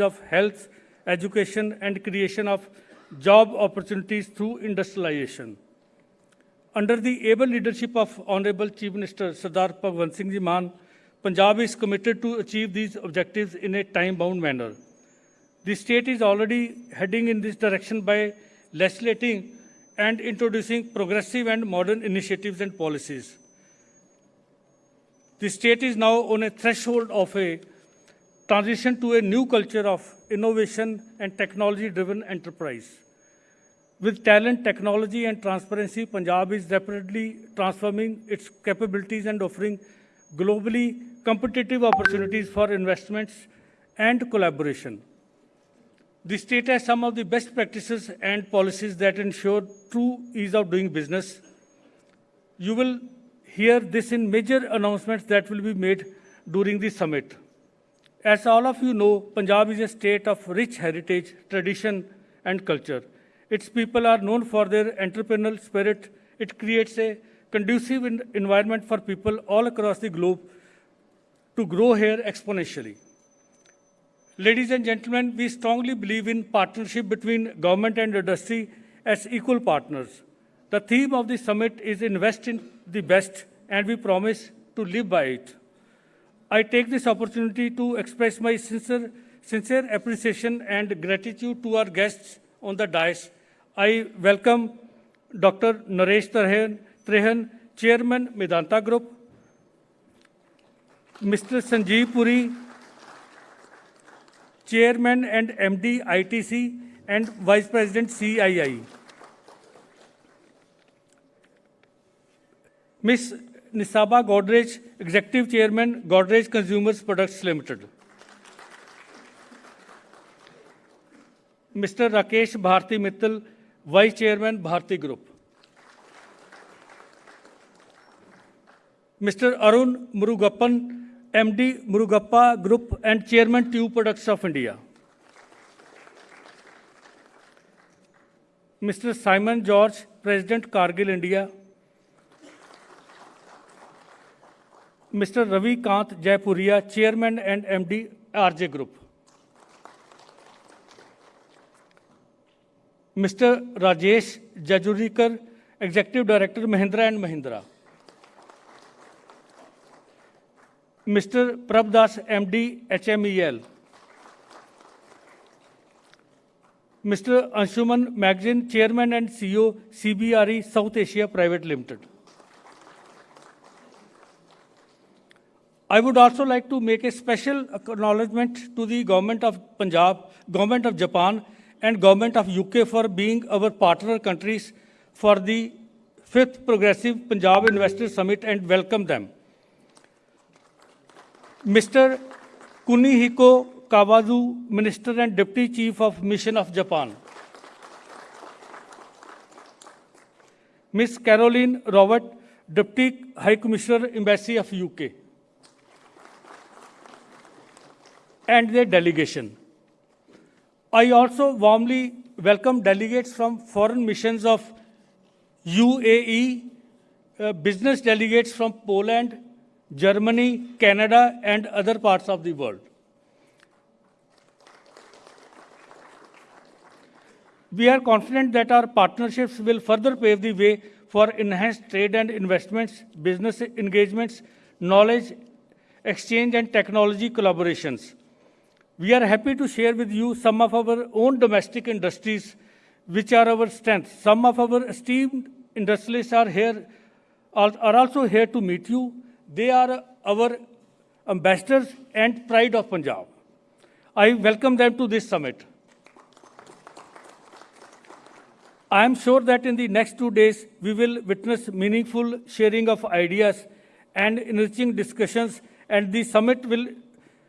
of health, education, and creation of job opportunities through industrialization. Under the able leadership of Honorable Chief Minister Sardar Bhagwant Singh Ji Mann, Punjab is committed to achieve these objectives in a time-bound manner. The state is already heading in this direction by legislating and introducing progressive and modern initiatives and policies. The state is now on a threshold of a transition to a new culture of innovation and technology-driven enterprise. With talent, technology, and transparency, Punjab is rapidly transforming its capabilities and offering globally competitive opportunities for investments and collaboration. The state has some of the best practices and policies that ensure true ease of doing business. You will hear this in major announcements that will be made during the summit. As all of you know, Punjab is a state of rich heritage, tradition, and culture. Its people are known for their entrepreneurial spirit. It creates a conducive environment for people all across the globe to grow here exponentially. Ladies and gentlemen, we strongly believe in partnership between government and industry as equal partners. The theme of the summit is invest in the best, and we promise to live by it. I take this opportunity to express my sincere, sincere appreciation and gratitude to our guests on the dais. I welcome Dr. Naresh Trehan, Chairman, Medanta Group, Mr. Sanjeev Puri, Chairman and MD ITC and Vice President CII. Ms. Nisaba Godrej, Executive Chairman, Godrej Consumers Products Limited. Mr. Rakesh Bharti Mittal, Vice Chairman, Bharti Group. Mr. Arun Murugappan, MD Murugappa Group and Chairman Tube Products of India. Mr. Simon George, President Cargill India. Mister Ravikant Jaipuria, chairman and M MD RJ group. Mister Rajesh Jejurikar executive director Mahindra and Mahindra. Mister Prabhudas M D H M E L mister Anshuman Magazine, chairman and C CEO CBRE South Asia private limited. I would also like to make a special acknowledgement to the government of Punjab, government of Japan, and government of UK for being our partner countries for the fifth Progressive Punjab Investor Summit and welcome them. Mr. Kunihiko Kawazu, Minister and Deputy Chief of Mission of Japan. Ms. Caroline Rowett, Deputy High Commissioner, Embassy of UK. And their delegation. I also warmly welcome delegates from foreign missions of UAE, uh, business delegates from Poland, Germany, Canada, and other parts of the world. We are confident that our partnerships will further pave the way for enhanced trade and investments, business engagements, knowledge exchange, and technology collaborations. We are happy to share with you some of our own domestic industries, which are our strengths. Some of our esteemed industrialists are here, are also here to meet you. They are our ambassadors and pride of Punjab. I welcome them to this summit. I am sure that in the next two days, we will witness meaningful sharing of ideas and enriching discussions, and the summit will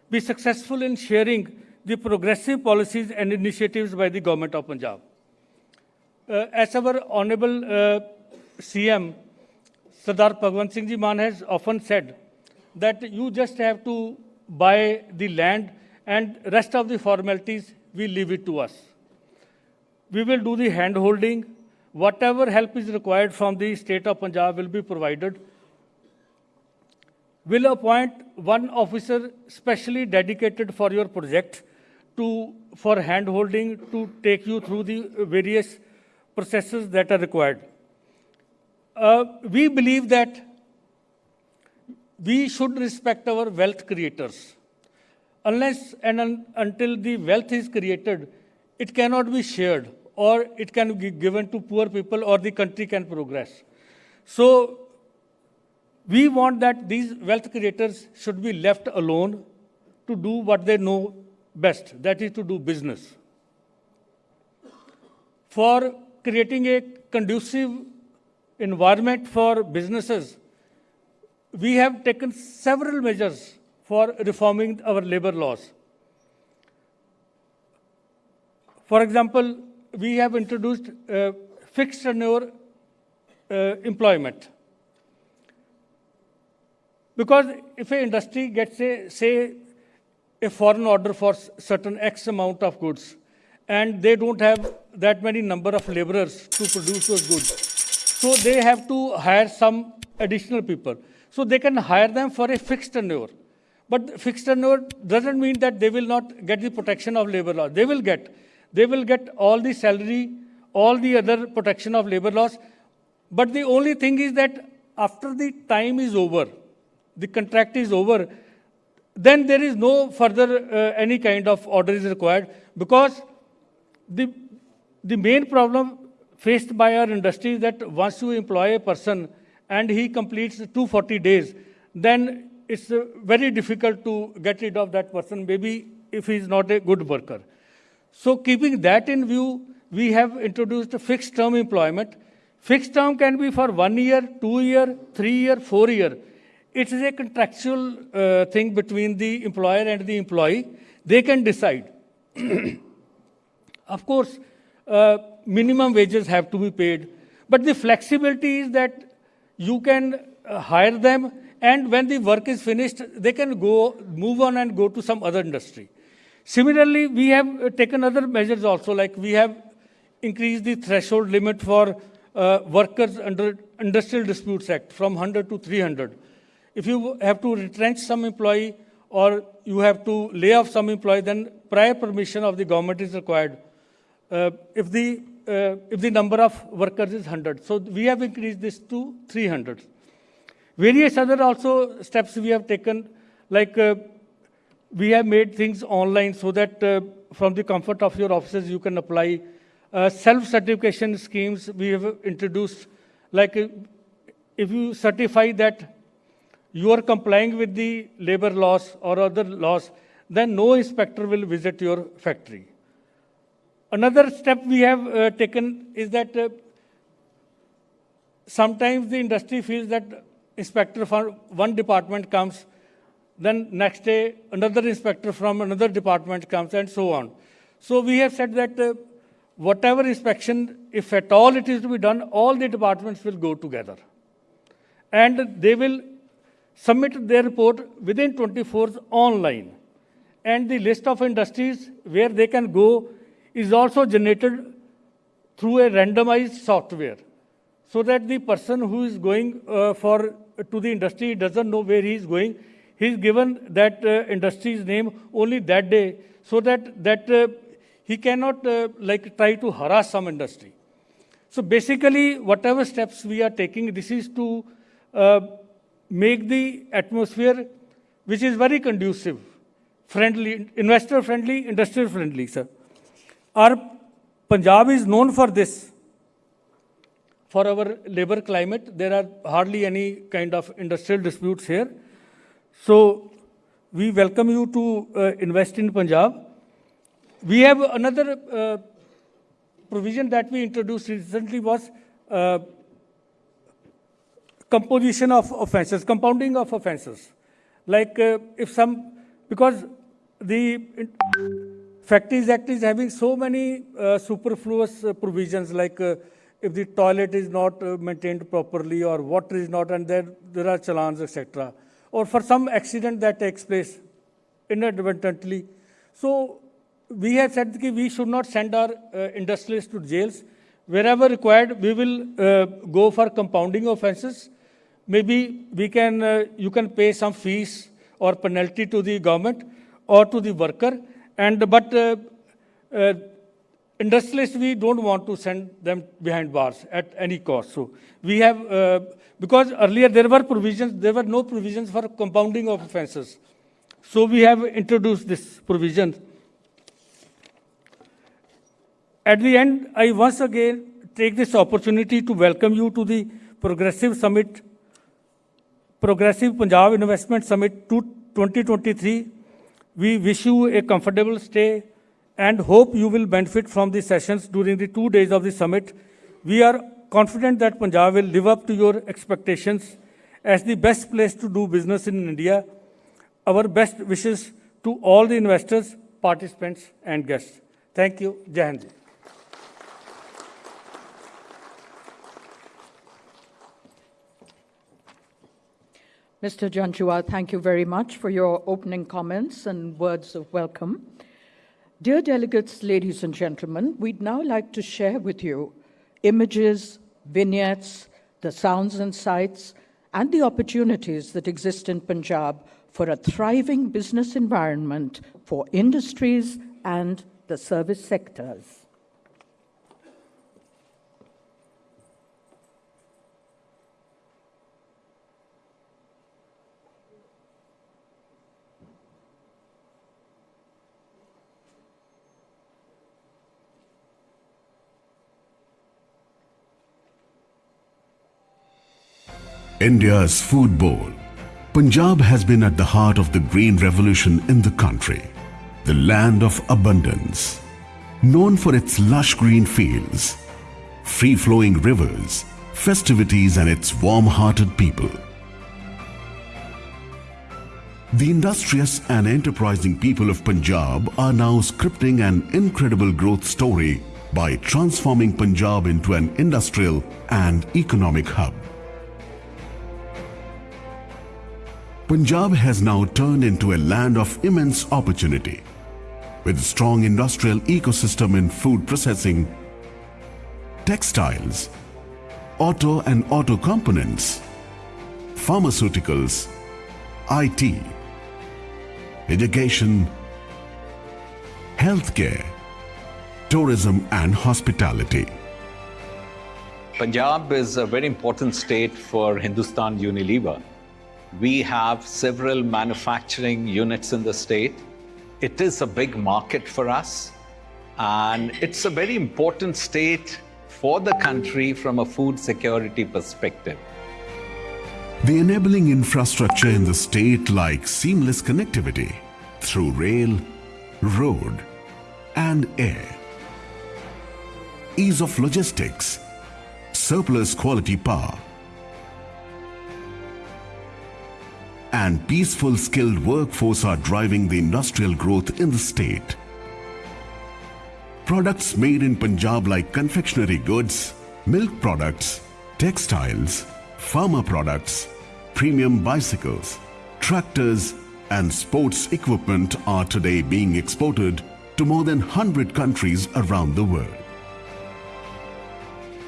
be successful in sharing the progressive policies and initiatives by the government of Punjab. Uh, as our Honorable uh, CM, Sardar Bhagwant Singh Ji Mann has often said that you just have to buy the land and rest of the formalities, we leave it to us. We will do the hand holding. Whatever help is required from the state of Punjab will be provided will appoint one officer specially dedicated for your project to, for hand holding to take you through the various processes that are required. Uh, we believe that we should respect our wealth creators. Unless and un until the wealth is created, it cannot be shared or it can be given to poor people or the country can progress. So we want that these wealth creators should be left alone to do what they know best, that is to do business. For creating a conducive environment for businesses, we have taken several measures for reforming our labor laws. For example, we have introduced uh, fixed tenure uh, employment. Because if an industry gets a, say, a foreign order for certain X amount of goods, and they don't have that many number of laborers to produce those goods, so they have to hire some additional people. So they can hire them for a fixed tenure. But fixed tenure doesn't mean that they will not get the protection of labor law. They will get. They will get all the salary, all the other protection of labor laws. But the only thing is that after the time is over, the contract is over, then there is no further uh, any kind of order is required because the, the main problem faced by our industry is that once you employ a person and he completes 240 days, then it's uh, very difficult to get rid of that person, maybe if he's not a good worker. So keeping that in view, we have introduced fixed term employment. Fixed term can be for one year, two year, three year, four year. It is a contractual uh, thing between the employer and the employee. They can decide. of course, uh, minimum wages have to be paid. But the flexibility is that you can uh, hire them and when the work is finished, they can go, move on and go to some other industry. Similarly, we have uh, taken other measures also, like we have increased the threshold limit for uh, workers under Industrial Disputes Act from 100 to 300. If you have to retrench some employee or you have to lay off some employee, then prior permission of the government is required. Uh, if, the, uh, if the number of workers is 100. So we have increased this to 300. Various other also steps we have taken, like uh, we have made things online so that uh, from the comfort of your offices you can apply. Uh, Self-certification schemes we have introduced, like uh, if you certify that you are complying with the labor laws or other laws, then no inspector will visit your factory. Another step we have uh, taken is that uh, sometimes the industry feels that inspector from one department comes then next day, another inspector from another department comes and so on. So we have said that uh, whatever inspection, if at all it is to be done, all the departments will go together. And they will submit their report within 24 hours online. And the list of industries where they can go is also generated through a randomized software so that the person who is going uh, for to the industry doesn't know where he is going He is given that uh, industry's name only that day so that, that uh, he cannot uh, like try to harass some industry. So basically, whatever steps we are taking, this is to uh, make the atmosphere which is very conducive, friendly, investor friendly, industrial friendly, sir. Our Punjab is known for this. For our labor climate, there are hardly any kind of industrial disputes here. So we welcome you to uh, invest in Punjab. We have another uh, provision that we introduced recently was uh, composition of offenses, compounding of offenses. Like uh, if some, because the Factories Act is having so many uh, superfluous uh, provisions like if the toilet is not maintained properly or water is not and there, there are challans, etc or for some accident that takes place inadvertently. So we have said that we should not send our uh, industrialists to jails. Wherever required, we will uh, go for compounding offenses. Maybe we can, uh, you can pay some fees or penalty to the government or to the worker, And but uh, uh, industrialists, we don't want to send them behind bars at any cost. So we have, uh, because earlier there were provisions, there were no provisions for compounding of offenses. So we have introduced this provision. At the end, I once again take this opportunity to welcome you to the Progressive Summit, Progressive Punjab Investment Summit 2023. We wish you a comfortable stay and hope you will benefit from the sessions during the two days of the summit. We are confident that Punjab will live up to your expectations as the best place to do business in India. Our best wishes to all the investors, participants, and guests. Thank you. Jai Mr. Janjua, thank you very much for your opening comments and words of welcome. Dear delegates, ladies and gentlemen, we'd now like to share with you images, vignettes, the sounds and sights, and the opportunities that exist in Punjab for a thriving business environment for industries and the service sectors. India's food bowl. Punjab has been at the heart of the green revolution in the country, the land of abundance. Known for its lush green fields, free-flowing rivers, festivities and its warm-hearted people. The industrious and enterprising people of Punjab are now scripting an incredible growth story by transforming Punjab into an industrial and economic hub. Punjab has now turned into a land of immense opportunity. With strong industrial ecosystem in food processing, textiles, auto and auto components, pharmaceuticals, IT, education, healthcare, tourism and hospitality. Punjab is a very important state for Hindustan Unilever. We have several manufacturing units in the state. It is a big market for us and it's a very important state for the country from a food security perspective. The enabling infrastructure in the state like seamless connectivity through rail, road and air. Ease of logistics, surplus quality power, and peaceful skilled workforce are driving the industrial growth in the state. Products made in Punjab like confectionery goods, milk products, textiles, pharma products, premium bicycles, tractors and sports equipment are today being exported to more than 100 countries around the world.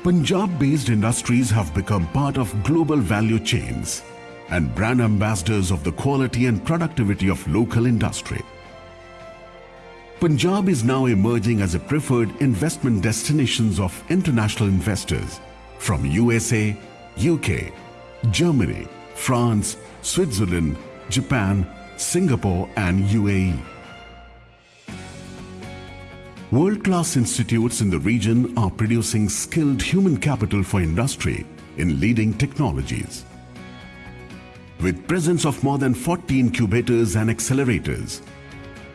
Punjab-based industries have become part of global value chains and brand ambassadors of the quality and productivity of local industry. Punjab is now emerging as a preferred investment destinations of international investors from USA, UK, Germany, France, Switzerland, Japan, Singapore and UAE. World-class institutes in the region are producing skilled human capital for industry in leading technologies with presence of more than 40 incubators and accelerators,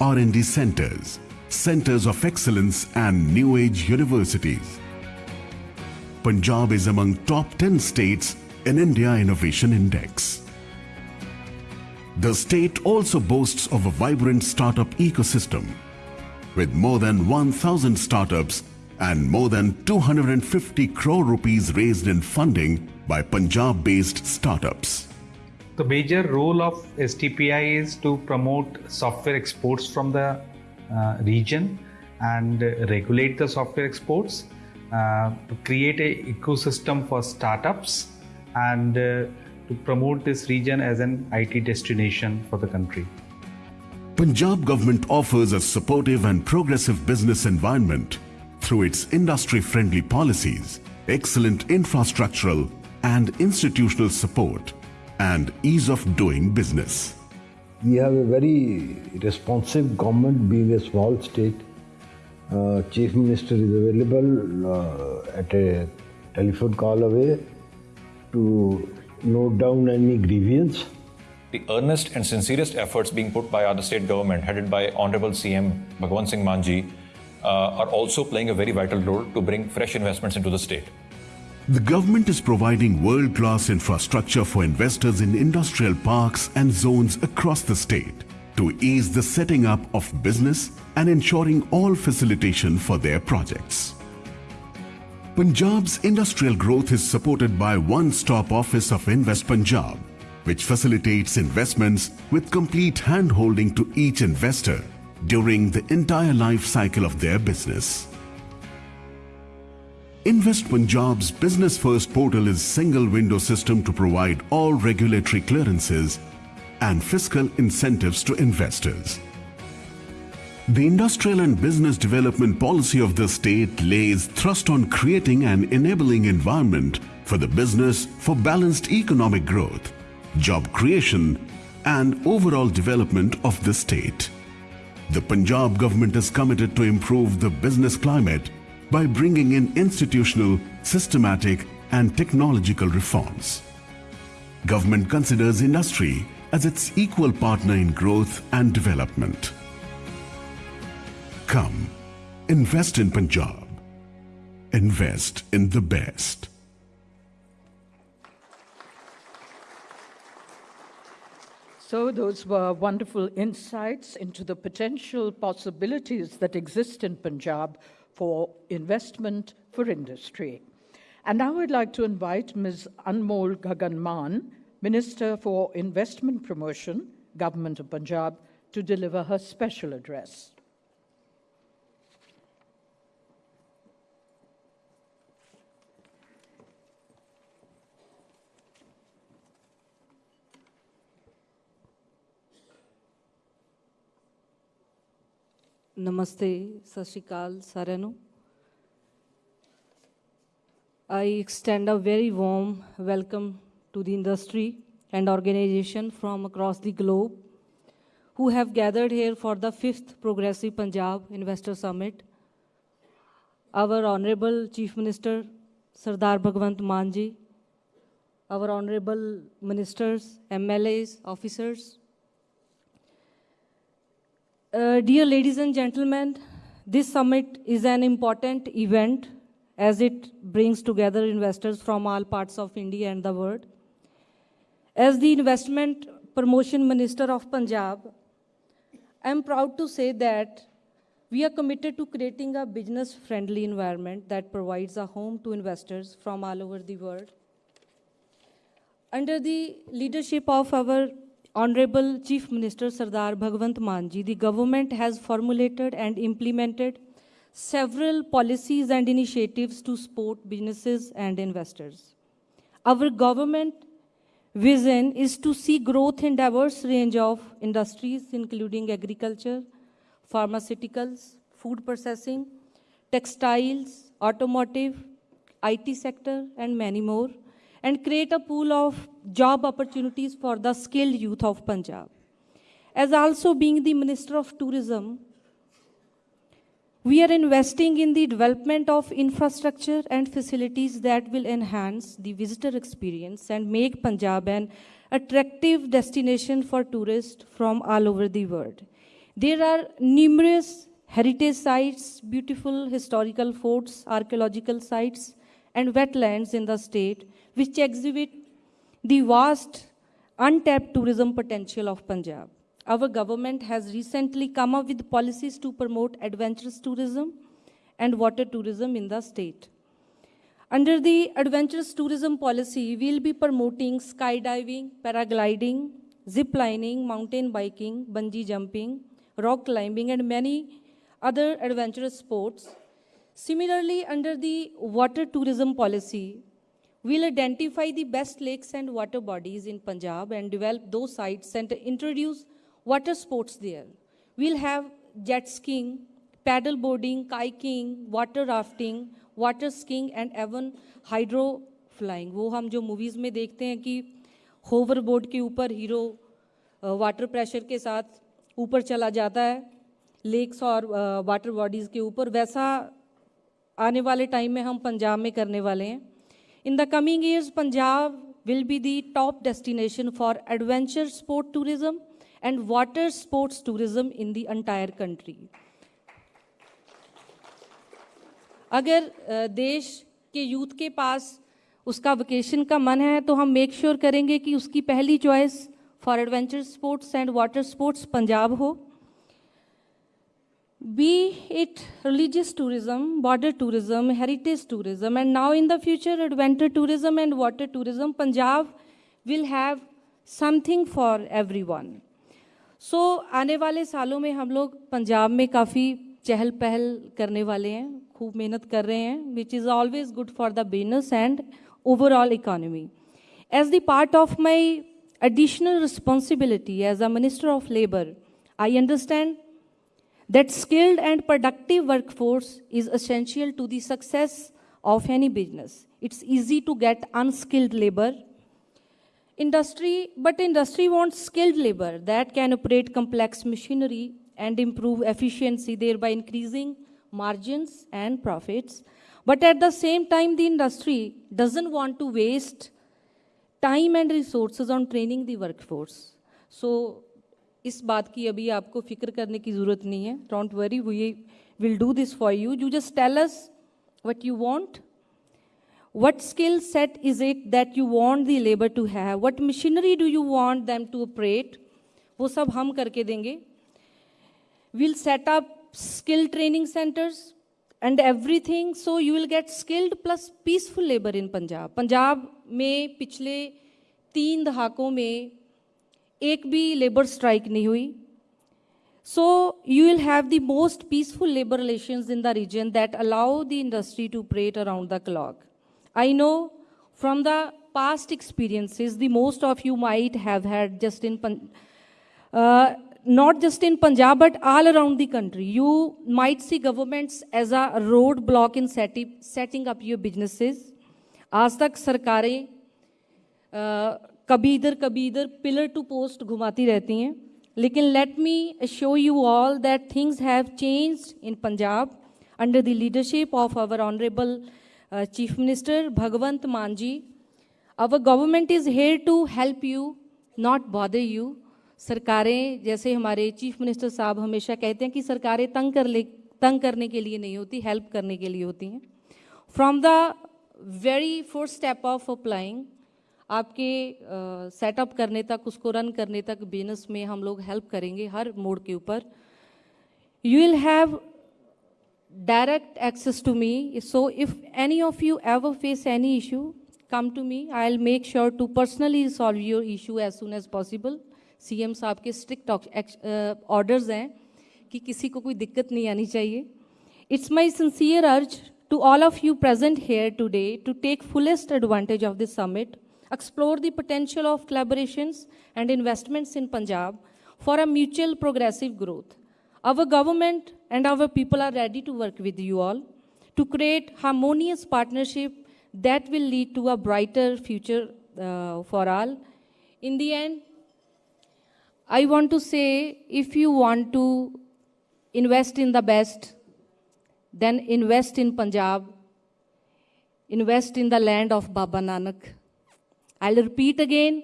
R&D centers, centers of excellence and new age universities. Punjab is among top 10 states in India Innovation Index. The state also boasts of a vibrant startup ecosystem with more than 1000 startups and more than 250 crore rupees raised in funding by Punjab-based startups. The major role of STPI is to promote software exports from the uh, region and regulate the software exports, uh, to create an ecosystem for startups and uh, to promote this region as an IT destination for the country. Punjab government offers a supportive and progressive business environment through its industry-friendly policies, excellent infrastructural and institutional support, and ease of doing business. We have a very responsive government being a small state. Uh, Chief Minister is available uh, at a telephone call away to note down any grievance. The earnest and sincerest efforts being put by our state government, headed by Honorable CM Bhagwan Singh Manji, uh, are also playing a very vital role to bring fresh investments into the state. The government is providing world-class infrastructure for investors in industrial parks and zones across the state to ease the setting up of business and ensuring all facilitation for their projects. Punjab's industrial growth is supported by one-stop office of Invest Punjab, which facilitates investments with complete hand-holding to each investor during the entire life cycle of their business. Invest Punjab's Business First portal is a single window system to provide all regulatory clearances and fiscal incentives to investors. The industrial and business development policy of the state lays thrust on creating an enabling environment for the business for balanced economic growth, job creation and overall development of the state. The Punjab government is committed to improve the business climate by bringing in institutional, systematic and technological reforms. Government considers industry as its equal partner in growth and development. Come, invest in Punjab. Invest in the best. So, those were wonderful insights into the potential possibilities that exist in Punjab for investment for industry. And now I'd like to invite Ms. Anmol Gagan Maan, Minister for Investment Promotion, Government of Punjab, to deliver her special address. ਨਮਸਤੇ ਸਤਿ ਸ਼੍ਰੀ ਅਕਾਲ ਸਾਰਿਆਂ ਨੂੰ I extend a very warm welcome to the industry and organization from across the globe who have gathered here for the 5th Progressive Punjab Investor Summit. Our Honorable Chief Minister Sardar Bhagwant Manji, our Honorable Ministers, MLAs, officers, uh, dear ladies and gentlemen, this summit is an important event as it brings together investors from all parts of India and the world. As the Investment Promotion Minister of Punjab, I am proud to say that we are committed to creating a business friendly environment that provides a home to investors from all over the world. Under the leadership of our Honorable Chief Minister Sardar Bhagwant Manji, the government has formulated and implemented several policies and initiatives to support businesses and investors. Our government vision is to see growth in diverse range of industries including agriculture, pharmaceuticals, food processing, textiles, automotive, IT sector and many more and create a pool of job opportunities for the skilled youth of Punjab. As also being the Minister of Tourism, we are investing in the development of infrastructure and facilities that will enhance the visitor experience and make Punjab an attractive destination for tourists from all over the world. There are numerous heritage sites, beautiful historical forts, archaeological sites, and wetlands in the state, which exhibit the vast untapped tourism potential of Punjab. Our government has recently come up with policies to promote adventurous tourism and water tourism in the state. Under the adventurous tourism policy, we'll be promoting skydiving, paragliding, zip lining, mountain biking, bungee jumping, rock climbing, and many other adventurous sports. Similarly, under the water tourism policy, we'll identify the best lakes and water bodies in Punjab and develop those sites and introduce water sports there. we'll have jet skiing, paddle boarding, kayaking, water rafting, water skiing and even hydro flying. वो हम जो movies में देखते हैं कि hover board के ऊपर hero water pressure के साथ ऊपर चला जाता है लेक्स और वाटर बॉडीज़ के ऊपर वैसा आने वाले टाइम में हम पंजाब में करने वाले हैं in the coming years Punjab will be the top destination for adventure sport tourism and water sports tourism in the entire country. अगर अ, देश के यूथ के पास उसका वेकेशन का मन है तो हम मेक श्योर sure करेंगे कि उसकी पहली choice for adventure sports and water sports Punjab हो be it religious tourism, border tourism, heritage tourism, and now in the future, adventure tourism and water tourism, Punjab will have something for everyone. so, आने वाले सालों में हम लोग पंजाब में काफ़ी चहल पहल करने वाले हैं खूब मेहनत कर रहे हैं which is always good for the business and overall economy as the part of my additional responsibility as a minister of labor i understand that skilled and productive workforce is essential to the success of any business. It's easy to get unskilled labor. Industry, but industry wants skilled labor that can operate complex machinery and improve efficiency, thereby increasing margins and profits. But at the same time, the industry doesn't want to waste time and resources on training the workforce. So इस बात की अभी आपको फ़िक्र करने की ज़रूरत नहीं है। Don't worry we will do this for you you just tell us what you want what skill set is it that you want the labour to have what machinery do you want them to operate वो सब हम करके देंगे। Will set up skill training centres and everything so you will get skilled plus peaceful labour in Punjab Punjab में पिछले तीन दहाकों में एक भी लेबर स्ट्राइक नहीं हुई सो you will have the most peaceful labour relations in the reason that allow the industry to operate around the clock I know from the past experiences the most of you might have had just in Pan- uh, not just in punjab but all around the country you might see governments as a roadblock in setting, setting up your businesses आज तक सरकारें uh, कभी इधर कभी इधर pillar to post घुमाती रहती हैं। लेकिन let me show you all that things have change in Punjab under the leadership of our honourable chief minister Bhagwant Mann ji our government is here to help you not bother you सरकारें, जैसे हमारे chief minister साहब हमेशा कहते हैं कि सरकारें तंग कर ले, तंग करने के लिए नहीं होती हेल्प करने के लिए होती हैं। From the very first step of applying आपके सेटअप करने तक, उसको रन करने तक बिज़नेस में हम लोग हेल्प करेंगे हर मोड के ऊपर। You will have direct access to me so if any of you ever face any issue come to me I will make sure to personally solve your issue as soon as possible C M साहब के strict orders हैं कि किसी को कोई दिक्कत नहीं आनी चाहिए। It's my sincere urge to all of you present here today to take fullest advantage of this summit explore the potential of collaborations and investments in Punjab for a mutual progressive growth. Our government and our people are ready to work with you all to create harmonious partnership that will lead to a brighter future uh, for all. In the end, I want to say if you want to invest in the best, then invest in Punjab, invest in the land of Baba Nanak. I'll repeat again.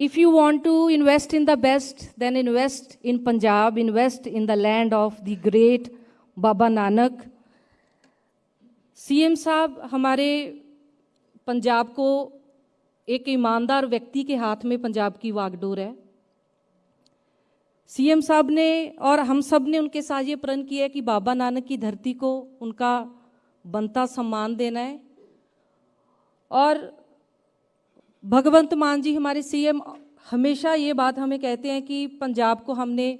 If you want to invest in the best, then invest in Punjab, invest in the land of the great Baba Nanak. CM साहब हमारे पंजाब को एक ईमानदार व्यक्ति के हाथ में पंजाब की वागडोर है सीएम साहब ने और हम सबने उनके साथ ये प्रण किया है कि बाबा नानक की धरती को उनका बनता सम्मान देना है और भगवंत मान जी हमारे सीएम हमेशा ये बात हमें कहते हैं कि पंजाब को हमने,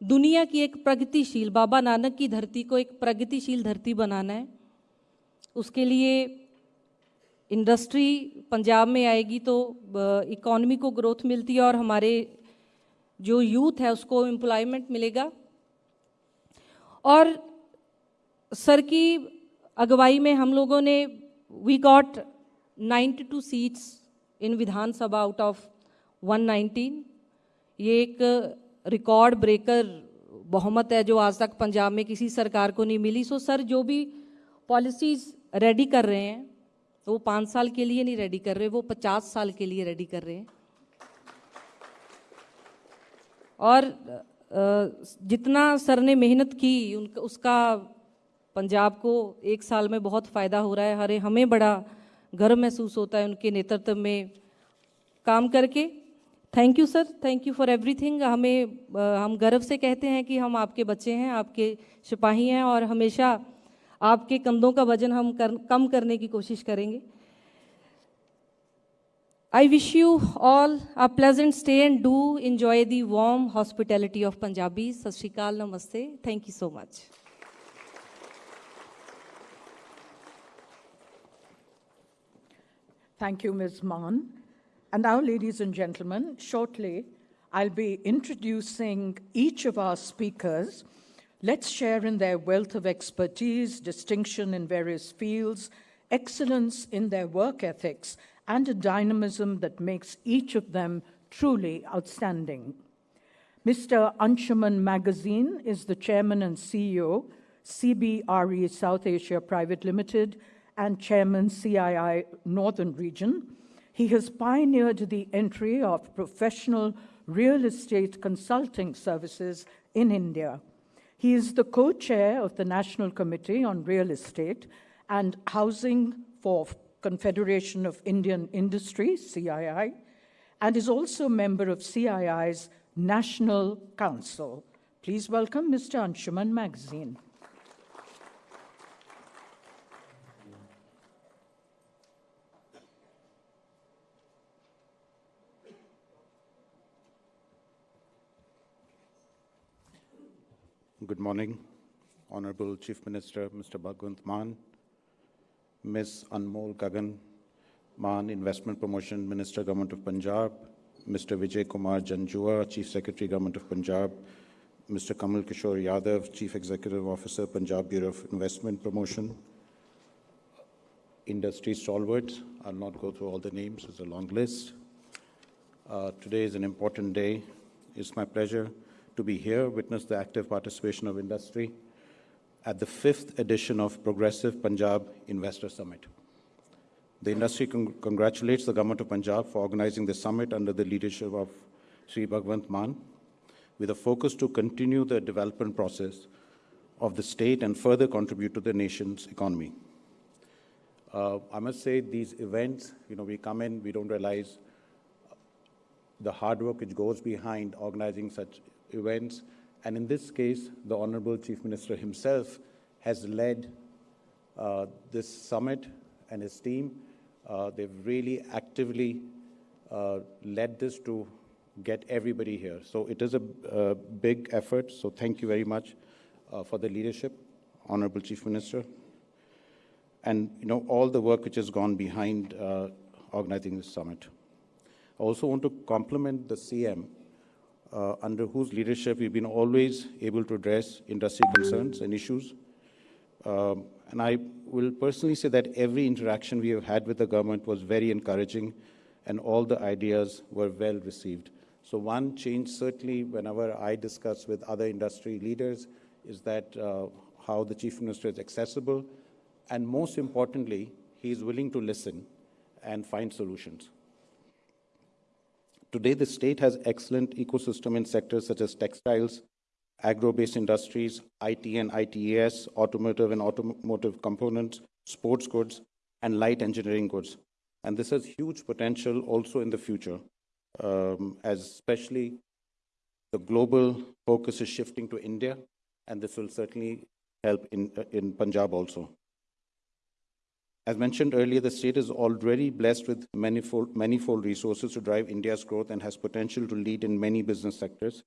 दुनिया की एक प्रगतिशील, बाबा नानक की धरती को एक प्रगतिशील धरती बनाना है। उसके लिए इंडस्ट्री पंजाब में आएगी तो इकॉनमी को ग्रोथ मिलती है और हमारे जो यूथ है उसको एम्प्लॉयमेंट मिलेगा। और सर की अगुवाई में हम लोगों ने we got 92 seats in Vidhan Sabha out of 119 ये एक रिकॉर्ड ब्रेकर बहुमत है जो आज तक पंजाब में किसी सरकार को नहीं मिली। सो सर जो भी पॉलिसीज़ रेडी कर रहे हैं तो वो पाँच साल के लिए नहीं रेडी कर रहे, वो पचास साल के लिए रेडी कर रहे हैं। और जितना सर ने मेहनत की, उनका, उसका पंजाब को एक साल में बहुत फ़ायदा हो रहा है। हरे, हमें बड़ा गर्व महसूस होता है उनके नेतृत्व में काम करके thank you sir thank you for everything हमें हम गर्व से कहते हैं कि हम आपके बच्चे हैं आपके सिपाही हैं और हमेशा आपके कंधों का वज़न हम कर, कम करने की कोशिश करेंगे wish you all a pleasant stay and do enjoy the warm hospitality of Punjabis. Sat Shri Akal, Namaste. Thank you so much. Thank you, Ms. Mann. And now, ladies and gentlemen, shortly I'll be introducing each of our speakers. Let's share in their wealth of expertise, distinction in various fields, excellence in their work ethics, and a dynamism that makes each of them truly outstanding. Mr. Anshuman Magazine is the chairman and CEO, CBRE South Asia Private Limited, and chairman CII Northern Region. He has pioneered the entry of professional real estate consulting services in India. He is the co-chair of the National Committee on Real Estate and Housing for Confederation of Indian Industry, CII, and is also a member of CII's National Council. Please welcome Mr. Anshuman Magazine. Good morning, Honorable Chief Minister Mr. Bhagwant Mann, Ms. Anmol Gagan Mann, Investment Promotion Minister, Government of Punjab, Mr. Vijay Kumar Janjua, Chief Secretary, Government of Punjab, Mr. Kamal Kishore Yadav, Chief Executive Officer, Punjab Bureau of Investment Promotion, industry stalwarts. I'll not go through all the names, it's a long list. Uh, today is an important day. It's my pleasure to be here, witness the active participation of industry at the fifth edition of Progressive Punjab Investor Summit. The industry con- congratulates the Government of Punjab for organizing the summit under the leadership of Sri Bhagwant Mann, with a focus to continue the development process of the state and further contribute to the nation's economy. Uh, I must say, these events, you know, we come in, we don't realize the hard work which goes behind organizing such events. And in this case, the Honorable Chief Minister himself has led uh, this summit and his team. Uh, they've really actively uh, led this to get everybody here. So it is a, a big effort. So thank you very much uh, for the leadership, Honorable Chief Minister, and you know all the work which has gone behind uh, organizing this summit. I also want to compliment the CM, uh, under whose leadership we've been always able to address industry concerns and issues. Um, and I will personally say that every interaction we have had with the government was very encouraging, and all the ideas were well received. So one change certainly whenever I discuss with other industry leaders is that uh, how the chief minister is accessible, and most importantly, he is willing to listen and find solutions. Today, the state has excellent ecosystem in sectors such as textiles, agro-based industries, IT and ITES, automotive and automotive components, sports goods, and light engineering goods. And this has huge potential also in the future, um, as especially the global focus is shifting to India, and this will certainly help in, uh, in Punjab also. As mentioned earlier, the state is already blessed with manifold, manifold resources to drive India's growth and has potential to lead in many business sectors.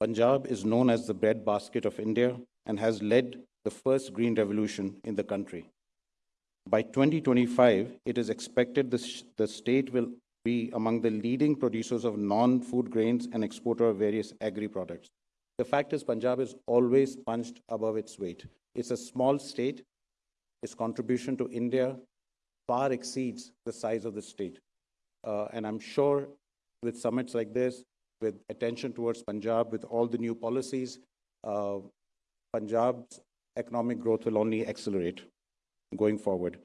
Punjab is known as the breadbasket of India and has led the first green revolution in the country. By 2025, it is expected the, the state will be among the leading producers of non-food grains and exporter of various agri-products. The fact is Punjab is always punched above its weight. It's a small state. Its contribution to India far exceeds the size of the state. Uh, and I'm sure with summits like this, with attention towards Punjab, with all the new policies, uh, Punjab's economic growth will only accelerate going forward.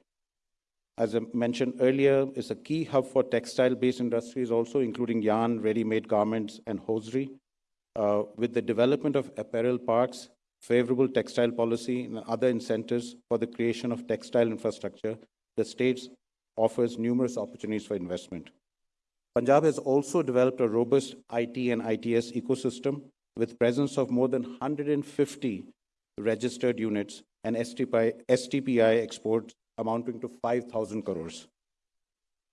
As I mentioned earlier, it's a key hub for textile-based industries also, including yarn, ready-made garments, and hosiery. Uh, with the development of apparel parks, favorable textile policy, and other incentives for the creation of textile infrastructure, the state offers numerous opportunities for investment. Punjab has also developed a robust IT and ITES ecosystem with presence of more than 150 registered units and STPI, STPI exports amounting to 5,000 crores.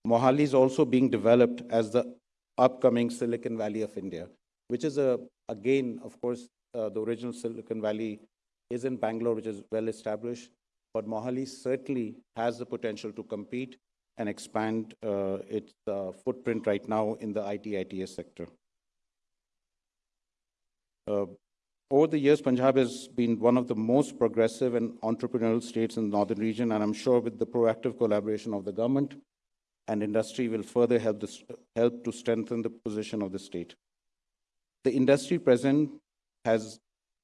Mohali is also being developed as the upcoming Silicon Valley of India, which is a, again, of course, uh, the original Silicon Valley is in Bangalore, which is well established, but Mohali certainly has the potential to compete and expand uh, its uh, footprint right now in the IT ITES sector. Uh, over the years, Punjab has been one of the most progressive and entrepreneurial states in the northern region, and I'm sure with the proactive collaboration of the government and industry will further help, this, help to strengthen the position of the state. The industry present has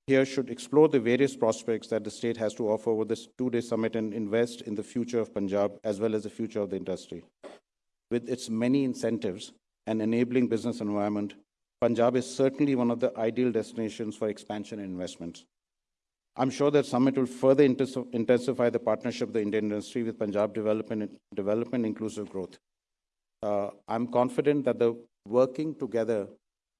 here should explore the various prospects that the state has to offer over this two-day summit and invest in the future of Punjab as well as the future of the industry. With its many incentives and enabling business environment, Punjab is certainly one of the ideal destinations for expansion and investments. I'm sure that summit will further intensify the partnership of the Indian industry with Punjab development, development inclusive growth. Uh, I'm confident that the working together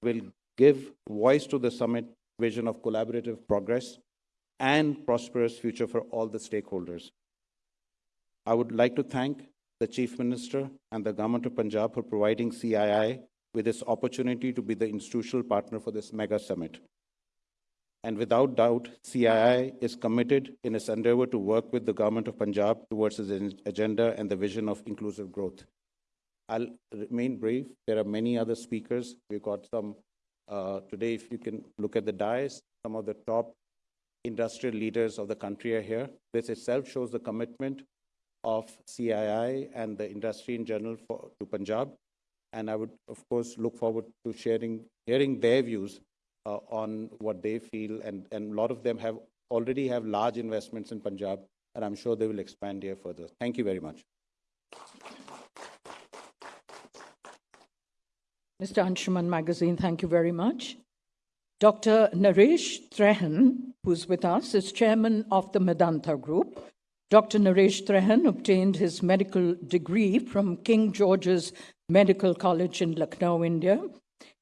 will give voice to the summit vision of collaborative progress and prosperous future for all the stakeholders. I would like to thank the Chief Minister and the Government of Punjab for providing CII with this opportunity to be the institutional partner for this mega summit. And without doubt, CII is committed in its endeavor to work with the Government of Punjab towards its agenda and the vision of inclusive growth. I'll remain brief. There are many other speakers. We've got some uh, today, if you can look at the dais, some of the top industrial leaders of the country are here. This itself shows the commitment of CII and the industry in general for, to Punjab. And I would, of course, look forward to sharing, hearing their views uh, on what they feel. And, and a lot of them have already have large investments in Punjab, and I'm sure they will expand here further. Thank you very much. Mr. Anshuman Magazine, thank you very much. Dr. Naresh Trehan, who's with us, is chairman of the Medanta Group. Dr. Naresh Trehan obtained his medical degree from King George's Medical College in Lucknow, India.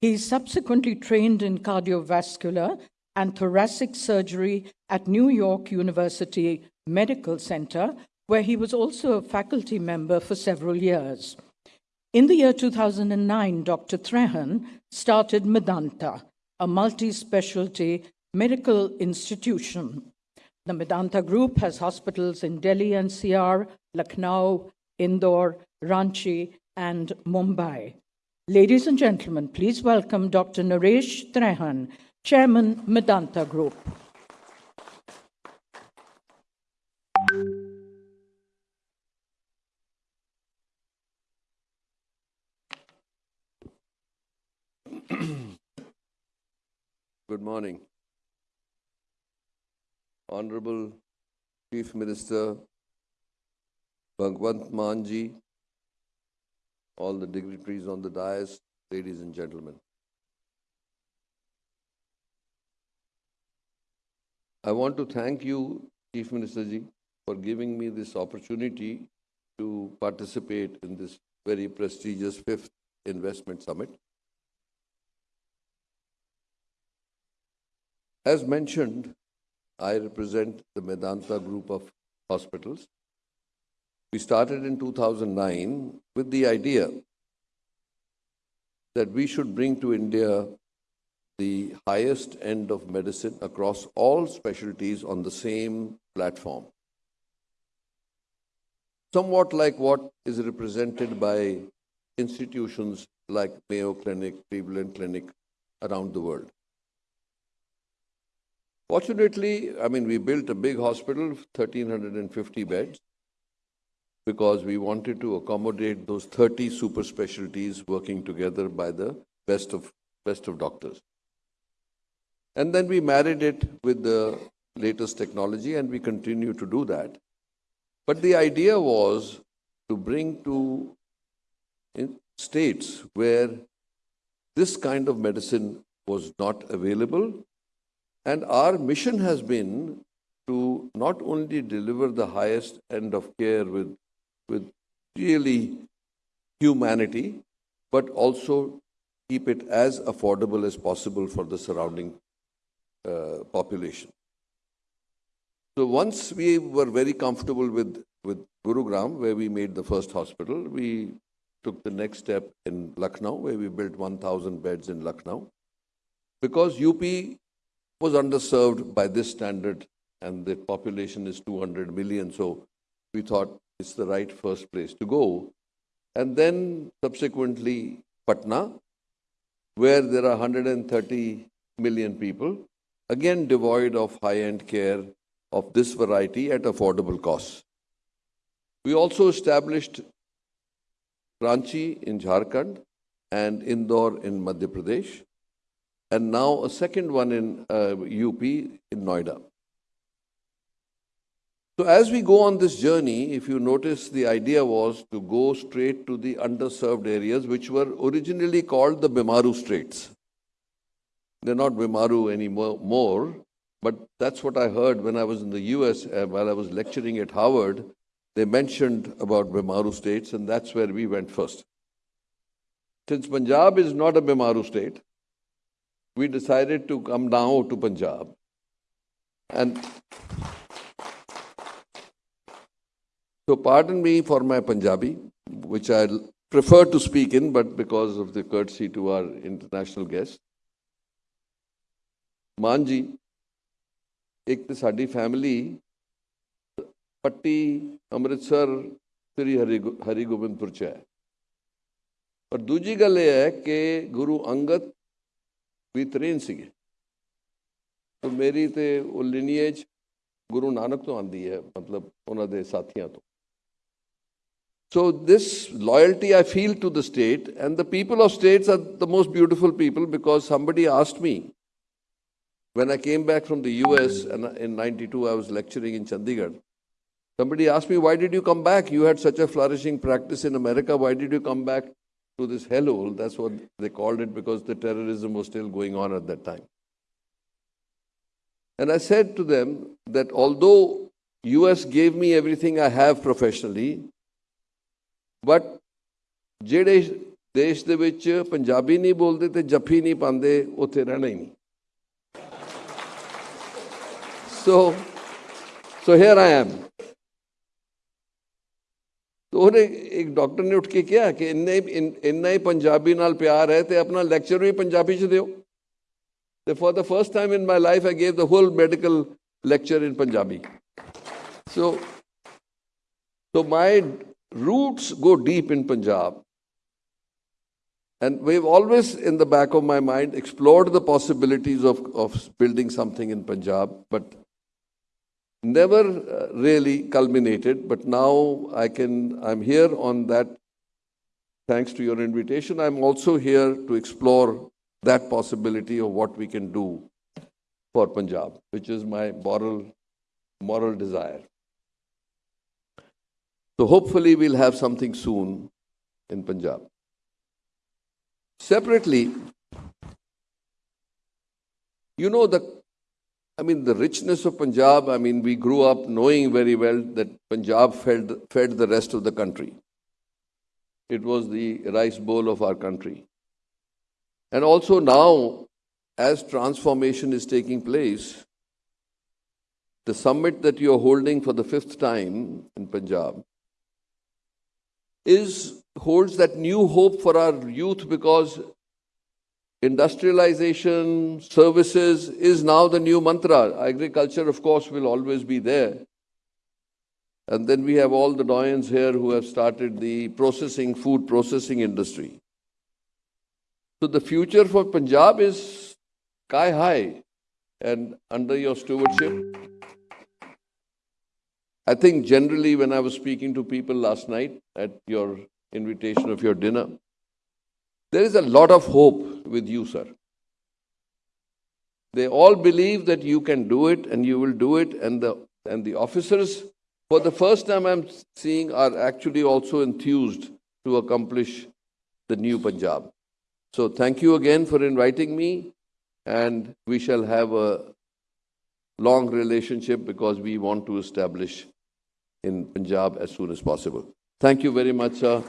He subsequently trained in cardiovascular and thoracic surgery at New York University Medical Center, where he was also a faculty member for several years. In the year 2009, Dr. Trehan started Medanta, a multi specialty medical institution. The Medanta Group has hospitals in Delhi NCR, Lucknow, Indore, Ranchi, and Mumbai. Ladies and gentlemen, please welcome Dr. Naresh Trehan, Chairman, Medanta Group. Good morning. Honorable Chief Minister Bhagwant Manji, all the dignitaries on the dais, ladies and gentlemen. I want to thank you, Chief Minister Ji, for giving me this opportunity to participate in this very prestigious fifth investment summit. As mentioned, I represent the Medanta group of hospitals. We started in 2009 with the idea that we should bring to India the highest end of medicine across all specialties on the same platform. Somewhat like what is represented by institutions like Mayo Clinic, Cleveland Clinic around the world. Fortunately, I mean, we built a big hospital, 1,350 beds, because we wanted to accommodate those 30 super specialties working together by the best of, best of doctors. And then we married it with the latest technology, and we continue to do that. But the idea was to bring to states where this kind of medicine was not available. And our mission has been to not only deliver the highest end of care with, with really humanity, but also keep it as affordable as possible for the surrounding uh, population. So once we were very comfortable with, with Gurugram, where we made the first hospital, we took the next step in Lucknow, where we built 1,000 beds in Lucknow. Because UP was underserved by this standard and the population is 200 million, so we thought it's the right first place to go. And then subsequently Patna, where there are 130 million people, again devoid of high-end care of this variety at affordable costs. We also established Ranchi in Jharkhand and Indore in Madhya Pradesh, and now a second one in uh, UP in Noida. So as we go on this journey, if you notice, the idea was to go straight to the underserved areas, which were originally called the Bimaru States. They're not Bimaru anymore, more, but that's what I heard when I was in the US uh, while I was lecturing at Harvard. They mentioned about Bimaru states, and that's where we went first. Since Punjab is not a Bimaru state, we decided to come now to Punjab. And so, pardon me for my Punjabi, which I prefer to speak in, but because of the courtesy to our international guests. ਮਾਨ ਜੀ ਇੱਕ ਤੇ ਸਾਡੀ family Patti Amritsar Sri Hari Hari Gobindpur ਚ ਹੈ ਪਰ ਦੂਜੀ ਗੱਲ ਇਹ ਹੈ ਕਿ ਗੁਰੂ ਅੰਗਦ ਵੀ ਤ੍ਰੇਨ ਸੀਗੇ ਤੇ ਮੇਰੀ ਤੇ ਉਹ ਲਿਨੀਏਜ ਗੁਰੂ ਨਾਨਕ ਤੋਂ ਆਂਦੀ ਹੈ ਮਤਲਬ ਉਹਨਾਂ ਦੇ ਸਾਥੀਆਂ ਤੋਂ So this loyalty I feel to the state and the people of states are the most beautiful people because somebody asked me when I came back from the US and in 92 I was lecturing in Chandigarh. Somebody asked me, why did you come back? You had such a flourishing practice in America. Why did you come back to this hellhole? That's what they called it because the terrorism was still going on at that time. And I said to them that although US gave me everything I have professionally, but ਜਿਹੜੇ ਦੇਸ਼ ਦੇ ਵਿੱਚ ਪੰਜਾਬੀ ਨਹੀਂ ਬੋਲਦੇ ਤੇ ਜੱਫੀ ਨਹੀਂ ਪਾਉਂਦੇ ਉੱਥੇ ਰਹਿਣਾ ਹੀ ਨਹੀਂ ਸੋ ਸੋ ਹੇਅਰ ਆਈ ਐਮ ਤੇ ਉਹਨੇ ਇੱਕ ਡਾਕਟਰ ਨੇ ਉੱਠ ਕੇ ਕਿਹਾ ਕਿ ਇੰਨੇ ਇੰਨਾ ਹੀ ਪੰਜਾਬੀ ਨਾਲ ਪਿਆਰ ਹੈ ਤੇ ਆਪਣਾ ਲੈਕਚਰ ਵੀ ਪੰਜਾਬੀ ਚ ਦਿਓ ਤੇ for the first time in my life I gave the whole medical lecture in Punjabi so so my roots go deep in Punjab And we've always, in the back of my mind, explored the possibilities of, of building something in Punjab, but never uh, really culminated. But now I can, I'm here on that, thanks to your invitation. I'm also here to explore that possibility of what we can do for Punjab, which is my moral, moral desire. So hopefully we'll have something soon in Punjab. Separately, you know the I mean the richness of Punjab, I mean we grew up knowing very well that Punjab fed, fed the rest of the country. It was the rice bowl of our country. And also now, as transformation is taking place, the summit that you are holding for the fifth time in Punjab is holds that new hope for our youth because industrialization, services is now the new mantra. Agriculture, of course, will always be there. And then we have all the doyens here who have started the processing, food processing industry. So the future for Punjab is sky high. And under your stewardship, I think generally when I was speaking to people last night at your invitation of your dinner, there is a lot of hope with you, sir. They all believe that you can do it and you will do it, and the and the officers, for the first time I'm seeing, are actually also enthused to accomplish the new Punjab. So thank you again for inviting me, and we shall have a long relationship because we want to establish in Punjab as soon as possible. Thank you very much, sir.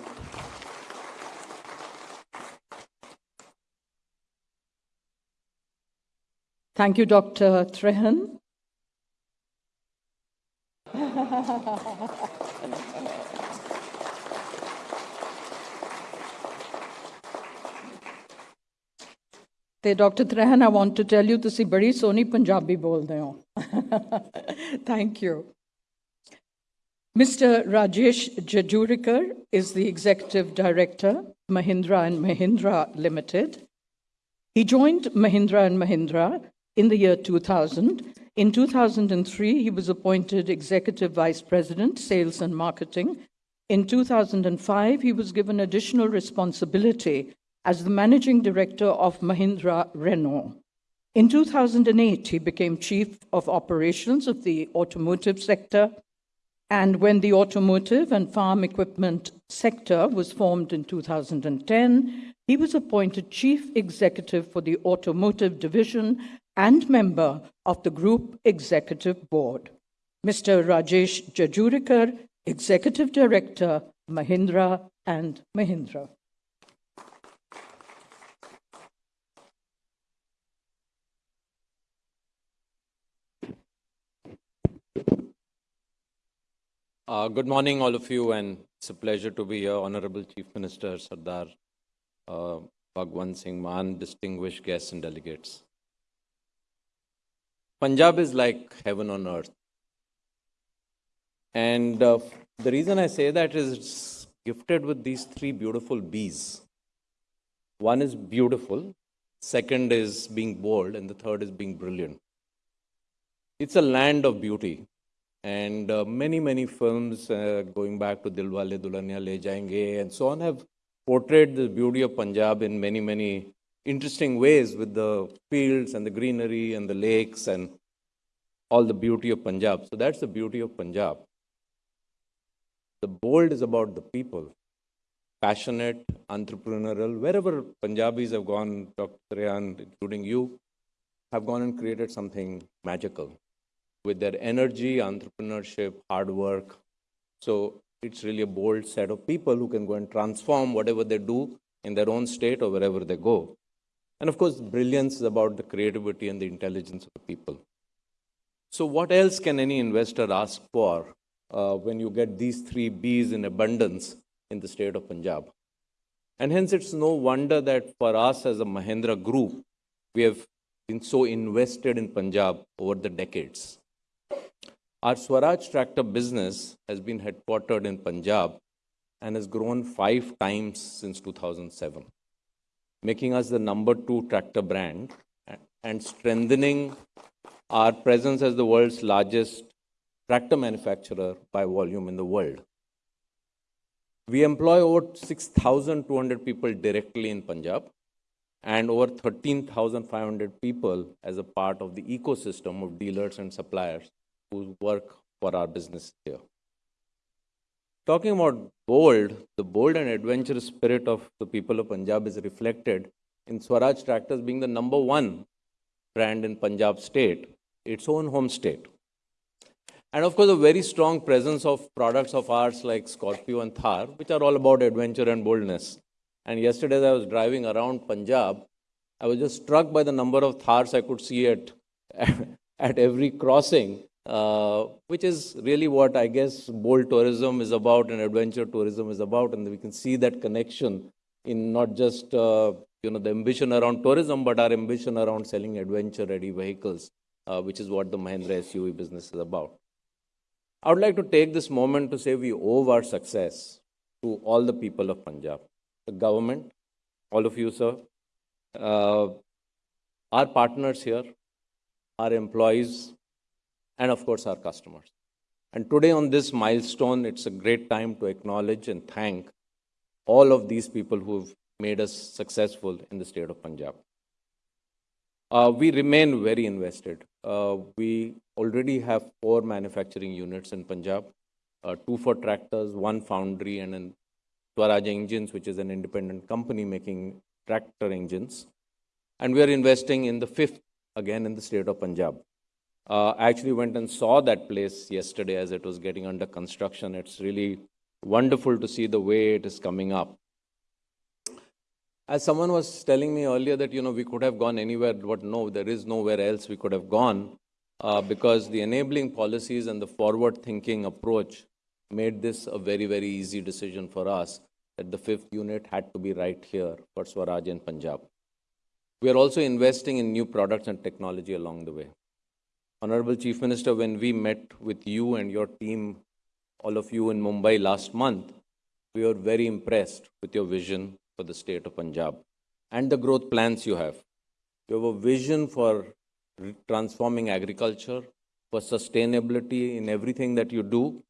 Thank you, Dr. Trehan. Dr. Trehan, I want to tell you to see very Punjabi ਬੋਲਦੇ ਹੋ Thank you. Mr. Rajesh Jejurikar is the Executive Director, Mahindra & Mahindra Limited. He joined Mahindra & Mahindra in the year 2000. In 2003, he was appointed executive vice president, sales and marketing. In 2005, he was given additional responsibility as the managing director of Mahindra Renault. In 2008, he became chief of operations of the automotive sector. And when the automotive and farm equipment sector was formed in 2010, he was appointed chief executive for the automotive division and member of the group executive board. Mr. Rajesh Jejurikar, executive director, Mahindra and Mahindra. Uh, good morning, all of you, and it's a pleasure to be here. Honorable Chief Minister Sardar uh, Bhagwan Singh Mann, distinguished guests and delegates. Punjab is like heaven on earth. And uh, the reason I say that is it's gifted with these three beautiful B's. One is beautiful, second is being bold, and the third is being brilliant. It's a land of beauty. And uh, many, many films uh, going back to Dilwale Dulhania Le Jayenge and so on have portrayed the beauty of Punjab in many, many interesting ways with the fields and the greenery and the lakes and all the beauty of Punjab. So that's the beauty of Punjab. The bold is about the people, passionate, entrepreneurial. Wherever Punjabis have gone, Dr. Trehan, including you, have gone and created something magical with their energy, entrepreneurship, hard work. So it's really a bold set of people who can go and transform whatever they do in their own state or wherever they go. And of course, brilliance is about the creativity and the intelligence of the people. So, what else can any investor ask for uh, when you get these three B's in abundance in the state of Punjab? And hence, it's no wonder that for us as a Mahindra group, we have been so invested in Punjab over the decades. Our Swaraj tractor business has been headquartered in Punjab and has grown five times since 2007, making us the number two tractor brand and strengthening our presence as the world's largest tractor manufacturer by volume in the world. We employ over 6,200 people directly in Punjab and over 13,500 people as a part of the ecosystem of dealers and suppliers who work for our business here. Talking about bold, the bold and adventurous spirit of the people of Punjab is reflected in Swaraj Tractors being the number one brand in Punjab state, its own home state. And of course, a very strong presence of products of ours like Scorpio and Thar, which are all about adventure and boldness. And yesterday, as I was driving around Punjab, I was just struck by the number of Thars I could see at, at every crossing uh, which is really what I guess bold tourism is about and adventure tourism is about. And we can see that connection in not just uh, you know the ambition around tourism, but our ambition around selling adventure-ready vehicles, uh, which is what the Mahindra SUV business is about. I would like to take this moment to say we owe our success to all the people of Punjab, the government, all of you, sir, uh, our partners here, our employees, and of course, our customers. And today, on this milestone, it's a great time to acknowledge and thank all of these people who've made us successful in the state of Punjab. Uh, we remain very invested. Uh, we already have four manufacturing units in Punjab, uh, two for tractors, one foundry, and then Swaraj Engines, which is an independent company making tractor engines. And we are investing in the fifth, again, in the state of Punjab. Uh, I actually went and saw that place yesterday as it was getting under construction. It's really wonderful to see the way it is coming up. As someone was telling me earlier that, you know, we could have gone anywhere, but no, there is nowhere else we could have gone uh, because the enabling policies and the forward thinking approach made this a very, very easy decision for us that the fifth unit had to be right here for Swaraj in Punjab. We are also investing in new products and technology along the way. Honorable Chief Minister, when we met with you and your team, all of you in Mumbai last month, we were very impressed with your vision for the state of Punjab and the growth plans you have. You have a vision for transforming agriculture, for sustainability in everything that you do,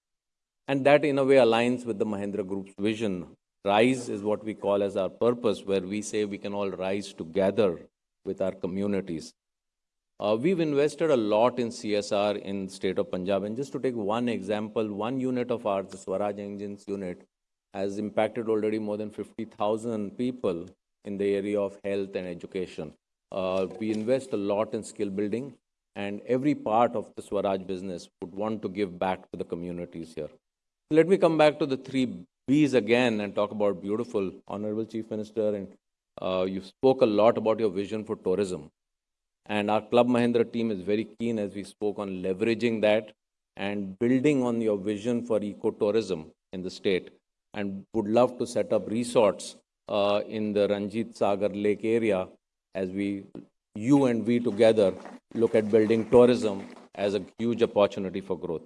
and that in a way aligns with the Mahindra Group's vision. Rise is what we call as our purpose, where we say we can all rise together with our communities. Uh, we've invested a lot in CSR in the state of Punjab. And just to take one example, one unit of ours, the Swaraj Engines unit, has impacted already more than 50,000 people in the area of health and education. Uh, we invest a lot in skill building, and every part of the Swaraj business would want to give back to the communities here. Let me come back to the three B's again and talk about beautiful. Honorable Chief Minister, and uh, you spoke a lot about your vision for tourism. And our Club Mahindra team is very keen as we spoke on leveraging that and building on your vision for ecotourism in the state and would love to set up resorts uh, in the Ranjit Sagar Lake area as we, you and we together, look at building tourism as a huge opportunity for growth.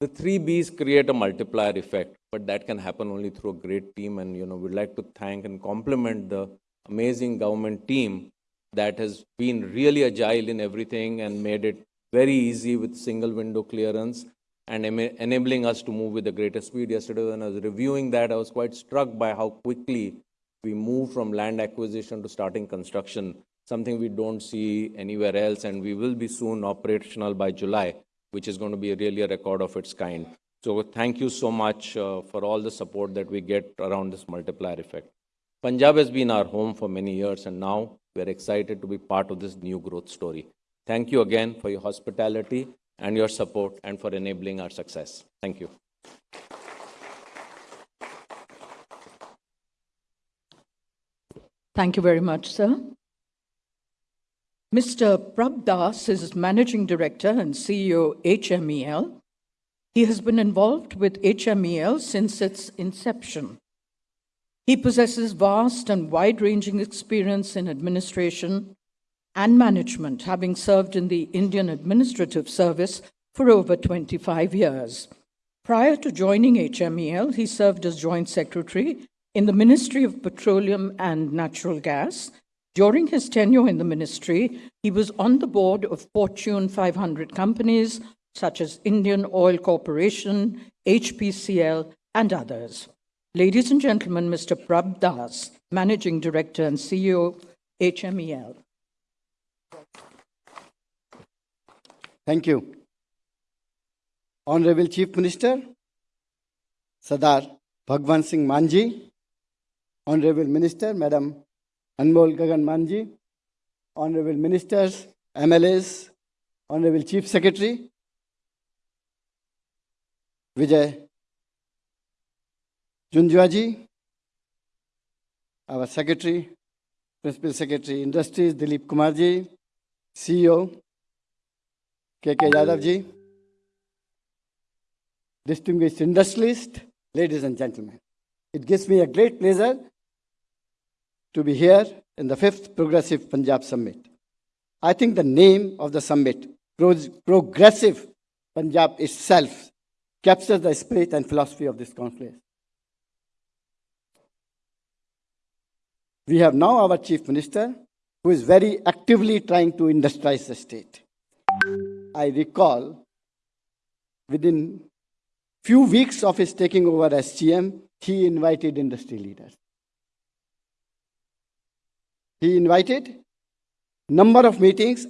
The three B's create a multiplier effect, but that can happen only through a great team. And, you know, we'd like to thank and compliment the amazing government team that has been really agile in everything and made it very easy with single window clearance and enabling us to move with the greatest speed. Yesterday, when I was reviewing that, I was quite struck by how quickly we move from land acquisition to starting construction, something we don't see anywhere else, and we will be soon operational by July, which is going to be really a record of its kind. So thank you so much uh, for all the support that we get around this multiplier effect. Punjab has been our home for many years, and now we're excited to be part of this new growth story. Thank you again for your hospitality and your support and for enabling our success. Thank you. Thank you very much, sir. Mr. Prabh Das is Managing Director and CEO HMEL. He has been involved with HMEL since its inception. He possesses vast and wide ranging experience in administration, and management, having served in the Indian Administrative Service for over 25 years. Prior to joining HMEL, he served as Joint Secretary in the Ministry of Petroleum and Natural Gas. During his tenure in the ministry, he was on the board of Fortune 500 companies such as Indian Oil Corporation, HPCL, and others. Ladies and gentlemen, Mr. Prabh Das, Managing Director and CEO, HMEL. Thank you. Honorable Chief Minister, Sadar Bhagwan Singh Manji, Honorable Minister, Madam Anmol Gagan Manji, Honorable Ministers, MLAs, Honorable Chief Secretary, Vijay Janjuaji, our Secretary, Principal Secretary Industries, Dilip Kumarji, CEO, KK Yadav ji, distinguished industrialist, ladies and gentlemen. It gives me a great pleasure to be here in the fifth Progressive Punjab Summit. I think the name of the summit, Progressive Punjab itself captures the spirit and philosophy of this conclave. We have now our chief minister who is very actively trying to industrialize the state. I recall within few weeks of his taking over as CM, he invited industry leaders. He invited number of meetings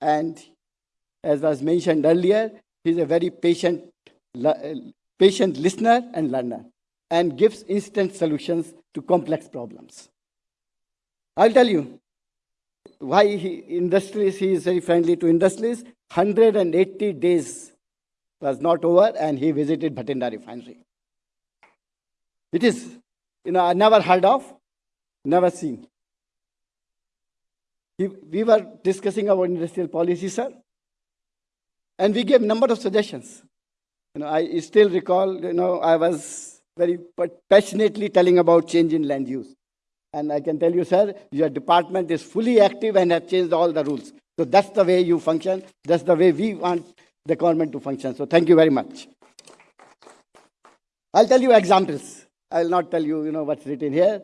and as was mentioned earlier, he's a very patient, patient listener and learner and gives instant solutions to complex problems. I'll tell you why he, industrialists, he is very friendly to industries. 180 days was not over and he visited Bhatinda refinery. It is, you know, I never heard of, never seen. He, we were discussing our industrial policy, sir, and we gave a number of suggestions. You know, I still recall, you know, I was very passionately telling about change in land use. And I can tell you, sir, your department is fully active and have changed all the rules. So that's the way you function. That's the way we want the government to function. So thank you very much. I'll tell you examples. I'll not tell you, you know, what's written here.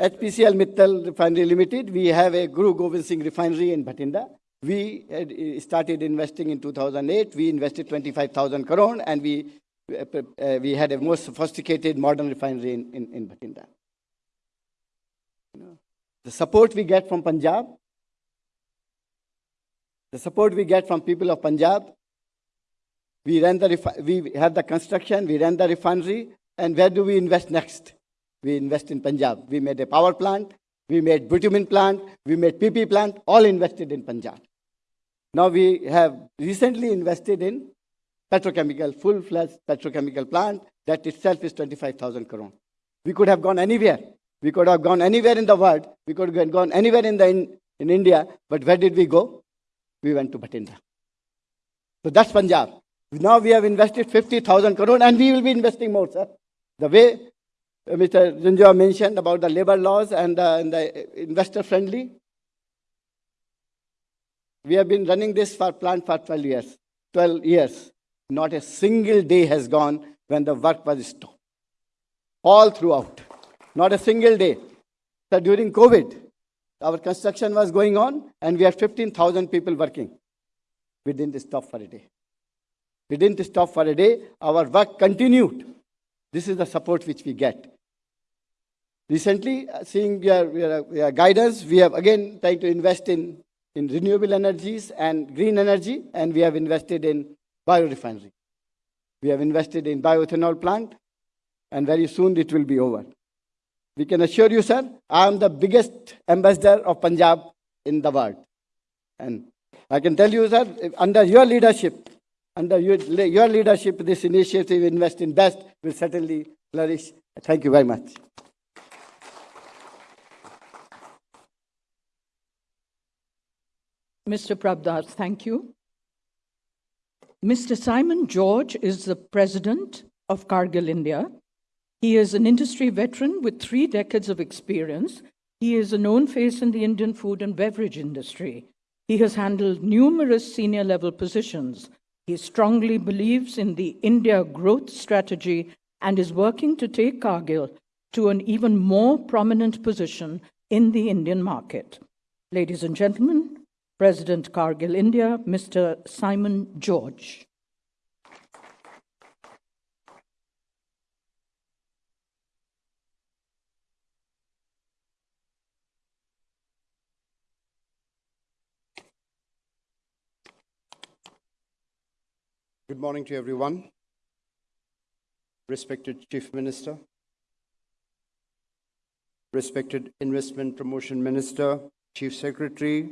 HPCL Mittal Refinery Limited, we have a Guru Gobind Singh refinery in Bhatinda. We uh, started investing in 2008. We invested 25,000 crore and we, uh, we had a most sophisticated modern refinery in, in, in Bhatinda. The support we get from Punjab, the support we get from people of Punjab, we, ran the we have the construction, we ran the refinery, and where do we invest next? We invest in Punjab. We made a power plant, we made bitumen plant, we made PP plant, all invested in Punjab. Now we have recently invested in petrochemical, full-fledged petrochemical plant. That itself is 25,000 crore. We could have gone anywhere. We could have gone anywhere in the world. We could have gone anywhere in, the, in, in India. But where did we go? We went to Bhatinda. So that's Punjab. Now we have invested 50,000 crore and we will be investing more, sir. The way uh, Mr. Janjua mentioned about the labor laws and, uh, and the investor friendly, we have been running this for plant for 12 years. 12 years. Not a single day has gone when the work was stopped. All throughout. Not a single day. So during COVID, our construction was going on and we had 15,000 people working. We didn't stop for a day. We didn't stop for a day. Our work continued. This is the support which we get. Recently, uh, seeing your, your, your guidance, we have again tried to invest in in renewable energies and green energy, and we have invested in biorefinery. We have invested in bioethanol plant, and very soon it will be over. We can assure you, sir, I am the biggest ambassador of Punjab in the world. And I can tell you, sir, under your leadership, under your, leadership, this initiative, Invest in Best, will certainly flourish. Thank you very much. Mr. Prabh Das, thank you. Mr. Simon George is the president of Cargill India. He is an industry veteran with three decades of experience. He is a known face in the Indian food and beverage industry. He has handled numerous senior level positions. He strongly believes in the India growth strategy and is working to take Cargill to an even more prominent position in the Indian market. Ladies and gentlemen, President Cargill India, Mr. Simon George. Good morning to everyone. Respected Chief Minister, respected Investment Promotion Minister, Chief Secretary,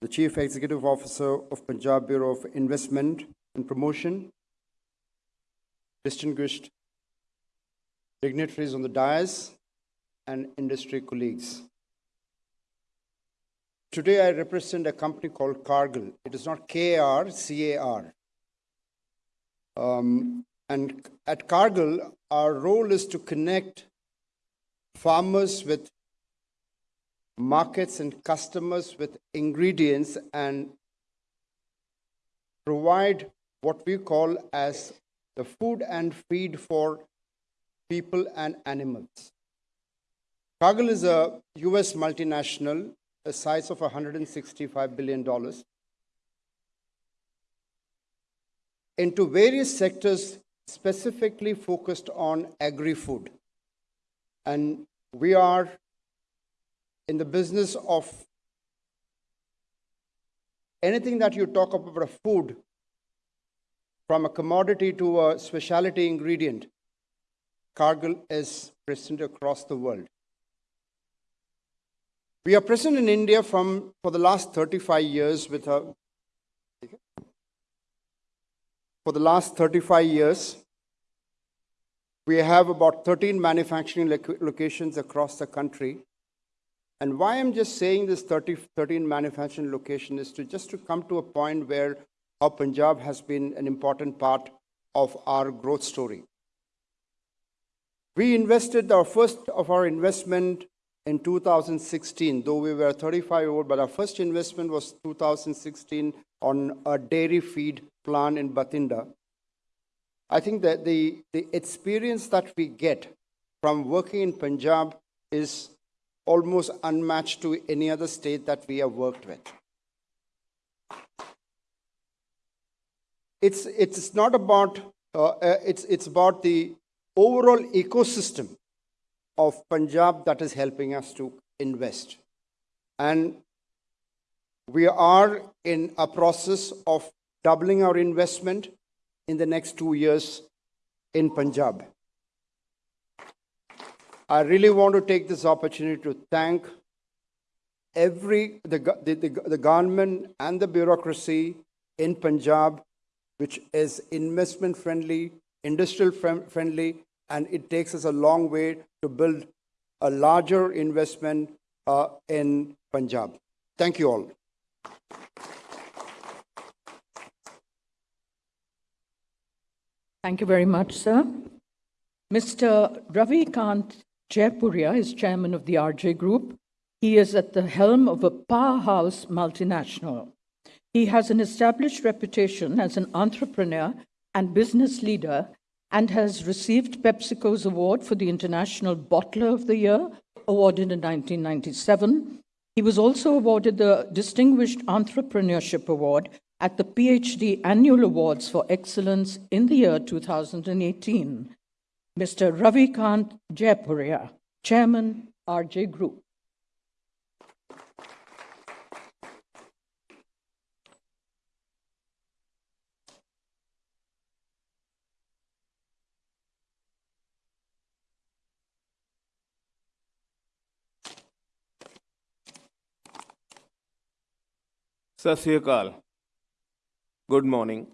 the Chief Executive Officer of Punjab Bureau of Investment and Promotion, distinguished dignitaries on the dais, and industry colleagues. Today I represent a company called Cargill. It is not K-A-R, C-A-R. Um, and at Cargill, our role is to connect farmers with markets and customers with ingredients and provide what we call as the food and feed for people and animals. Cargill is a US multinational, a size of $165 billion, into various sectors specifically focused on agri-food. And we are in the business of anything that you talk about a food, from a commodity to a specialty ingredient, Cargill is present across the world. We are present in India from, for the last 35 years with a, for the last 35 years, we have about 13 manufacturing loc- locations across the country. And why I'm just saying this 30, 13 manufacturing location is to just to come to a point where how Punjab has been an important part of our growth story. We invested our first of our investment in 2016, though we were 35 old, but our first investment was 2016 on a dairy feed plant in Batinda. I think that the, the experience that we get from working in Punjab is almost unmatched to any other state that we have worked with. It's, it's not about, uh, uh, it's, it's about the overall ecosystem of Punjab that is helping us to invest. And we are in a process of doubling our investment in the next two years in Punjab. I really want to take this opportunity to thank every the, the, the, government and the bureaucracy in Punjab, which is investment friendly, industrial friendly, and it takes us a long way to build a larger investment uh, in Punjab. Thank you all. Thank you very much, sir. Mr. Ravi Kant Jaipuria is chairman of the RJ Group. He is at the helm of a powerhouse multinational. He has an established reputation as an entrepreneur and business leader and has received PepsiCo's award for the International Bottler of the Year, awarded in 1997. He was also awarded the Distinguished Entrepreneurship Award at the PhD Annual Awards for Excellence in the year 2018. Mr. Ravikant Jaipuria, Chairman, RJ Group. Sat. Good morning.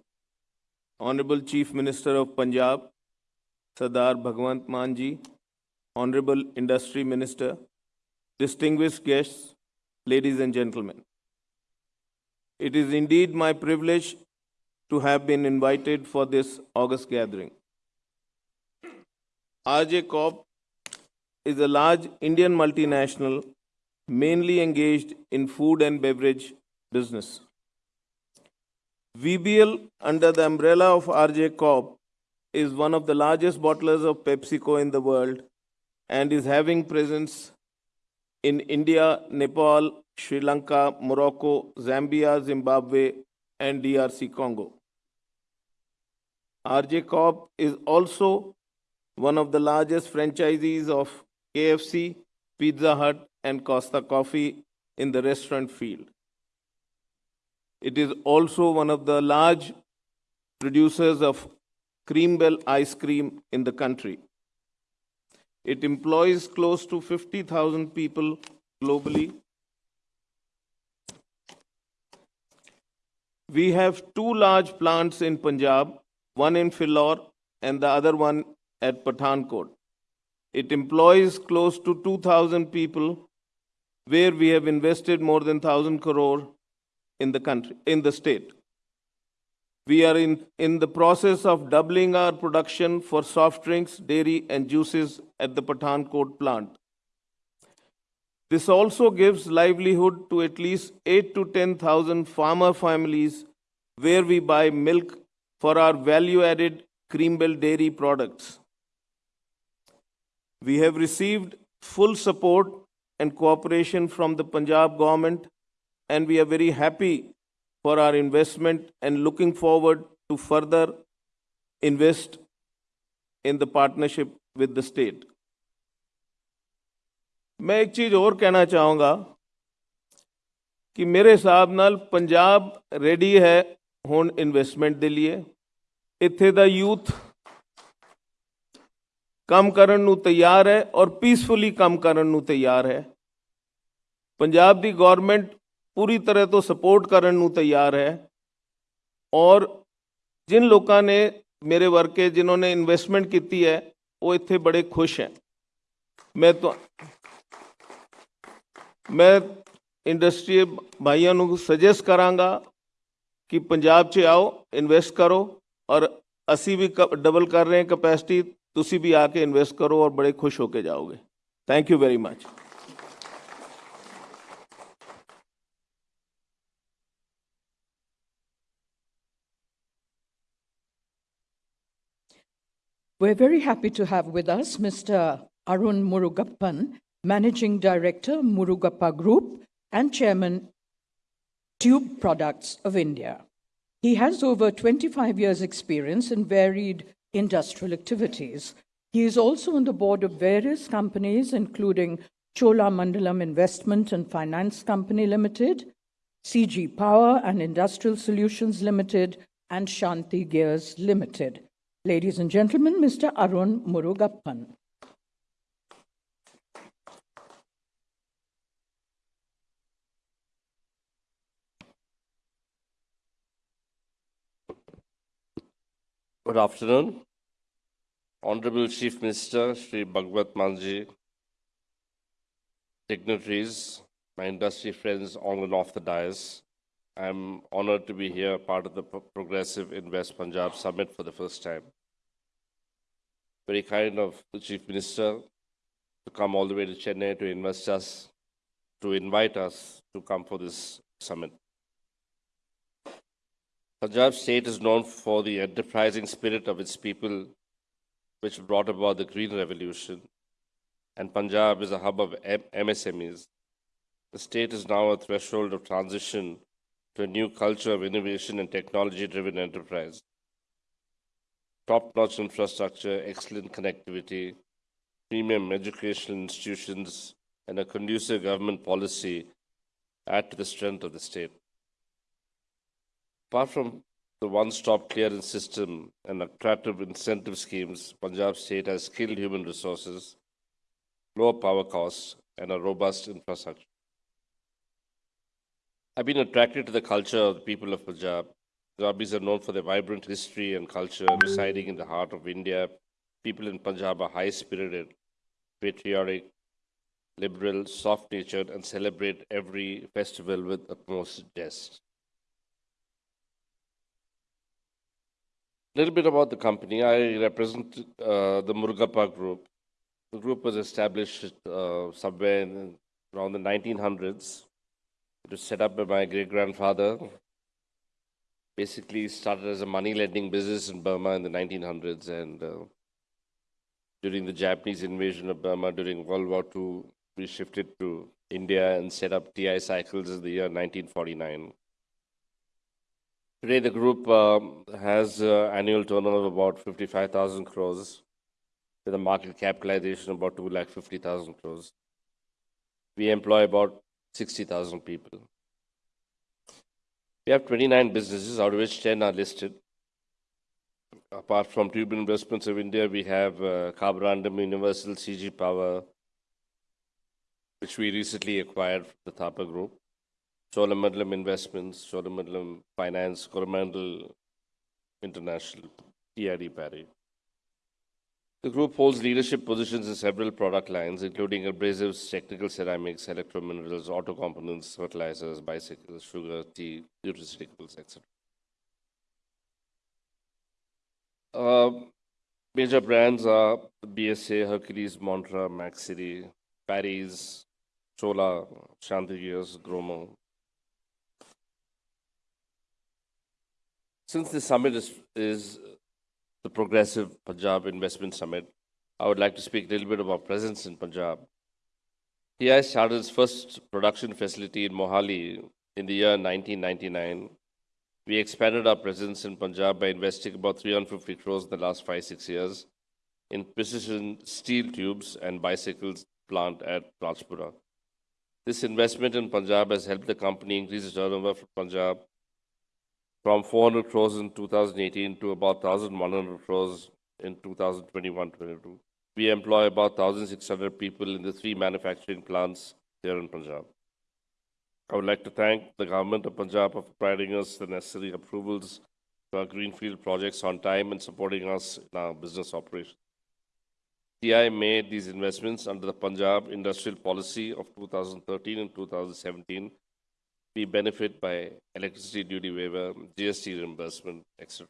Honorable Chief Minister of Punjab, Sardar Bhagwant Manji, Honorable Industry Minister, distinguished guests, ladies and gentlemen. It is indeed my privilege to have been invited for this August gathering. RJ Corp is a large Indian multinational mainly engaged in food and beverage business. VBL, under the umbrella of RJ Corp, is one of the largest bottlers of PepsiCo in the world and is having presence in India, Nepal, Sri Lanka, Morocco, Zambia, Zimbabwe, and DRC Congo. RJ Corp is also one of the largest franchisees of KFC, Pizza Hut, and Costa Coffee in the restaurant field. It is also one of the large producers of Cream Bell ice cream in the country. It employs close to 50,000 people globally. We have two large plants in Punjab, one in Phillaur and the other one at Pathankot. It employs close to 2,000 people, where we have invested more than 1,000 crore in the country, in the state. We are in, in the process of doubling our production for soft drinks, dairy, and juices at the Pathankot plant. This also gives livelihood to at least 8 to 10,000 farmer families where we buy milk for our value added Cream Bell dairy products. We have received full support and cooperation from the Punjab government, and we are very happy for our investment and looking forward to further invest in the partnership with the state. ਮੈਂ ਇੱਕ ਚੀਜ਼ ਹੋਰ ਕਹਿਣਾ ਚਾਹਾਂਗਾ ਕਿ ਮੇਰੇ ਹਿਸਾਬ ਨਾਲ ਪੰਜਾਬ ਰੈਡੀ ਹੈ ਹੁਣ ਇਨਵੈਸਟਮੈਂਟ ਦੇ ਲਈ ਇੱਥੇ ਦਾ ਯੂਥ ਕੰਮ ਕਰਨ ਨੂੰ ਤਿਆਰ ਹੈ ਔਰ ਪੀਸਫੁਲੀ ਕੰਮ ਕਰਨ ਨੂੰ ਤਿਆਰ ਹੈ ਪੰਜਾਬ ਦੀ ਗਵਰਨਮੈਂਟ ਪੂਰੀ ਤਰ੍ਹਾਂ ਤੋਂ ਸਪੋਰਟ ਕਰਨ ਨੂੰ ਤਿਆਰ ਹੈ ਔਰ ਜਿਨ ਲੋਕਾਂ ਨੇ ਮੇਰੇ ਵਰਕੇ ਜਿਨ੍ਹਾਂ ਨੇ ਇਨਵੈਸਟਮੈਂਟ ਕੀਤੀ ਹੈ ਉਹ ਇੱਥੇ ਬੜੇ ਖੁਸ਼ ਹੈ ਮੈਂ ਤਾਂ ਮੈਂ ਇੰਡਸਟਰੀ ਭਾਈਆਂ ਨੂੰ ਸੁਜੈਸਟ ਕਰਾਂਗਾ ਕਿ ਪੰਜਾਬ 'ਚ ਆਓ ਇਨਵੈਸਟ ਕਰੋ ਔਰ ਅਸੀਂ ਵੀ ਡਬਲ ਕਰ ਰਹੇ ਹਾਂ ਕਪੈਸਿਟੀ ਤੁਸੀਂ ਵੀ ਆ ਕੇ ਇਨਵੈਸਟ ਕਰੋ ਔਰ ਬੜੇ ਖੁਸ਼ ਹੋ ਕੇ ਜਾਓਗੇ thank you very much We're very happy to have with us Mr. Arun Murugappan, Managing Director, Murugappa Group, and Chairman, Tube Products of India. He has over 25 years' experience in varied industrial activities. He is also on the board of various companies, including Cholamandalam Investment and Finance Company Limited, CG Power and Industrial Solutions Limited, and Shanti Gears Limited. Ladies and gentlemen, Mr. Arun Murugappan. Good afternoon. Honorable Chief Minister Sri Bhagwant Manji, dignitaries, my industry friends on and off the dais, I'm honored to be here, part of the Pro- Progressive Invest Punjab Summit for the first time. Very kind of the Chief Minister to come all the way to Chennai to invest us, to invite us to come for this summit. Punjab state is known for the enterprising spirit of its people, which brought about the Green Revolution, and Punjab is a hub of MSMEs. The state is now a threshold of transition to a new culture of innovation and technology driven enterprise. Top notch infrastructure, excellent connectivity, premium educational institutions, and a conducive government policy add to the strength of the state. Apart from the one-stop clearance system and attractive incentive schemes, Punjab state has skilled human resources, lower power costs, and a robust infrastructure. I've been attracted to the culture of the people of Punjab. Punjabis are known for their vibrant history and culture residing in the heart of India. People in Punjab are high-spirited, patriotic, liberal, soft-natured, and celebrate every festival with utmost zest. A little bit about the company. I represent uh, the Murugappa Group. The group was established uh, somewhere in, around the 1900s. It was set up by my great grandfather. Basically, started as a money lending business in Burma in the 1900s, and uh, during the Japanese invasion of Burma during World War II, we shifted to India and set up TI Cycles in the year 1949. Today, the group um, has uh, annual turnover of about 55,000 crores, with a market capitalization of about 2 lakh 50,000 crores. We employ about 60,000 people. We have 29 businesses, out of which 10 are listed. Apart from Tube Investments of India, we have uh, Universal CG Power, which we recently acquired from the Thapar Group. Cholamandalam Investments, Cholamandalam Finance, Coromandel International, EID Parry. The group holds leadership positions in several product lines, including abrasives, technical ceramics, electrominerals, auto components, fertilizers, bicycles, sugar, tea, nutraceuticals, etc. Uh, major brands are BSA, Hercules, Montra, Mach City, Parry's, Chola, Chantigears, Gromor, Since this summit is, is the Progressive Punjab Investment Summit, I would like to speak a little bit about presence in Punjab. TI started its first production facility in Mohali in the year 1999. We expanded our presence in Punjab by investing about 350 crores in the last five, six years in precision steel tubes and bicycles plant at Rajpura. This investment in Punjab has helped the company increase its turnover from Punjab from 400 crores in 2018 to about 1,100 crores in 2021-22. We employ about 1,600 people in the three manufacturing plants here in Punjab. I would like to thank the government of Punjab for providing us the necessary approvals for our greenfield projects on time and supporting us in our business operations. TI made these investments under the Punjab Industrial Policy of 2013 and 2017. We benefit by electricity duty waiver, GST reimbursement, etc.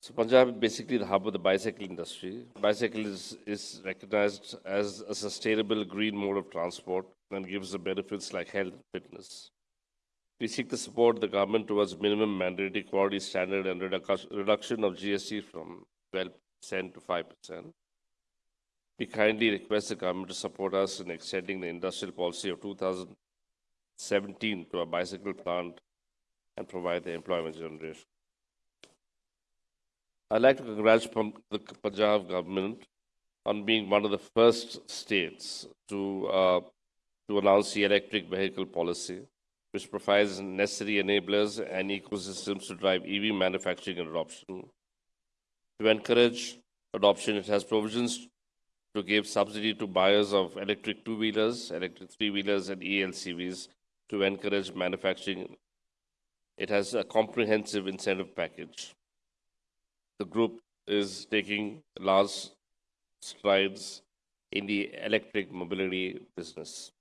So Punjab is basically the hub of the bicycle industry. Bicycle is, is recognized as a sustainable green mode of transport and gives the benefits like health and fitness. We seek to support of the government towards minimum mandatory quality standard and reduc- reduction of GST from 12% to 5%. We kindly request the government to support us in extending the industrial policy of 2017 to a bicycle plant and provide the employment generation. I'd like to congratulate the Punjab government on being one of the first states to, uh, to announce the electric vehicle policy, which provides necessary enablers and ecosystems to drive EV manufacturing and adoption. To encourage adoption, it has provisions to give subsidy to buyers of electric two-wheelers, electric three-wheelers, and ELCVs to encourage manufacturing. It has a comprehensive incentive package the group is taking large strides in the electric mobility business.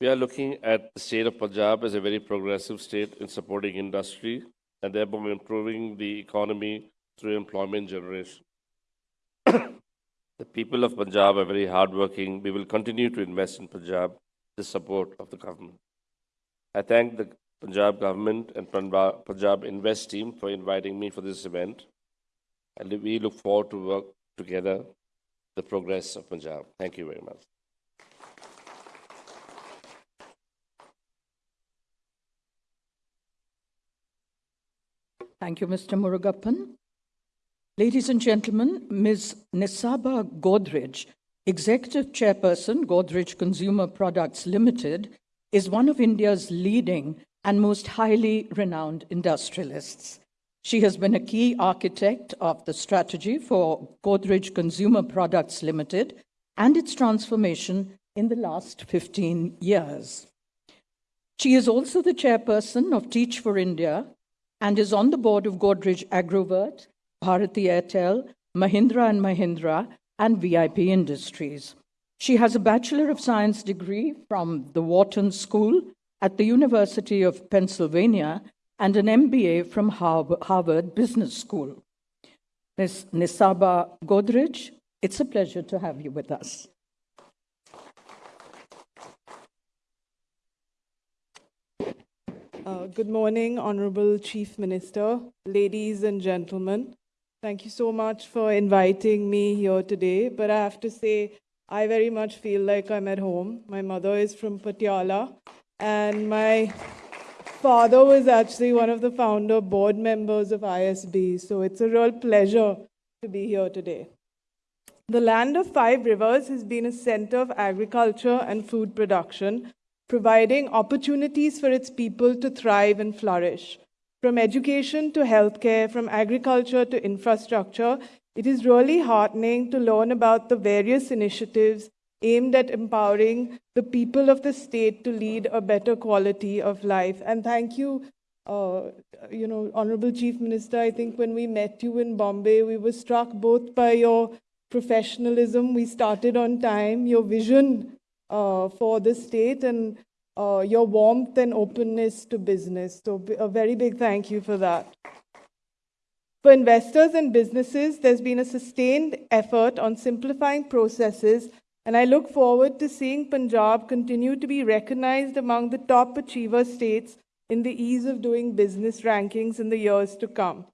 We are looking at the state of Punjab as a very progressive state in supporting industry and thereby improving the economy through employment generation. The people of Punjab are very hardworking. We will continue to invest in Punjab with the support of the government. I thank the Punjab government and Punjab Invest team for inviting me for this event. And we look forward to work together the progress of Punjab. Thank you very much. Thank you, Mr. Murugappan. Ladies and gentlemen, Ms. Nisaba Godrej, Executive Chairperson, Godrej Consumer Products Limited, is one of India's leading and most highly renowned industrialists. She has been a key architect of the strategy for Godrej Consumer Products Limited and its transformation in the last 15 years. She is also the chairperson of Teach for India and is on the board of Godrej Agrovet, Bharti Airtel, Mahindra and Mahindra, and VIP Industries. She has a Bachelor of Science degree from the Wharton School at the University of Pennsylvania and an MBA from Harvard Business School. Ms. Nisaba Godrej, it's a pleasure to have you with us. Uh, good morning, Honorable Chief Minister, ladies and gentlemen. Thank you so much for inviting me here today. But I have to say, I very much feel like I'm at home. My mother is from Patiala, and my father was actually one of the founder board members of ISB. So it's a real pleasure to be here today. The land of five rivers has been a center of agriculture and food production, providing opportunities for its people to thrive and flourish. From education to healthcare, from agriculture to infrastructure, it is really heartening to learn about the various initiatives aimed at empowering the people of the state to lead a better quality of life. And thank you, uh, you know, Honorable Chief Minister. I think when we met you in Bombay, we were struck both by your professionalism. We started on time, your vision uh, for the state, and uh, your warmth and openness to business. So, a very big thank you for that. For investors and businesses, there's been a sustained effort on simplifying processes, and I look forward to seeing Punjab continue to be recognized among the top achiever states in the ease of doing business rankings in the years to come.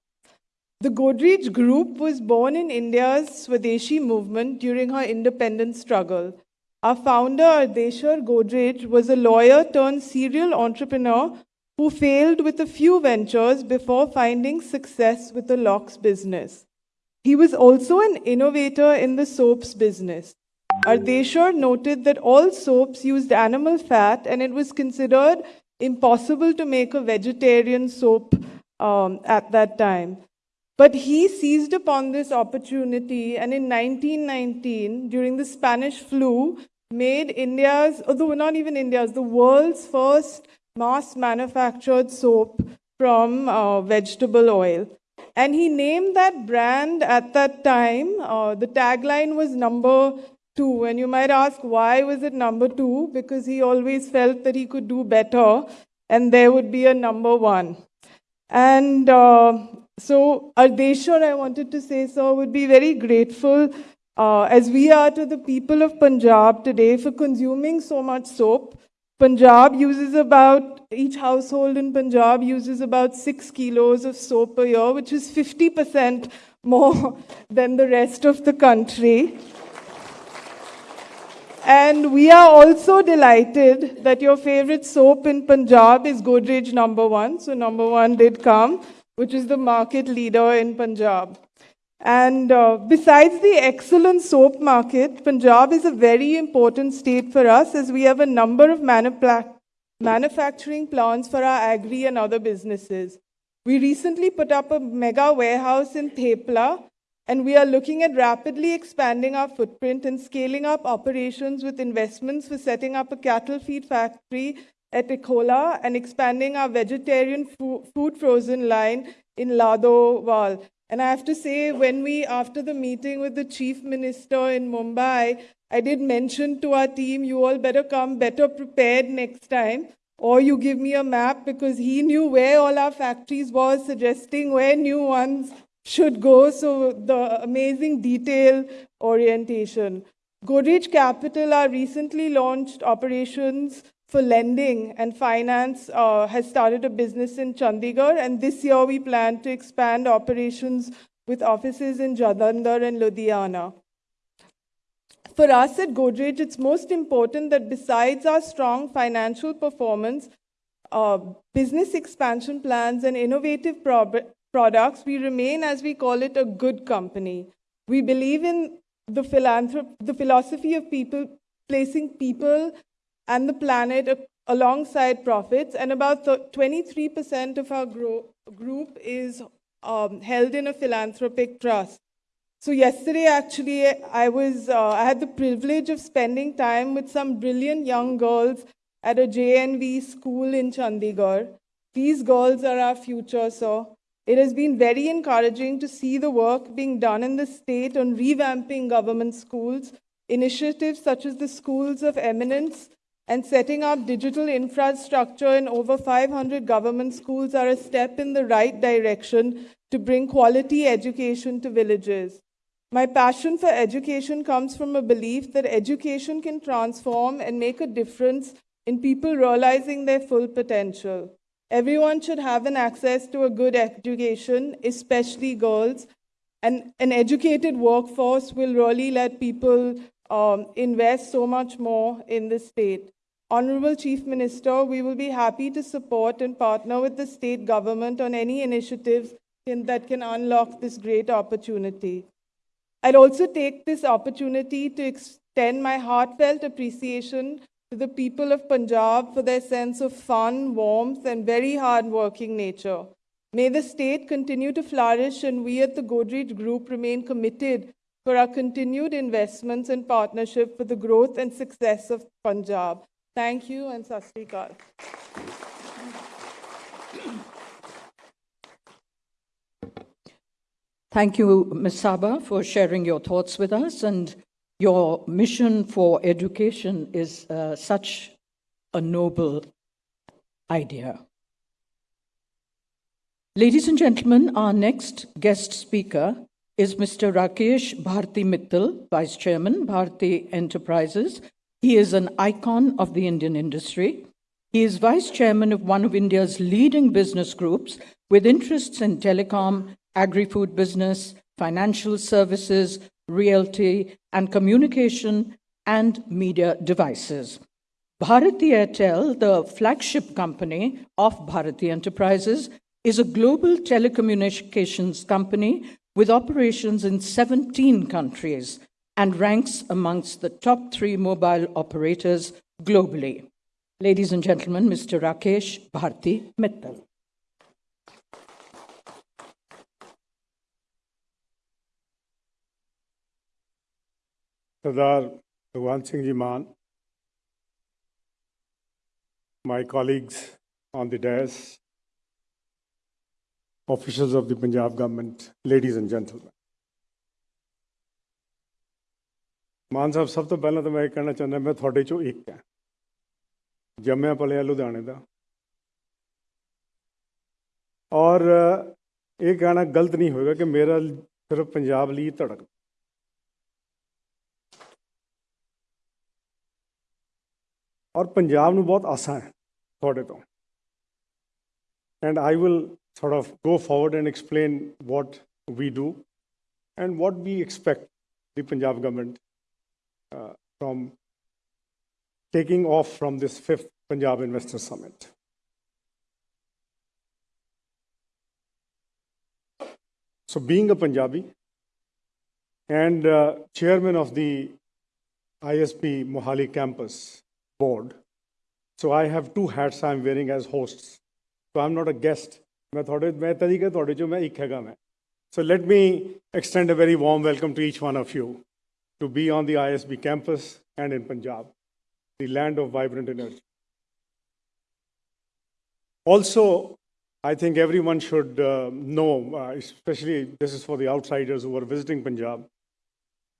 The Godrej Group was born in India's Swadeshi movement during her independence struggle. Our founder, Ardeshir Godrej, was a lawyer turned serial entrepreneur who failed with a few ventures before finding success with the locks business. He was also an innovator in the soaps business. Ardeshar noted that all soaps used animal fat and it was considered impossible to make a vegetarian soap um, at that time. But he seized upon this opportunity and in 1919, during the Spanish flu, made India's, although not even India's, the world's first mass manufactured soap from uh, vegetable oil. And he named that brand at that time. Uh, the tagline was number two. And you might ask, why was it number two? Because he always felt that he could do better and there would be a number one. And uh, so, Ardeshir, I wanted to say so, would be very grateful uh, as we are to the people of Punjab today for consuming so much soap. Punjab uses about, each household in Punjab uses about six kilos of soap a year, which is 50% more than the rest of the country. And we are also delighted that your favorite soap in Punjab is Godrej number one. So, number one did come, which is the market leader in Punjab. And uh, besides the excellent soap market, Punjab is a very important state for us as we have a number of manufacturing plants for our agri and other businesses. We recently put up a mega warehouse in Thepla, and we are looking at rapidly expanding our footprint and scaling up operations with investments for setting up a cattle feed factory at Ikola and expanding our vegetarian fo food frozen line in Ladowal. And I have to say, when we, after the meeting with the chief minister in Mumbai, I did mention to our team, you all better come better prepared next time, or you give me a map because he knew where all our factories was, suggesting where new ones should go. So the amazing detail orientation. Godrej Capital, our recently launched operations for lending and finance, uh, has started a business in Chandigarh, and this year we plan to expand operations with offices in Jalandhar and Ludhiana. For us at Godrej, it's most important that besides our strong financial performance, uh, business expansion plans, and innovative pro products, we remain, as we call it, a good company. We believe in the, the philosophy of people placing people and the planet alongside profits, and about 23% of our group is um, held in a philanthropic trust. So yesterday, actually, I was uh, I had the privilege of spending time with some brilliant young girls at a JNV school in Chandigarh. These girls are our future, so it has been very encouraging to see the work being done in the state on revamping government schools, initiatives such as the Schools of Eminence and setting up digital infrastructure in over 500 government schools are a step in the right direction to bring quality education to villages. My passion for education comes from a belief that education can transform and make a difference in people realizing their full potential. Everyone should have an access to a good education, especially girls. And an educated workforce will really let people um, invest so much more in the state. Honorable Chief Minister, we will be happy to support and partner with the state government on any initiatives in, that can unlock this great opportunity. I'd also take this opportunity to extend my heartfelt appreciation to the people of Punjab for their sense of fun, warmth, and very hard-working nature. May the state continue to flourish and we at the Godrej Group remain committed for our continued investments and partnership for the growth and success of Punjab. Thank you and Sat Sri Thank you, Ms. Saba, for sharing your thoughts with us. And your mission for education is uh, such a noble idea. Ladies and gentlemen, our next guest speaker is Mr. Rakesh Bharti Mittal, Vice Chairman, Bharti Enterprises. He is an icon of the Indian industry. He is vice chairman of one of India's leading business groups with interests in telecom, agri-food business, financial services, realty, and communication and media devices. Bharti Airtel, the flagship company of Bharti Enterprises, is a global telecommunications company with operations in 17 countries and ranks amongst the top three mobile operators globally. Ladies and gentlemen, Mr. Rakesh Bharti Mittal. Sardar Bhagwant Singh Ji Mann, my colleagues on the dais, officials of the Punjab government, ladies and gentlemen. Mann Sahib, ਸਭ ਤੋਂ ਪਹਿਲਾਂ ਤਾਂ ਮੈਂ ਇਹ ਕਹਿਣਾ ਚਾਹੁੰਦਾ, ਮੈਂ ਤੁਹਾਡੇ ਚੋਂ ਇੱਕ ਹਾਂ। ਜੰਮਿਆ ਪਲਿਆ ਲੁਧਿਆਣੇ ਦਾ। ਔਰ ਇਹ ਕਹਿਣਾ ਗਲਤ ਨਹੀਂ ਹੋਏਗਾ ਕਿ ਮੇਰਾ ਸਿਰਫ ਪੰਜਾਬ ਲਈ ਧੜਕ। ਔਰ ਪੰਜਾਬ ਨੂੰ ਬਹੁਤ ਆਸਾਂ ਹੈ ਤੁਹਾਡੇ ਤੋਂ। And I will sort of go forward and explain what we do and what we expect the Punjab government Uh, from taking off from this fifth Punjab Investor Summit. So being a Punjabi and uh, chairman of the ISB Mohali campus board, so I have two hats I'm wearing as hosts. So I'm not a guest. So let me extend a very warm welcome to each one of you to be on the ISB campus and in Punjab, the land of vibrant energy. Also, I think everyone should uh, know, uh, especially this is for the outsiders who are visiting Punjab,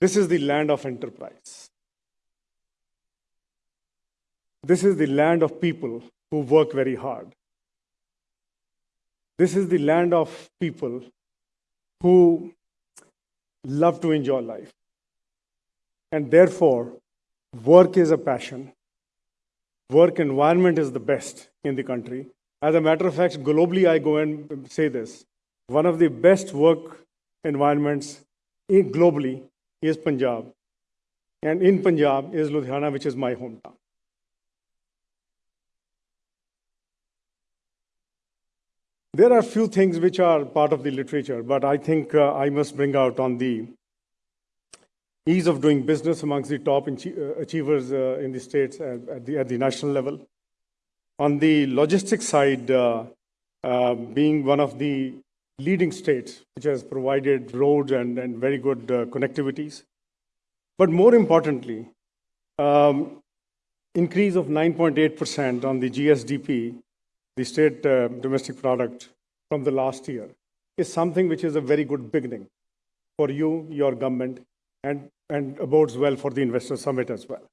this is the land of enterprise. This is the land of people who work very hard. This is the land of people who love to enjoy life. And therefore, work is a passion. Work environment is the best in the country. As a matter of fact, globally, I go and say this. One of the best work environments globally is Punjab. And in Punjab is Ludhiana, which is my hometown. There are few things which are part of the literature, but I think uh, I must bring out on the ease of doing business amongst the top achievers uh, in the states at, at, the, at the national level. On the logistics side, uh, being one of the leading states which has provided roads and, and very good connectivities. But more importantly, um, increase of 9.8% on the GSDP the state uh, domestic product from the last year is something which is a very good beginning for you, your government, and, and bodes well for the investor summit as well.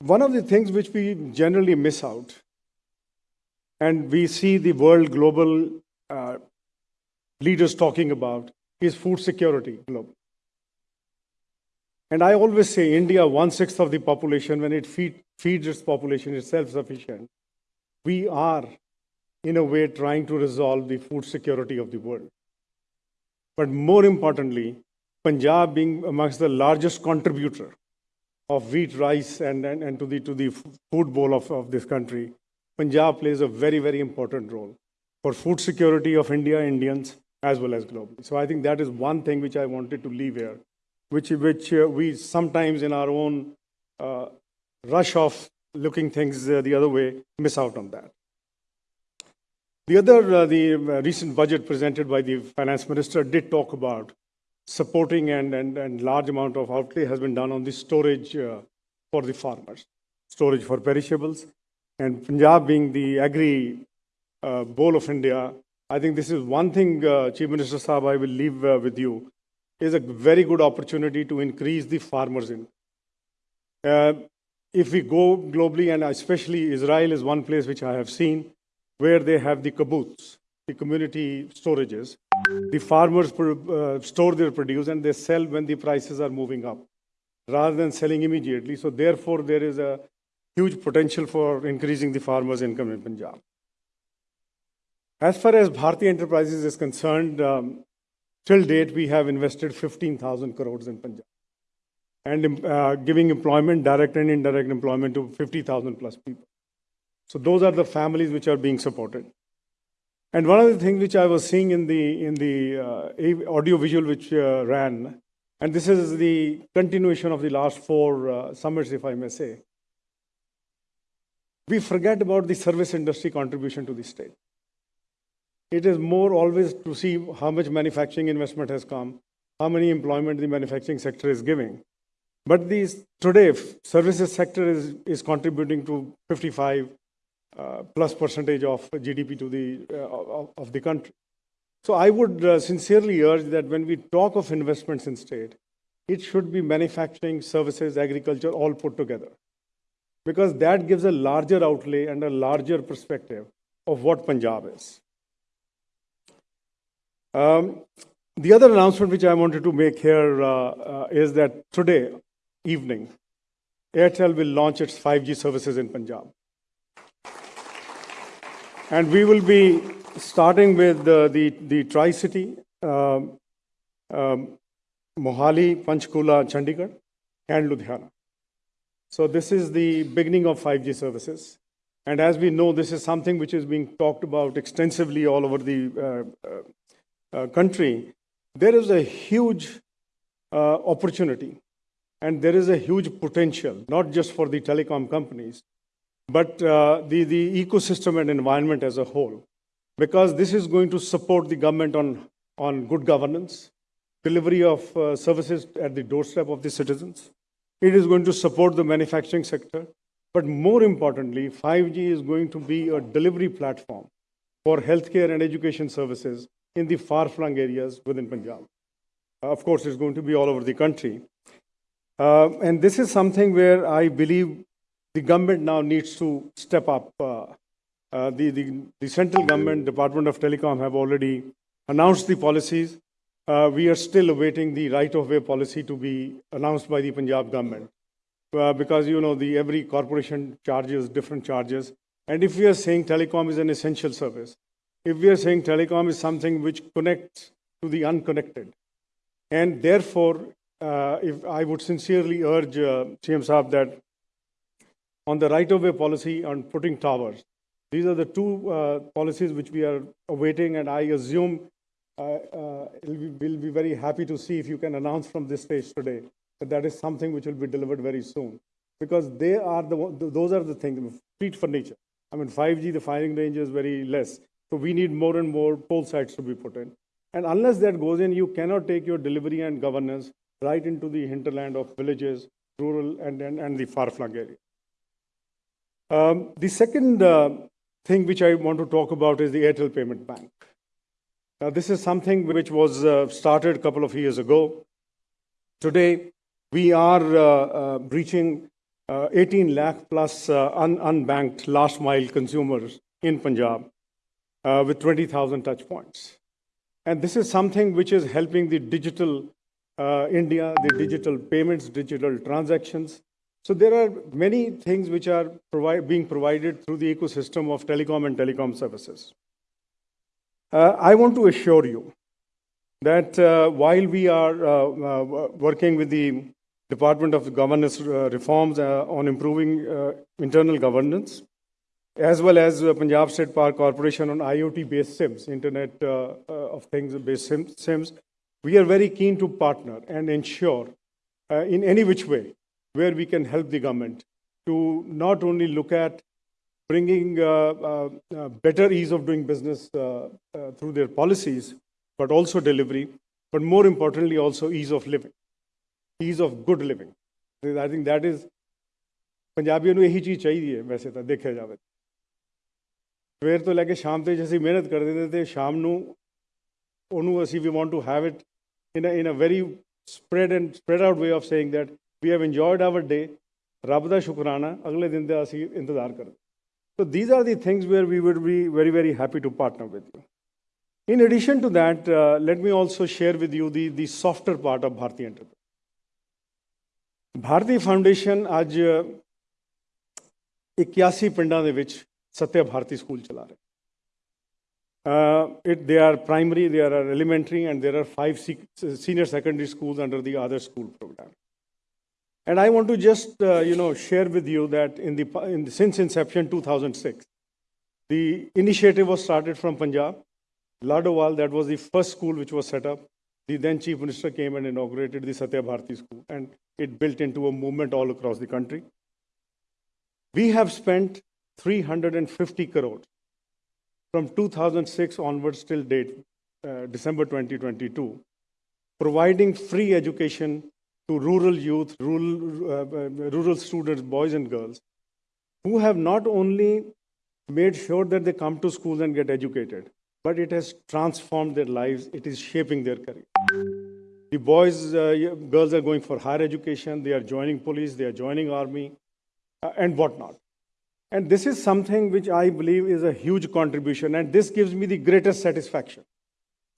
One of the things which we generally miss out, and we see the world global uh, leaders talking about, is food security global. And I always say India, one sixth of the population, when it feed, feeds its population, is self sufficient. We are, in a way, trying to resolve the food security of the world. But more importantly, Punjab being amongst the largest contributor of wheat, rice, and, and, and to, the, to the food bowl of, of this country, Punjab plays a very, very important role for food security of India, Indians, as well as globally. So I think that is one thing which I wanted to leave here which, which uh, we sometimes in our own uh, rush of looking things uh, the other way miss out on that. The other, uh, the uh, recent budget presented by the finance minister did talk about supporting and, and, and large amount of outlay has been done on the storage uh, for the farmers, storage for perishables. And Punjab being the agri bowl of India, I think this is one thing, Chief Minister Saab, I will leave with you is a very good opportunity to increase the farmers in. Uh, if we go globally, and especially Israel is one place which I have seen, where they have the kibbutz, the community storages. The farmers uh, store their produce and they sell when the prices are moving up. rather than selling immediately. So therefore, there is a huge potential for increasing the farmers' income in Punjab. As far as Bharti Enterprises is concerned, um, till date, we have invested 15,000 crores in Punjab and uh, giving employment, direct and indirect employment to 50,000 plus people. So those are the families which are being supported. And one of the things which I was seeing in the in the uh, audio visual which uh, ran, and this is the continuation of the last four uh, summits, if I may say. We forget about the service industry contribution to the state. It is more always to see how much manufacturing investment has come, how many employment the manufacturing sector is giving. But these today, services sector is, is contributing to 55 uh, plus percentage of GDP to the uh, of, of, the country. So I would uh, sincerely urge that when we talk of investments in state, it should be manufacturing, services, agriculture, all put together, because that gives a larger outlay and a larger perspective of what Punjab is. Um, the other announcement which I wanted to make here uh, uh, is that today evening, Airtel will launch its 5G services in Punjab. And we will be starting with the, the, Tri-City, um, um, Mohali, Panchkula, Chandigarh, and Ludhiana. So this is the beginning of 5G services. And as we know, this is something which is being talked about extensively all over the uh, uh, uh country. There is a huge uh, opportunity and there is a huge potential, not just for the telecom companies, but uh, the, the ecosystem and environment as a whole, because this is going to support the government on, on good governance, delivery of uh, services at the doorstep of the citizens. It is going to support the manufacturing sector. But more importantly, 5G is going to be a delivery platform for healthcare and education services in the far-flung areas within Punjab. Uh, of course, it's going to be all over the country. Uh, and this is something where I believe the government now needs to step up. Uh, uh, the, the, the, central government, Department of Telecom, have already announced the policies. Uh, we are still awaiting the right-of-way policy to be announced by the Punjab government. Uh, because, you know, the, every corporation charges different charges. And if we are saying telecom is an essential service, if we are saying telecom is something which connects to the unconnected, and therefore, uh, if I would sincerely urge uh, CM Saab that on the right-of-way policy on putting towers. These are the two uh, policies which we are awaiting, and I assume uh, uh, we'll be very happy to see if you can announce from this stage today that that is something which will be delivered very soon. Because they are the, those are the things, street furniture. I mean, 5G, the firing range is very less. So we need more and more pole sites to be put in. And unless that goes in, you cannot take your delivery and governance right into the hinterland of villages, rural, and, and, and the far-flung areas. Um, the second uh, thing which I want to talk about is the Airtel Payment Bank. Now, this is something which was uh, started a couple of years ago. Today, we are uh, uh reaching uh, 18 lakh plus uh, un unbanked last mile consumers in Punjab with 20,000 touch points. And this is something which is helping the digital India, the digital payments, digital transactions, so there are many things which are provide, being provided through the ecosystem of telecom and telecom services. Uh, I want to assure you that uh, while we are uh, uh working with the Department of Governance uh, reforms uh, on improving internal governance, as well as Punjab State Power Corporation on IoT-based SIMs, Internet of Things-based SIMs, we are very keen to partner and ensure in any which way where we can help the government to not only look at bringing uh, uh, uh better ease of doing business uh, uh, through their policies, but also delivery, but more importantly, also ease of living, ease of good living. I think that is ਪੰਜਾਬੀਆਂ ਨੂੰ ਇਹੀ ਚੀਜ਼ ਚਾਹੀਦੀ ਹੈ ਵੈਸੇ ਤਾਂ ਦੇਖਿਆ ਜਾਵੇ ਸਵੇਰ ਤੋਂ ਲੈ ਕੇ ਸ਼ਾਮ ਤੇ ਜੇ ਅਸੀਂ ਮਿਹਨਤ ਕਰਦੇ ਤੇ ਤੇ ਸ਼ਾਮ ਨੂੰ ਉਹਨੂੰ ਅਸੀਂ we want to have it in in a very spread and spread out way of saying that we have enjoyed our day. ਰੱਬ ਦਾ ਸ਼ੁਕਰਾਨਾ ਅਗਲੇ ਦਿਨ ਦਾ ਅਸੀਂ ਇੰਤਜ਼ਾਰ ਕਰਦੇ So these are the things where we would be very, very happy to partner with you. In addition to that, uh, let me also share with you the, the softer part of Bharti Enterprise. Bharti foundation ਅੱਜ 81 ਪਿੰਡਾਂ ਦੇ ਵਿੱਚ ਸਤਿਆ ਭਾਰਤੀ school ਚਲਾ ਰਿਹਾ Uh, it, they are primary, they are elementary, and there are five sec- senior secondary schools under the other school program. And I want to just, uh, you know, share with you that in the, in since inception 2006, the initiative was started from Punjab. Ladowal, that was the first school which was set up. The then Chief Minister came and inaugurated the Satya Bharti School, and it built into a movement all across the country. We have spent 350 crores from 2006 onwards till date, uh, December 2022, providing free education to rural youth, rural, uh, uh, rural students, boys and girls, who have not only made sure that they come to schools and get educated, but it has transformed their lives. It is shaping their career. The boys, uh, girls are going for higher education. They are joining police. They are joining army, uh, and whatnot. And this is something which I believe is a huge contribution, and this gives me the greatest satisfaction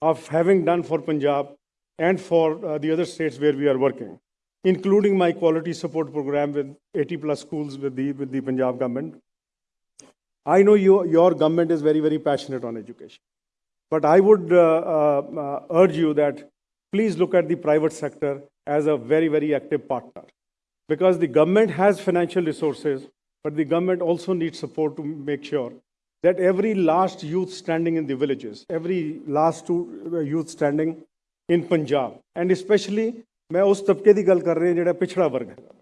of having done for Punjab and for uh, the other states where we are working, including my quality support program with 80 plus schools with the, with the Punjab government. I know you, your government is very, very passionate on education. But I would uh, uh, uh, urge you that please look at the private sector as a very, very active partner. Because the government has financial resources, but the government also needs support to make sure that every last youth standing in the villages, every last uh, youth standing in Punjab, and especially ਮੈਂ ਉਸ ਤਬਕੇ ਦੀ ਗੱਲ ਕਰ ਰਿਹਾ ਜਿਹੜਾ ਪਿਛੜਾ ਵਰਗ ਹੈਗਾ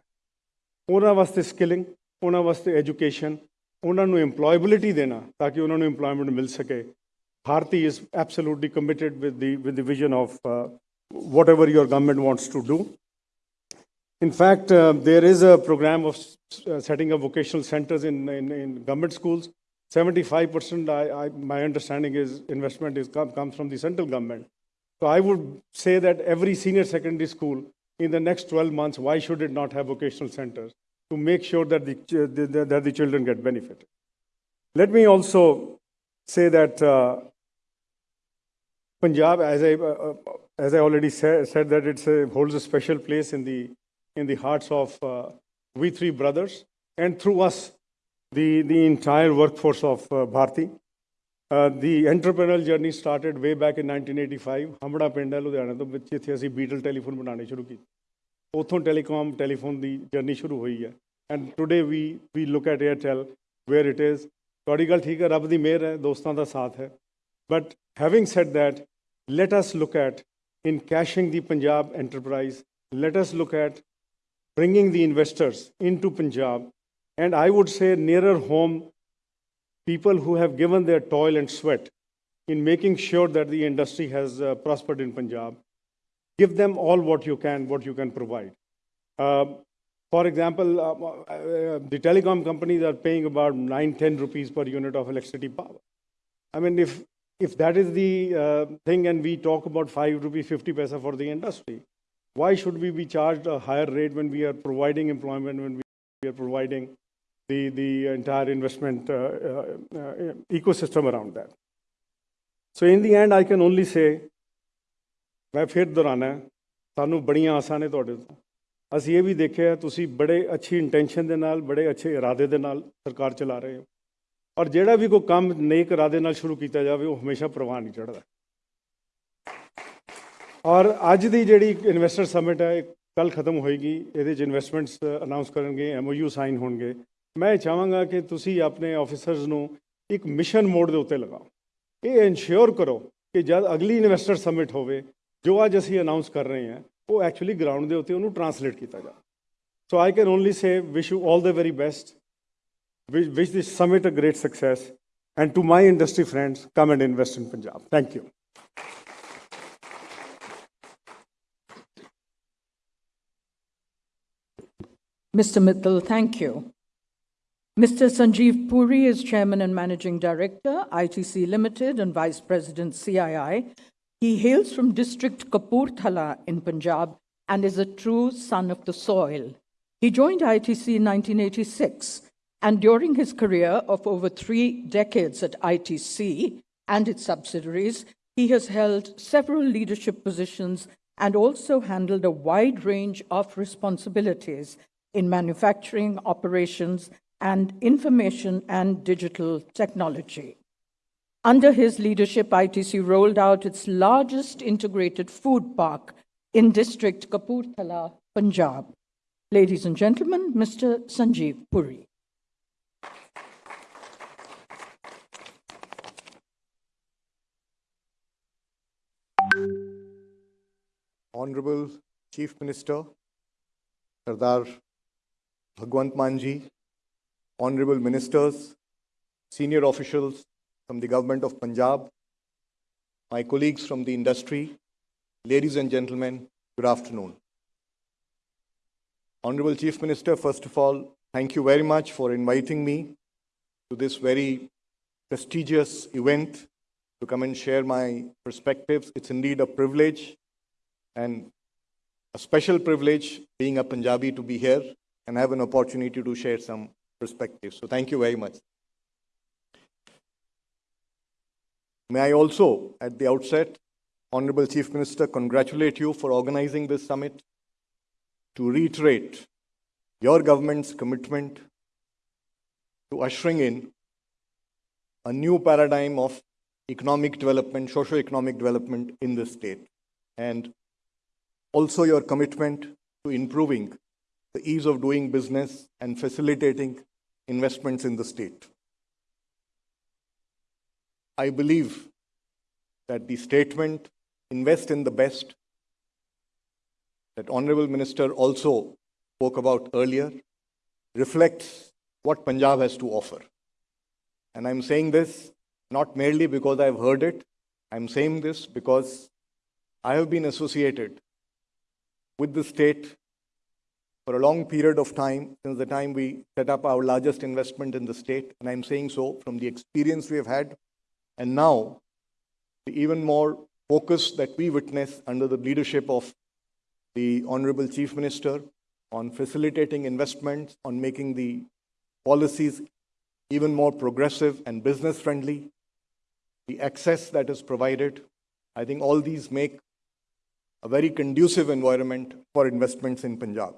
ਉਹਨਾਂ ਵਾਸਤੇ ਸਕਿਲਿੰਗ ਉਹਨਾਂ ਵਾਸਤੇ ਐਜੂਕੇਸ਼ਨ ਉਹਨਾਂ ਨੂੰ EMPLOYABILITY ਦੇਣਾ ਤਾਂ ਕਿ ਉਹਨਾਂ ਨੂੰ EMPLOYMENT ਮਿਲ ਸਕੇ Bharti is absolutely committed with the, with the vision of uh, whatever your government wants to do. In fact, uh, there is a program of uh, setting up vocational centers in, in, in government schools. 75%, I, I, my understanding is investment is come, comes from the central government. So I would say that every senior secondary school in the next 12 months, why should it not have vocational centers to make sure that the, that the children get benefited? Let me also say that uh, Punjab, as I, uh, uh, as I already sa- said, that it holds a special place in the, in the hearts of uh, we three brothers, and through us, the, the entire workforce of uh, Bharti. Uh, the entrepreneurial journey started way back in 1985 ਹਮੜਾ ਪਿੰਡ ਹੈ ਲੁਧਿਆਣਾ ਤੋਂ ਵਿੱਚ ਇੱਥੇ ਅਸੀਂ Beetal telephone ਬਣਾਉਣੇ ਸ਼ੁਰੂ ਕੀਤੇ ਉੱਥੋਂ ਟੈਲੀਕਾਮ ਟੈਲੀਫੋਨ ਦੀ ਜਰਨੀ ਸ਼ੁਰੂ ਹੋਈ ਹੈ and today we we look at Airtel where it is ਤੁਹਾਡੀ ਗੱਲ ਠੀਕ ਹੈ ਰੱਬ ਦੀ ਮਿਹਰ ਹੈ ਦੋਸਤਾਂ ਦਾ ਸਾਥ ਹੈ but having said that let us look at in cashing the Punjab enterprise, let us look at bringing the investors into Punjab, and I would say nearer home, people who have given their toil and sweat in making sure that the industry has uh, prospered in Punjab. Give them all what you can, what you can provide. Uh, for example, uh, uh, the telecom companies are paying about 9, 10 rupees per unit of electricity power. I mean, if if that is the uh, thing and we talk about 5 rupees 50 paisa for the industry, why should we be charged a higher rate when we are providing employment, when we are providing the, the entire investment uh, uh, uh, ecosystem around that? So in the end, I can only say, ਮੈਂ ਫਿਰ ਦੁਹਰਾਨਾ ਸਾਨੂੰ ਬੜੀਆਂ ਆਸਾਂ ਨੇ ਤੁਹਾਡੇ ਤੋਂ ਅਸੀਂ ਇਹ ਵੀ ਦੇਖਿਆ ਤੁਸੀਂ ਬੜੇ ਅੱਛੀ ਇੰਟੈਂਸ਼ਨ ਦੇ ਨਾਲ ਬੜੇ ਅੱਛੇ ਇਰਾਦੇ ਦੇ ਨਾਲ ਸਰਕਾਰ ਚਲਾ ਰਹੇ ਹੋ ਔਰ ਜਿਹੜਾ ਵੀ ਕੋਈ ਕੰਮ ਨੇਕ ਇਰਾਦੇ ਨਾਲ ਸ਼ੁਰੂ ਕੀਤਾ ਜਾਵੇ ਉਹ ਹਮੇਸ਼ਾ ਪ੍ਰਵਾਹ ਨਹੀਂ ਚੜਦਾ ਔਰ ਅੱਜ ਦੀ ਜਿਹੜੀ ਇਨਵੈਸਟਰ ਸਮਿਟ ਹੈ ਕੱਲ ਖਤਮ ਹੋਏਗੀ ਇਹਦੇ ਚ ਇਨਵੈਸਟਮੈਂਟਸ ਅਨਾਉਂਸ ਕਰਨਗੇ ਐਮਓਯੂ ਸਾਈਨ ਹੋਣਗੇ ਮੈਂ ਇਹ ਚਾਹਾਂਗਾ ਕਿ ਤੁਸੀਂ ਆਪਣੇ ਆਫੀਸਰਸ ਨੂੰ ਇੱਕ ਮਿਸ਼ਨ ਮੋਡ ਦੇ ਉੱਤੇ ਲਗਾਓ ਇਹ ਇਨਸ਼ੋਰ ਕਰੋ ਕਿ ਜਦ ਅਗਲੀ ਇਨਵੈਸਟਰ ਸਮਿਟ ਹੋਵੇ ਜੋ ਅੱਜ ਅਸੀਂ ਅਨਾਉਂਸ ਕਰ ਰਹੇ ਹਾਂ ਉਹ ਐਕਚੁਅਲੀ ਗਰਾਊਂਡ ਦੇ ਉੱਤੇ ਉਹਨੂੰ ਟਰਾਂਸਲੇਟ ਕੀਤਾ ਜਾਵੇ so I can only say wish you all the very best wish wish summit a great success and to my industry friends come and invest in Punjab thank you you. Mr. Mittal, thank you. Mr. Sanjeev Puri is Chairman and Managing Director, ITC Limited, and Vice President, CII. He hails from District Kapurthala in Punjab and is a true son of the soil. He joined ITC in 1986, and during his career of over three decades at ITC and its subsidiaries, he has held several leadership positions and also handled a wide range of responsibilities in manufacturing, operations, and information and digital technology. Under his leadership, ITC rolled out its largest integrated food park in district Kapurthala, Punjab. Ladies and gentlemen, Mr. Sanjeev Puri. Honorable Chief Minister, Sardar Bhagwant Manji, Honorable Ministers, senior officials from the Government of Punjab, my colleagues from the industry, ladies and gentlemen, good afternoon. Honorable Chief Minister, first of all, thank you very much for inviting me to this very prestigious event to come and share my perspectives. It's indeed a privilege and a special privilege being a Punjabi to be here and have an opportunity to share some perspectives. So thank you very much. May I also, at the outset, Honorable Chief Minister, congratulate you for organizing this summit to reiterate your government's commitment to ushering in a new paradigm of economic development, socio-economic development in the state, and also your commitment to improving the ease of doing business and facilitating investments in the state. I believe that the statement, invest in the best, that Honorable Minister also spoke about earlier, reflects what Punjab has to offer. And I'm saying this not merely because I've heard it, I'm saying this because I have been associated with the state for a long period of time, since the time we set up our largest investment in the state. And I'm saying so from the experience we have had, and now the even more focus that we witness under the leadership of the Honorable Chief Minister on facilitating investments, on making the policies even more progressive and business friendly, the access that is provided. I think all these make a very conducive environment for investments in Punjab.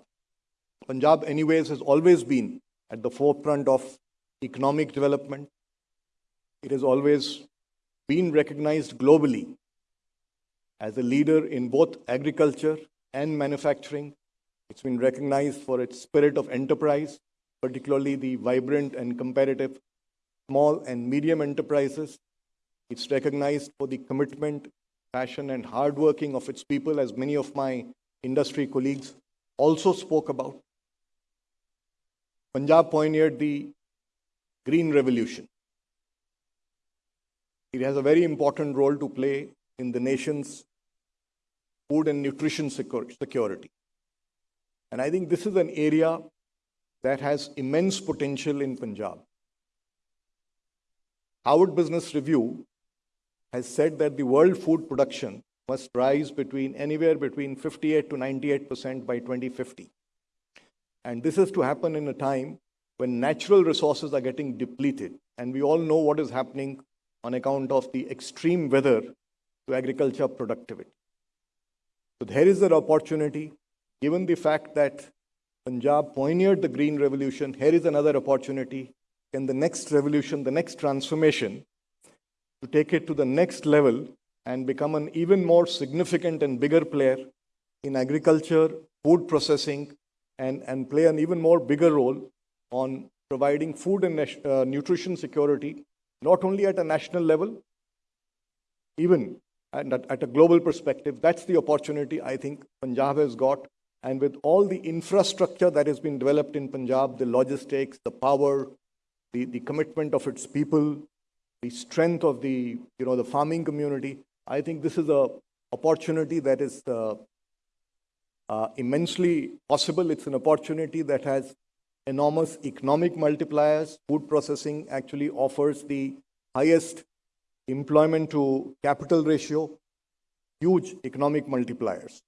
Punjab, anyways, has always been at the forefront of economic development. It has always been recognized globally as a leader in both agriculture and manufacturing. It's been recognized for its spirit of enterprise, particularly the vibrant and competitive small and medium enterprises. It's recognized for the commitment, passion, and hard working of its people, as many of my industry colleagues also spoke about. Punjab pioneered the Green Revolution. It has a very important role to play in the nation's food and nutrition security. And I think this is an area that has immense potential in Punjab. Harvard Business Review has said that the world food production must rise between anywhere between 58 to 98% by 2050. And this is to happen in a time when natural resources are getting depleted. And we all know what is happening on account of the extreme weather to agriculture productivity. So there is an opportunity, given the fact that Punjab pioneered the Green Revolution, here is another opportunity. Can the next revolution, the next transformation, to take it to the next level and become an even more significant and bigger player in agriculture, food processing, and, and play an even more bigger role on providing food and uh, nutrition security, not only at a national level, even at, at a global perspective. That's the opportunity I think Punjab has got. And with all the infrastructure that has been developed in Punjab, the logistics, the power, the, the commitment of its people, the strength of the, you know, the farming community, I think this is a opportunity that is uh, uh, immensely possible. It's an opportunity that has enormous economic multipliers. Food processing actually offers the highest employment to capital ratio, huge economic multipliers.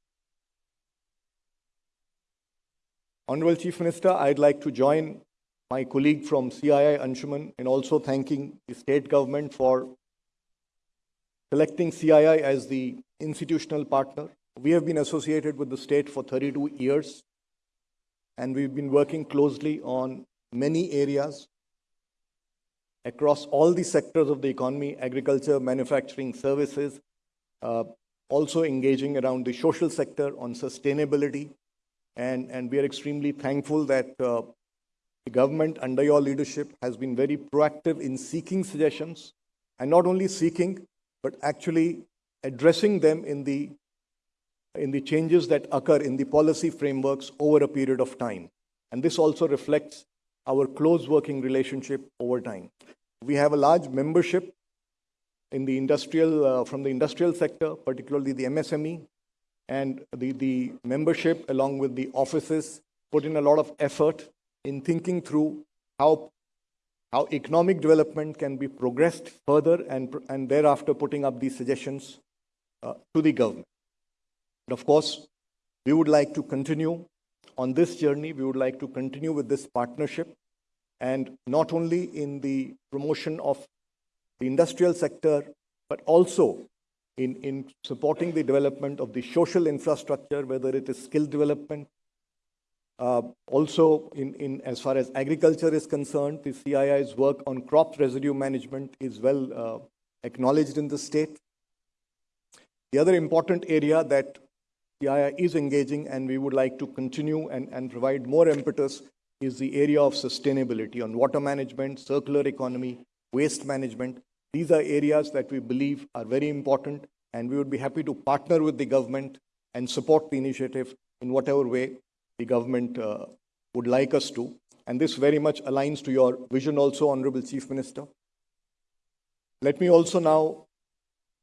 Honorable Chief Minister, I'd like to join my colleague from CII, Anshuman, in also thanking the state government for selecting CII as the institutional partner. We have been associated with the state for 32 years, and we've been working closely on many areas across all the sectors of the economy agriculture, manufacturing, services, uh, also engaging around the social sector on sustainability. And, and we are extremely thankful that uh, the government, under your leadership, has been very proactive in seeking suggestions and not only seeking, but actually addressing them in the, in the changes that occur in the policy frameworks over a period of time. And this also reflects our close working relationship over time. We have a large membership in the industrial, uh, from the industrial sector, particularly the MSME, and the, the membership along with the offices put in a lot of effort in thinking through how, how economic development can be progressed further and, and thereafter putting up these suggestions uh, to the government. And of course, we would like to continue on this journey. We would like to continue with this partnership and not only in the promotion of the industrial sector, but also in, in supporting the development of the social infrastructure, whether it is skill development. Uh, also, in, in, as far as agriculture is concerned, the CII's work on crop residue management is well uh, acknowledged in the state. The other important area that CII is engaging and we would like to continue and, and provide more impetus is the area of sustainability on water management, circular economy, waste management. These are areas that we believe are very important, and we would be happy to partner with the government and support the initiative in whatever way the government uh, would like us to. And this very much aligns to your vision also, Honorable Chief Minister. Let me also now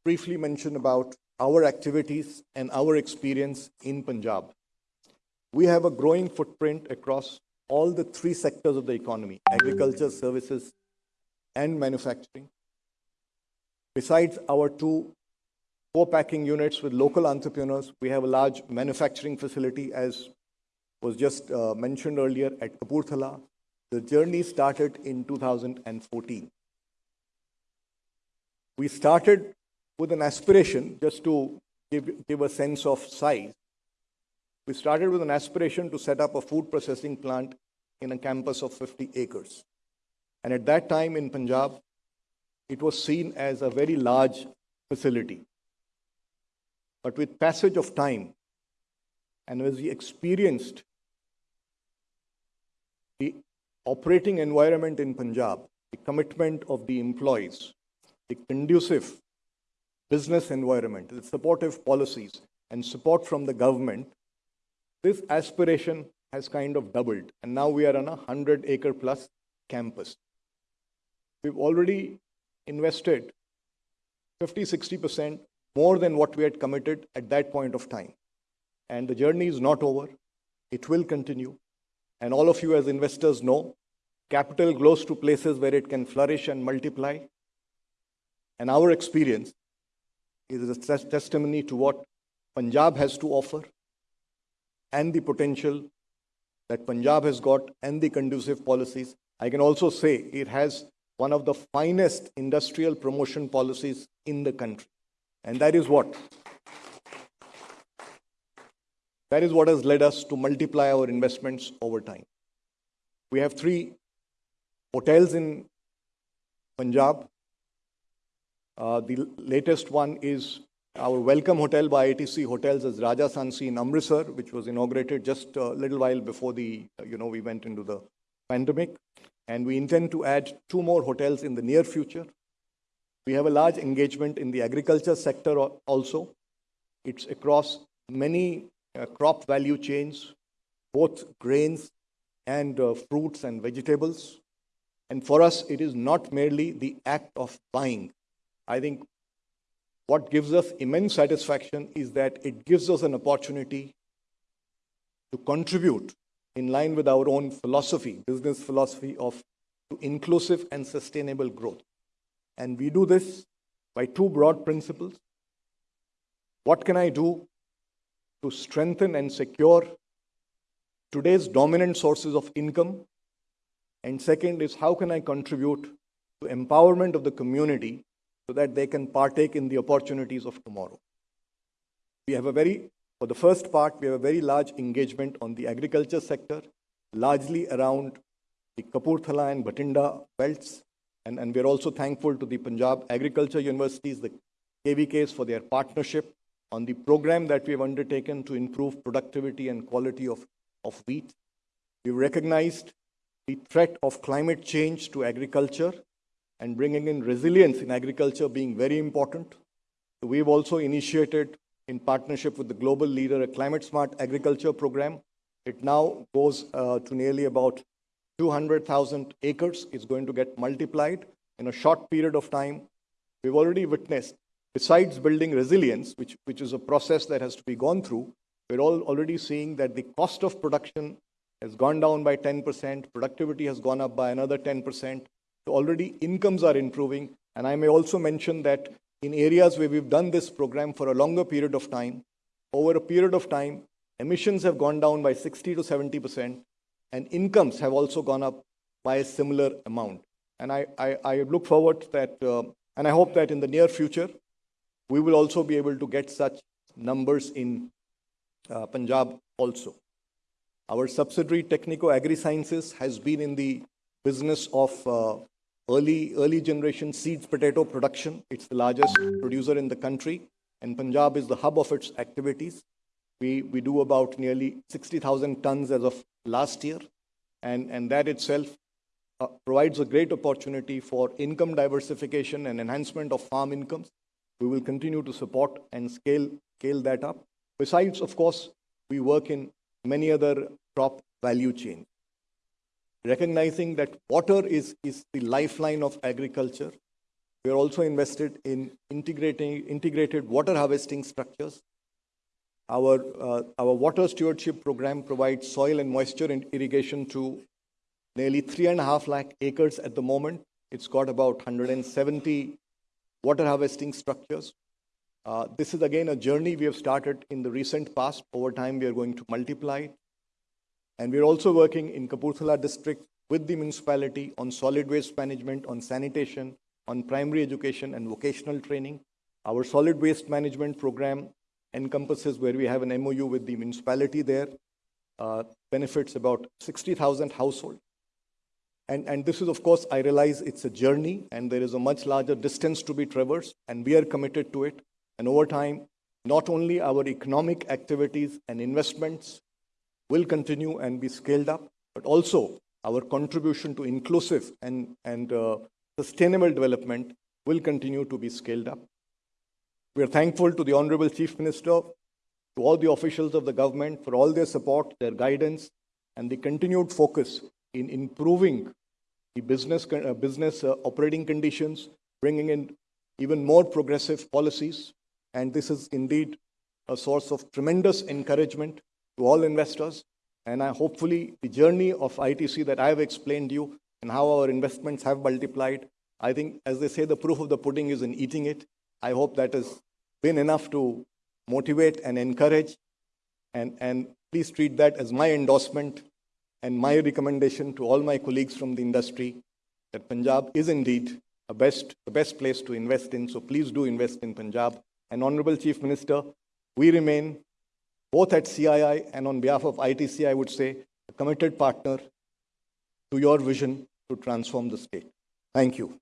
briefly mention about our activities and our experience in Punjab. We have a growing footprint across all the three sectors of the economy agriculture, services, and manufacturing. Besides our two co-packing units with local entrepreneurs, we have a large manufacturing facility, as was just uh, mentioned earlier, at Kapurthala. The journey started in 2014. We started with an aspiration, just to give, give a sense of size. We started with an aspiration to set up a food processing plant in a campus of 50 acres. And at that time in Punjab, it was seen as a very large facility. But with passage of time, and as we experienced the operating environment in Punjab, the commitment of the employees, the conducive business environment, the supportive policies, and support from the government, this aspiration has kind of doubled. And now we are on a 100 acre plus campus. We've already invested 50, 60% more than what we had committed at that point of time. And the journey is not over. It will continue. And all of you as investors know, capital goes to places where it can flourish and multiply. And our experience is a testimony to what Punjab has to offer and the potential that Punjab has got and the conducive policies. I can also say it has one of the finest industrial promotion policies in the country. And that is what? That is what has led us to multiply our investments over time. We have three hotels in Punjab. Uh, the latest one is our Welcomhotel by ITC Hotels is Raja Sansi in Amritsar, which was inaugurated just a little while before the, you know, we went into the pandemic. And we intend to add two more hotels in the near future. We have a large engagement in the agriculture sector also. It's across many uh, crop value chains, both grains and uh, fruits and vegetables. And for us, it is not merely the act of buying. I think what gives us immense satisfaction is that it gives us an opportunity to contribute in line with our own philosophy, business philosophy of inclusive and sustainable growth. And we do this by two broad principles. What can I do to strengthen and secure today's dominant sources of income? And second is how can I contribute to empowerment of the community so that they can partake in the opportunities of tomorrow. We have a very For the first part, we have a very large engagement on the agriculture sector, largely around the Kapurthala and Bathinda belts. And, and we're also thankful to the Punjab Agriculture Universities, the KVKs, for their partnership on the program that we have undertaken to improve productivity and quality of, of wheat. We've recognized the threat of climate change to agriculture and bringing in resilience in agriculture being very important. We've also initiated, in partnership with the global leader, a climate smart agriculture program. It now goes uh, to nearly about 200,000 acres. It's going to get multiplied in a short period of time. We've already witnessed, besides building resilience, which, which is a process that has to be gone through, we're all already seeing that the cost of production has gone down by 10%, productivity has gone up by another 10%. So already incomes are improving. And I may also mention that in areas where we've done this program for a longer period of time, over a period of time, emissions have gone down by 60 to 70%, and incomes have also gone up by a similar amount. And I, I, I look forward that, uh, and I hope that in the near future, we will also be able to get such numbers in uh, Punjab also. Our subsidiary Technico Agri Sciences has been in the business of uh, early, early generation seeds potato production. It's the largest producer in the country, and Punjab is the hub of its activities. We, we do about nearly 60,000 tons as of last year, and, and that itself uh, provides a great opportunity for income diversification and enhancement of farm incomes. We will continue to support and scale, scale that up. Besides, of course, we work in many other crop value chains. Recognizing that water is, is the lifeline of agriculture, we are also invested in integrating integrated water harvesting structures. Our, uh, our water stewardship program provides soil and moisture and irrigation to nearly three and a half lakh acres at the moment. It's got about 170 water harvesting structures. Uh, this is again a journey we have started in the recent past. Over time, we are going to multiply it. And we're also working in Kapurthala district with the municipality on solid waste management, on sanitation, on primary education and vocational training. Our solid waste management program encompasses where we have an MOU with the municipality there, uh, benefits about 60,000 households. And, and this is, of course, I realize it's a journey and there is a much larger distance to be traversed, and we are committed to it. And over time, not only our economic activities and investments will continue and be scaled up, but also our contribution to inclusive and, and uh, sustainable development will continue to be scaled up. We are thankful to the Honorable Chief Minister, to all the officials of the government for all their support, their guidance, and the continued focus in improving the business, uh, business uh, operating conditions, bringing in even more progressive policies. And this is indeed a source of tremendous encouragement to all investors. And I, hopefully, the journey of ITC that I have explained to you and how our investments have multiplied, I think, as they say, the proof of the pudding is in eating it. I hope that has been enough to motivate and encourage. And, and please treat that as my endorsement and my recommendation to all my colleagues from the industry that Punjab is indeed a best, the best place to invest in. So please do invest in Punjab. And Honorable Chief Minister, we remain both at CII and on behalf of ITC, I would say, a committed partner to your vision to transform the state. Thank you.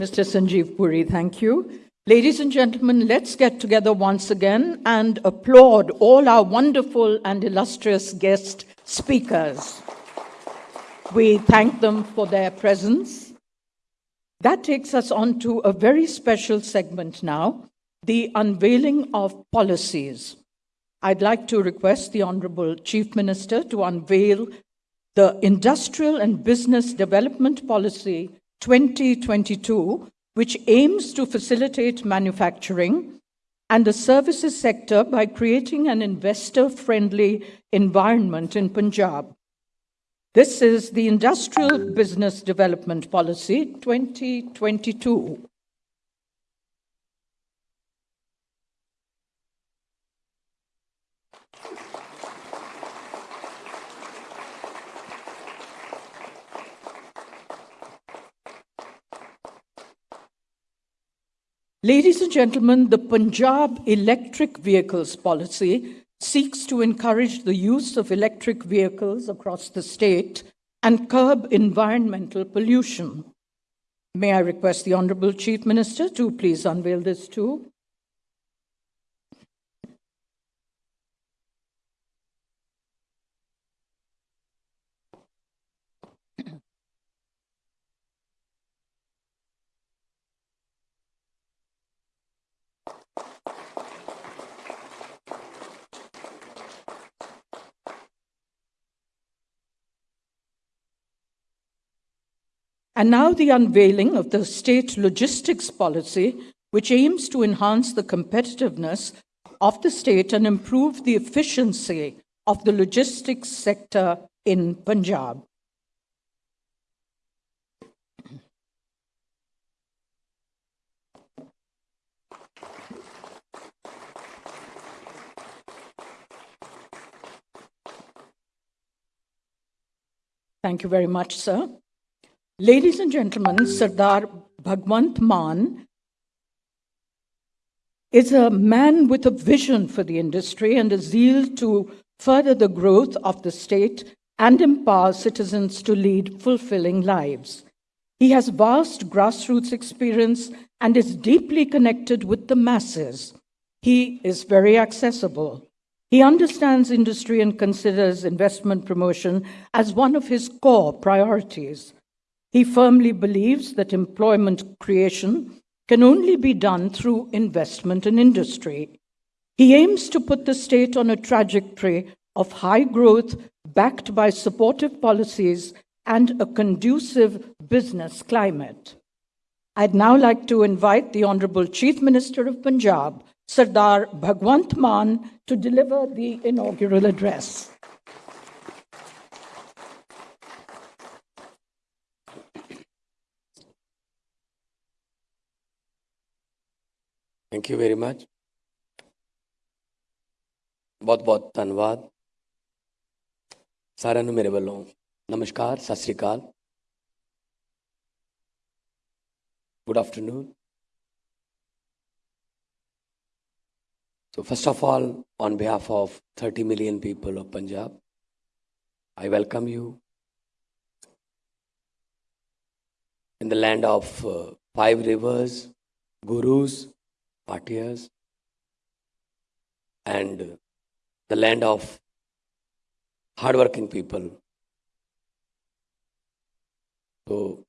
Mr. Sanjeev Puri, thank you. Ladies and gentlemen, let's get together once again and applaud all our wonderful and illustrious guest speakers. We thank them for their presence. That takes us on to a very special segment now, the unveiling of policies. I'd like to request the Honorable Chief Minister to unveil the Industrial and Business Development Policy 2022, which aims to facilitate manufacturing and the services sector by creating an investor-friendly environment in Punjab. This is the Industrial Business Development Policy 2022. Ladies and gentlemen, the Punjab electric vehicles policy seeks to encourage the use of electric vehicles across the state and curb environmental pollution. May I request the Honorable Chief Minister to please unveil this too? And now the unveiling of the state logistics policy, which aims to enhance the competitiveness of the state and improve the efficiency of the logistics sector in Punjab. Thank you very much, sir. Ladies and gentlemen, Sardar Bhagwant Mann is a man with a vision for the industry and a zeal to further the growth of the state and empower citizens to lead fulfilling lives. He has vast grassroots experience and is deeply connected with the masses. He is very accessible. He understands industry and considers investment promotion as one of his core priorities. He firmly believes that employment creation can only be done through investment in industry. He aims to put the state on a trajectory of high growth backed by supportive policies and a conducive business climate. I'd now like to invite the Honorable Chief Minister of Punjab, Sardar Bhagwant Mann, to deliver the inaugural address. Thank you very much ਬਹੁਤ ਬਹੁਤ ਧੰਨਵਾਦ ਸਾਰਿਆਂ ਨੂੰ ਮੇਰੇ ਵੱਲੋਂ ਨਮਸਕਾਰ ਸਤਿ ਸ੍ਰੀ ਅਕਾਲ good afternoon So first of all, on behalf of 30 million people of Punjab, I welcome you in the land of uh, five rivers, gurus, Bhatiyas, and the land of hardworking people. So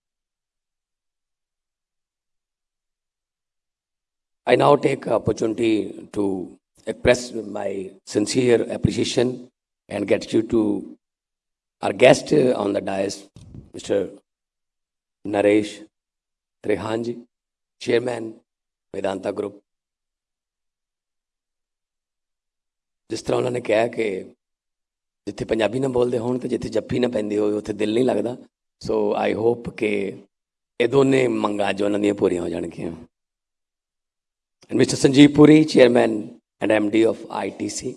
I now take opportunity to express my sincere appreciation and gratitude to our guest on the dais, Mr. Naresh Trehanji, Chairman, Medanta Group. ਜਿਸ ਤਰ੍ਹਾਂ ਉਹਨਾਂ ਨੇ ਕਿਹਾ ਕਿ ਜਿੱਥੇ ਪੰਜਾਬੀ ਨਾ ਬੋਲਦੇ ਹੋਣ ਤੇ ਜਿੱਥੇ ਜੱਫੀ ਨਾ ਪੈਂਦੀ ਹੋਵੇ ਉੱਥੇ ਦਿਲ ਨਹੀਂ ਲੱਗਦਾ ਸੋ ਆਈ ਹੋਪ ਕਿ ਇਹ ਦੋਨੇ ਮੰਗਾਂ ਜੋ ਉਹਨਾਂ ਦੀਆਂ ਪੂਰੀਆਂ ਹੋ ਜਾਣਗੀਆਂ and Mr. Sanjeev Puri, Chairman and MD of ITC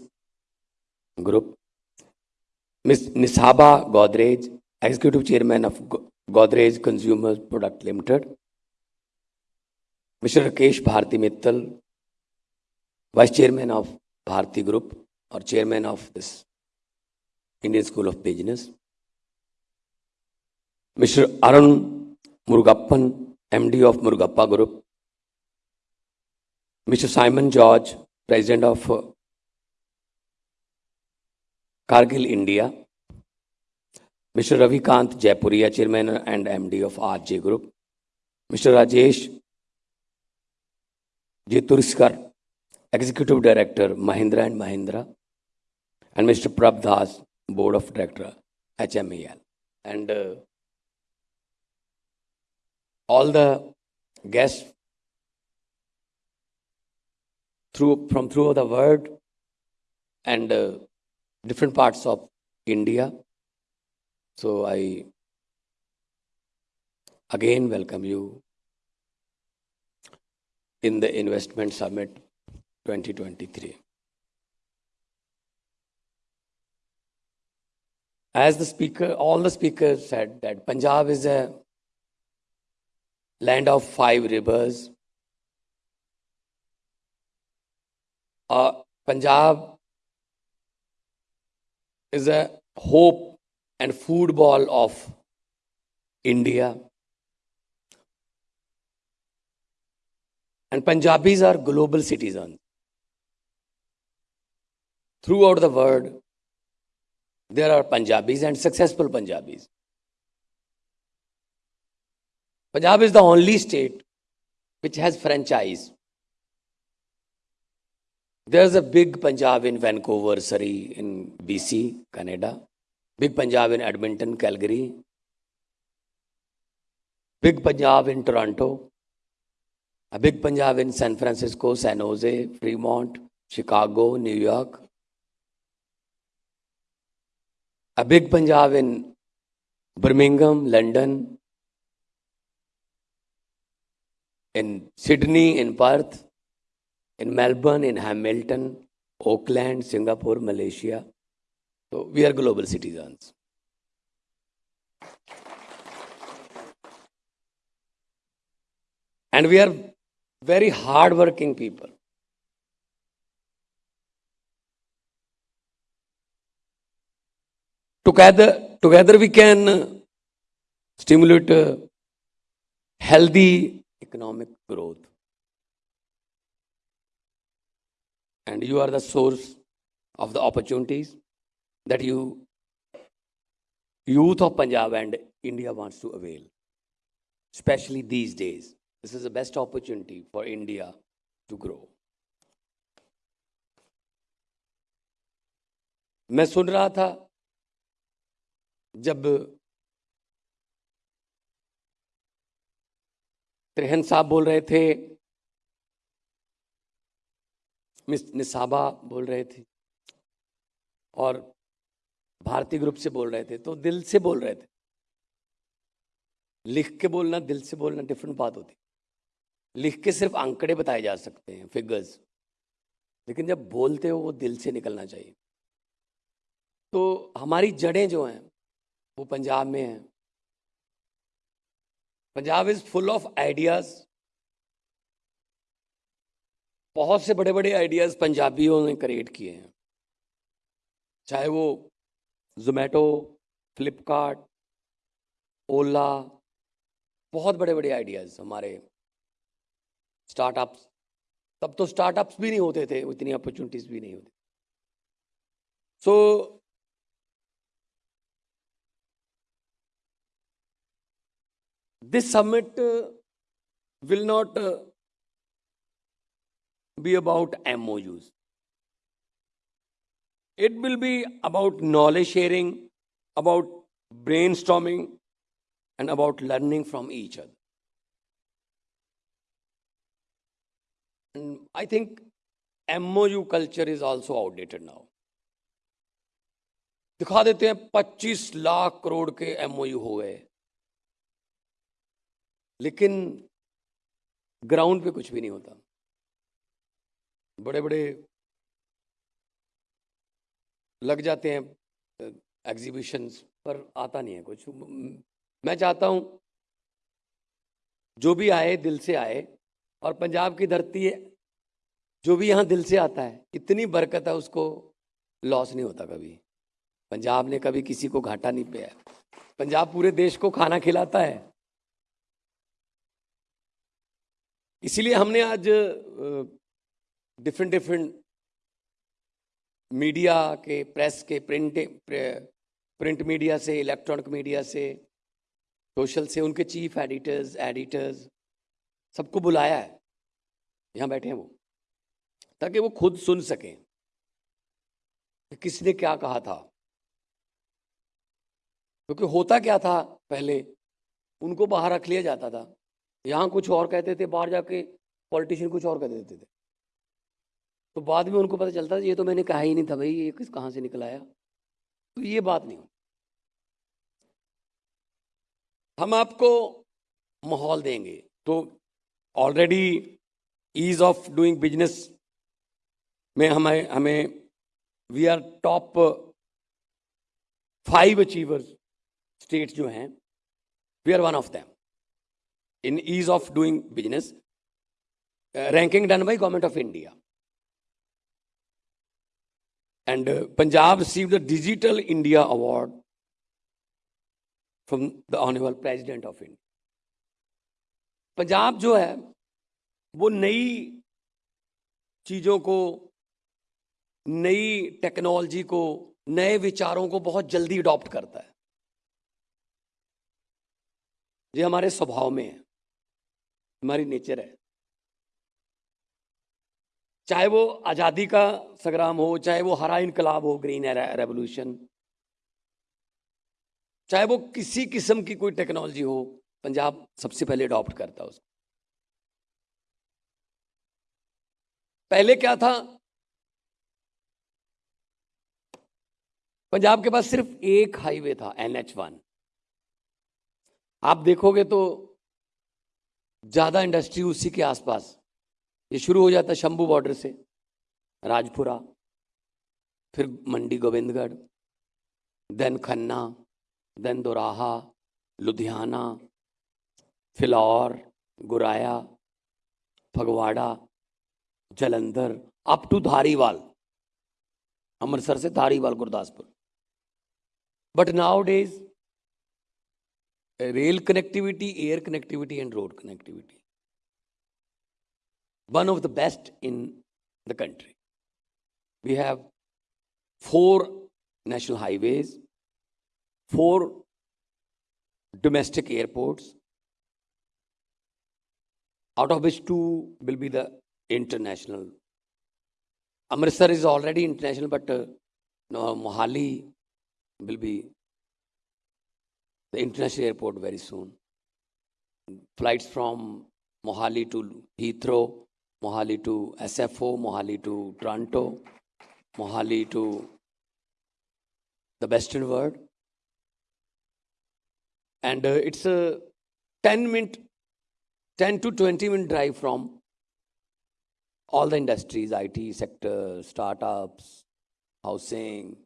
Group. Ms. Nishaba Godrej, Executive Chairman of Godrej Consumer Product Limited. Mr. Rakesh Bharti Mittal, Vice Chairman of Bharti Group Or Chairman of this Indian School of Business. Mr. Arun Murugappan, MD of Murugappa Group. Mr. Simon George, President of uh, Cargill India. Mr. Ravikant Jaipuria, Chairman and MD of RJ Group. Mr. Rajesh Jiturskar, Executive Director, Mahindra and Mahindra. And Mr. Prabh Das, Board of Director, HMEL. And uh, all the guests through from throughout the world and uh, different parts of India. So I again welcome you in the Investment Summit 2023. As the speaker, all the speakers said that Punjab is a land of five rivers, Uh, Punjab is a hope and football of India. And Punjabis are global citizens. Throughout the world, there are Punjabis and successful Punjabis. Punjab is the only state which has franchise. There's a big Punjab in Vancouver, Surrey, in BC, Canada. Big Punjab in Edmonton, Calgary. Big Punjab in Toronto. A big Punjab in San Francisco, San Jose, Fremont, Chicago, New York. A big Punjab in Birmingham, London, in Sydney, in Perth, in Melbourne, in Hamilton, Auckland, Singapore, Malaysia. So we are global citizens. And we are very hardworking people. Together, together we can stimulate uh, healthy economic growth. And you are the source of the opportunities that you, youth of Punjab and India wants to avail, especially these days. This is the best opportunity for India to grow. मैं सुन रहा था जब त्रेहन साहब बोल रहे थे, miss Nisaba बोल रहे थे और भारतीय ग्रुप से बोल रहे थे तो दिल से बोल रहे थे। लिख के बोलना, दिल से बोलना डिफरेंट बात होती। लिख के सिर्फ़ आंकड़े बताए जा सकते हैं फिगर्स लेकिन जब बोलते हो, वो दिल से निकलना चाहिए। तो हमारी जड़ें जो हैं वो पंजाब में है। Punjab is full of ideas बहुत से बड़े बड़े आइडियाज़ पंजाबियों ने क्रिएट किए हैं। चाहे वो जोमेटो फ्लिपकार्ट ओला बहुत बड़े बड़े आइडियाज़ हमारे स्टार्टअप्स तब तो स्टार्टअप्स भी नहीं होते थे इतनी अपॉर्चुनिटीज़ भी नहीं होती। सो this summit uh, will not uh, be about MOUs. It will be about knowledge sharing, about brainstorming, and about learning from each other. And I think MOU culture is also outdated now. दिखा देते हैं 25 लाख करोड़ के MOU हो गए लेकिन ground पे कुछ भी नहीं होता। बड़े बड़े लग जाते हैं एग्जीबिशंस पर आता नहीं है कुछ। मैं चाहता हूँ, जो भी आए, दिल से आए, और पंजाब की धरती है, जो भी यहाँ दिल से आता है, इतनी बरकत है उसको लॉस नहीं होता कभी। पंजाब ने कभी किसी को घाटा नहीं पाया पंजाब पूरे देश को खाना खिलाता है। इसीलिए हमने आज डिफरेंट डिफरेंट मीडिया के प्रेस के प्रिंट प्रिंट मीडिया से इलेक्ट्रॉनिक मीडिया से सोशल से, उनके चीफ एडिटर्स एडिटर्स सबको बुलाया है। यहाँ बैठे हैं वो, ताकि वो खुद सुन सकें कि किसने क्या कहा था। क्योंकि होता क्या था, पहले उनको बाहर रख लिया जाता था। यहाँ कुछ और कहते थे, बाहर जाके पॉलिटिशियन कुछ और कह देते थे। तो बाद में उनको पता चलता, ये तो मैंने कहा ही नहीं था भाई, ये किस, कहाँ से निकल आया? तो ये बात नहीं हम आपको माहौल देंगे। तो already ease of doing business में हमें हमें we are top five achievers states जो हैं we are one of them in ease of doing business, uh, ranking done by Government of India. And uh, Punjab received the Digital India Award from the Honorable President of India. Punjab जो है वो नई चीज़ों को नई technology को नए विचारों को बहुत जल्दी अडॉप्ट करता है ये हमारे स्वभाव में है हमारी नेचर है। चाहे वो आज़ादी का संग्राम हो, चाहे वो हरा इनकलाब हो, ग्रीन रेवोल्यूशन, चाहे वो किसी किस्म की कोई टेक्नोलॉजी हो, पंजाब सबसे पहले अडॉप्ट करता उसको। पहले क्या था? पंजाब के पास सिर्फ़ एक हाईवे था एनएच वन आप देखोगे तो ज़्यादा इंडस्ट्री उसी के आसपास। ये शुरू हो जाता है शंभू बॉर्डर से, राजपुरा, फिर Mandi Gobindgarh then Khanna then Doraha, Ludhiana, Phillaur, Goraya, Phagwara, Jalandhar up to Dhariwal, Amritsar से Dhariwal, Gurdaspur. But nowadays rail connectivity, air connectivity, and road connectivity. One of the best in the country. We have four national highways, four domestic airports, out of which two will be the international. Amritsar is already international, but uh, no, Mohali will be the international airport very soon. Flights from Mohali to Heathrow, Mohali to SFO, Mohali to Toronto, Mohali to the Western world. And uh, it's a 10 minute, 10 to 20 minute drive from all the industries, IT sector, startups, housing,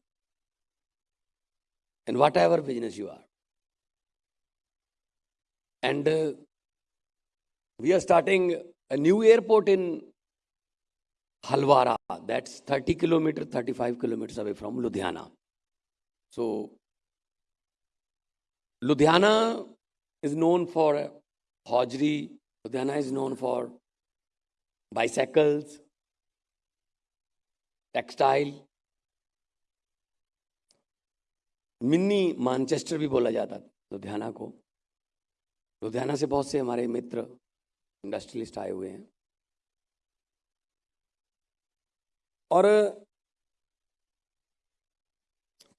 and whatever business you are. And uh, we are starting a new airport in Halwara. That's 30 kilometers, 35 kilometers away from Ludhiana. So, Ludhiana is known for hosiery. Ludhiana is known for bicycles, textile. Mini Manchester भी बोला जाता लुधियाना को लुधियाना से बहुत से हमारे मित्र industrialist आए हुए हैं और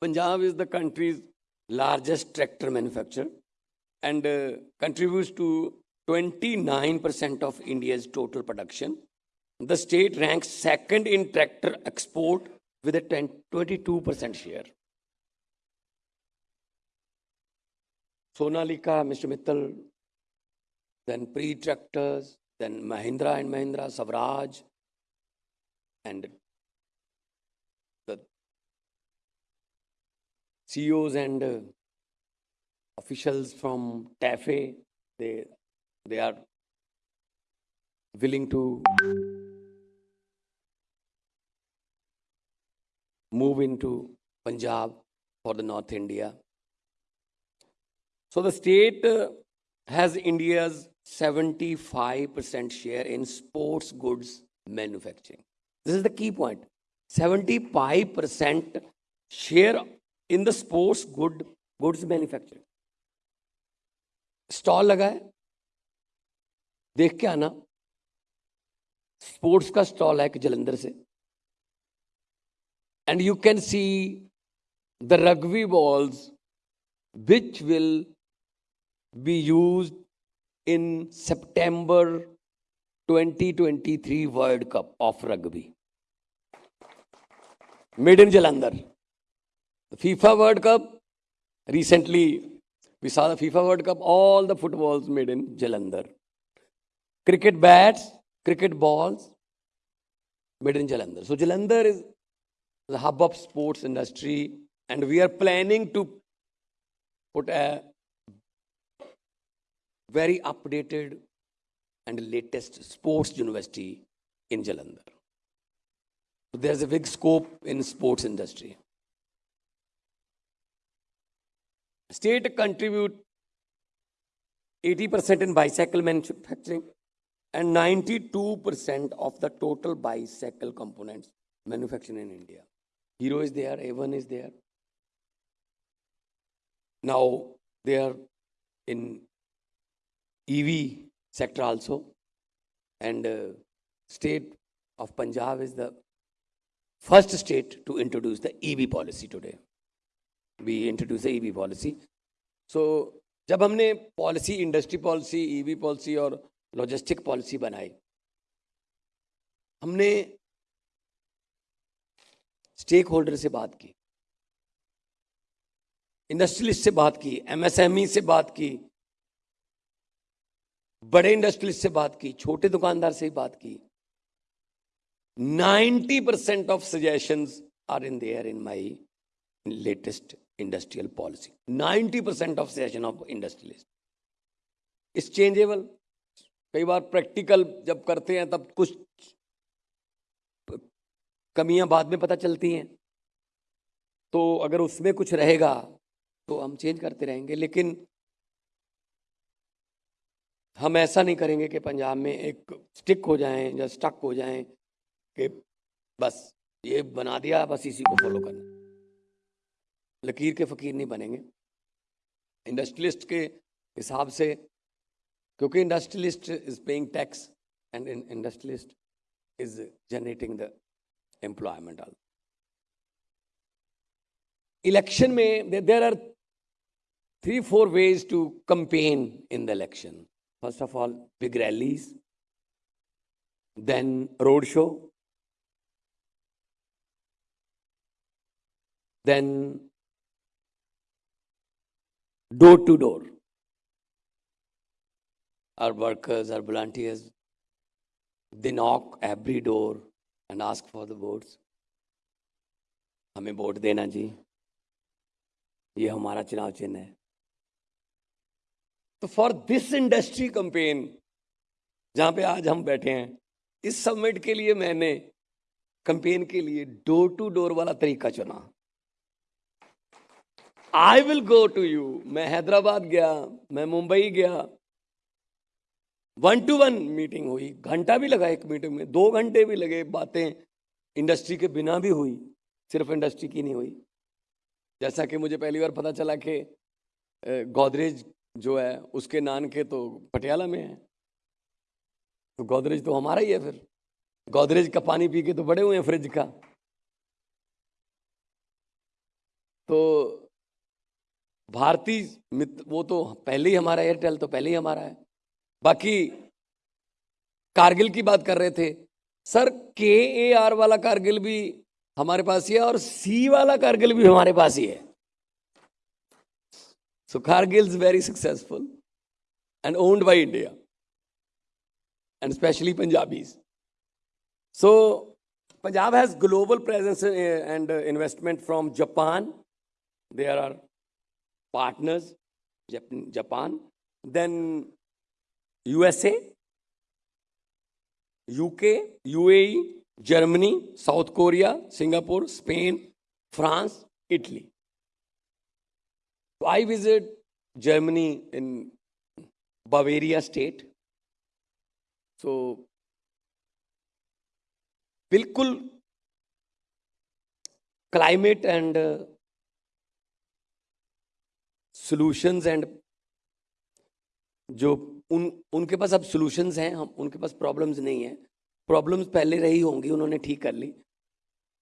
Punjab is the country's largest tractor manufacture and contributes to 29% of India's total production. The state ranks second in tractor export with a 10, 22% share. Sonalika, Mr. Mittal, then Preet tractors, then Mahindra and Mahindra, Swaraj, and the CEOs and uh, officials from TAFE, they, they are willing to move into Punjab for the North India. So the state uh, has India's 75% share in sports goods manufacturing. This is the key point. 75% share in the sports good goods manufacturing. Stall लगा है देख के आना sports का stall है एक जलंधर से and you can see the rugby balls which will be used in September 2023 World Cup of Rugby. Made in Jalandhar. The FIFA World Cup, recently we saw the FIFA World Cup, all the footballs made in Jalandhar. Cricket bats, cricket balls, made in Jalandhar. So Jalandhar is the hub of sports industry and we are planning to put a very updated and latest sports university in Jalandhar. So there's a big scope in sports industry. State contribute 80% in bicycle manufacturing and 92% of the total bicycle components manufactured in India. Hero is there, A1 is there. Now they are in EV sector also. And uh, state of Punjab is the first state to introduce the EV policy today. We introduced the EV policy. So जब हमने policy industry policy EV policy और logistic policy बनाई हमने stake से बात की industrialist से बात की एमएसएमई से बात की बड़े इंडस्ट्रियलिस्ट से बात की, छोटे दुकानदार से बात की। 90 percent of suggestions are in there in my latest industrial policy 90 percent of suggestion of industrialist is changeable कई बार प्रैक्टिकल जब करते हैं, तब कुछ कमियाँ बाद में पता चलती हैं। तो अगर उसमें कुछ रहेगा तो हम चेंज करते रहेंगे। लेकिन हम ऐसा नहीं करेंगे कि पंजाब में एक स्टिक हो जाएँ या स्टक हो जाएँ कि बस ये बना दिया बस इसी को फॉलो करना। लकीर के फ़कीर नहीं बनेंगे। इंडस्ट्रियलिस्ट के हिसाब से क्योंकि industrialist is paying tax and industrialist is generating the employment all election में there are three, four ways to campaign in the election. First of all, big rallies, then road show, then door to door. Our workers, our volunteers, they knock every door and ask for the votes. हमें vote देना जी ये हमारा चुनाव चिन्ह है तो for this industry campaign जहाँ पे आज हम बैठे हैं, इस समिट के लिए मैंने कंपेन के लिए डोर टू डोर वाला तरीका चुना। I will go to you मैं हैदराबाद गया, मैं मुंबई गया। वन टू वन मीटिंग हुई। घंटा भी लगा एक मीटिंग में। दो घंटे भी लगे बातें इंडस्ट्री के बिना भी हुई, सिर्फ़ इंडस्ट्री की नहीं हुई। जैसा कि मुझे पहली बार पता चला कि गोदरेज जो है, उसके नान के तो पटियाला में है। तो गोदरेज तो हमारा ही है फिर। गोदरेज का पानी पी के तो बड़े हुए हैं फ्रिज का। तो भारतीय मित्र वो तो पहले ही हमारा एयरटेल तो पहले ही हमारा है। बाकी कारगिल की बात कर रहे थे। सर के ए आर वाला कारगिल भी हमारे पास ही है और सी वाला कारगिल भी हमारे पास ही है। So Kargil is very successful and owned by India and especially Punjabis. So Punjab has global presence eh, and eh, investment from Japan. There are partners, Japan, then USA, UK, UAE, Germany, South Korea, Singapore, Spain, France, Italy. I visit Germany in Bavaria state. So, बिल्कुल climate and solutions and जो उन, उनके पास अब solutions हैं, हम, उनके पास problems नहीं है। प्रॉब्लम्स पहले रही होंगी, उन्होंने ठीक कर ली।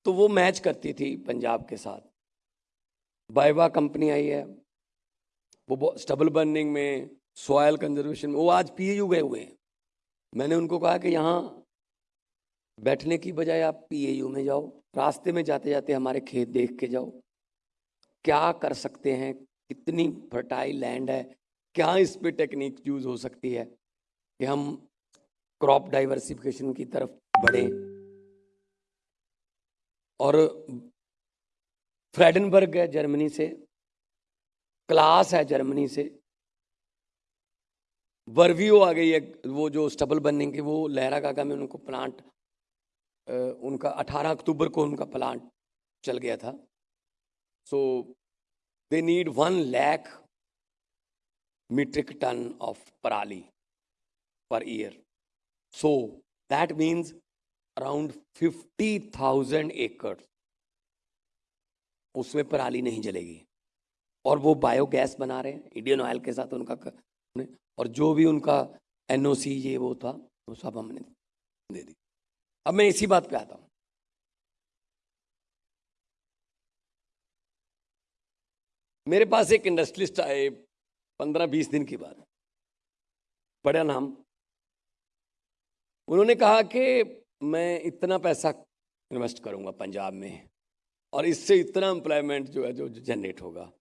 तो वो मैच करती थी पंजाब के साथ। बाइवा कंपनी आई है। वो स्टबल बर्निंग में सॉयल कंजर्वेशन में, वो आज पीएयू गए हुए हैं। मैंने उनको कहा कि यहाँ बैठने की बजाय आप पी में जाओ, रास्ते में जाते जाते हमारे खेत देख के जाओ। क्या कर सकते हैं? कितनी फर्टाइल लैंड है? क्या इस पे टेक्निक यूज़ हो सकती है? कि हम क्रॉप डाइवर्सिफिकेशन की तरफ़ बढ़े। और फ्रेडनबर्ग है जर्मनी से। क्लास है जर्मनी से। वर्वियो आ गई है वो जो स्टबल बनने की वो लहरा काका में उनको प्लांट उनका 18 अक्टूबर को उनका प्लांट चल गया था। So they need one lakh metric ton of parali per year. So that means around 50,000 एकड़ उसमें पराली नहीं जलेगी। और वो बायोगैस बना रहे हैं इंडियन ऑयल के साथ उनका क- ने- और जो भी उनका एनओसी ये वो था, वो सब हमने दे दी। अब मैं इसी बात पे आता हूँ। मेरे पास एक इंडस्ट्रियलिस्ट आए पंद्रह बीस दिन की बात बड़ा नाम। उन्होंने कहा कि मैं इतना पैसा इन्वेस्ट करूँगा पंजाब में और इससे इतना एम्प्लॉयमेंट जो है, जो जनरेट होगा।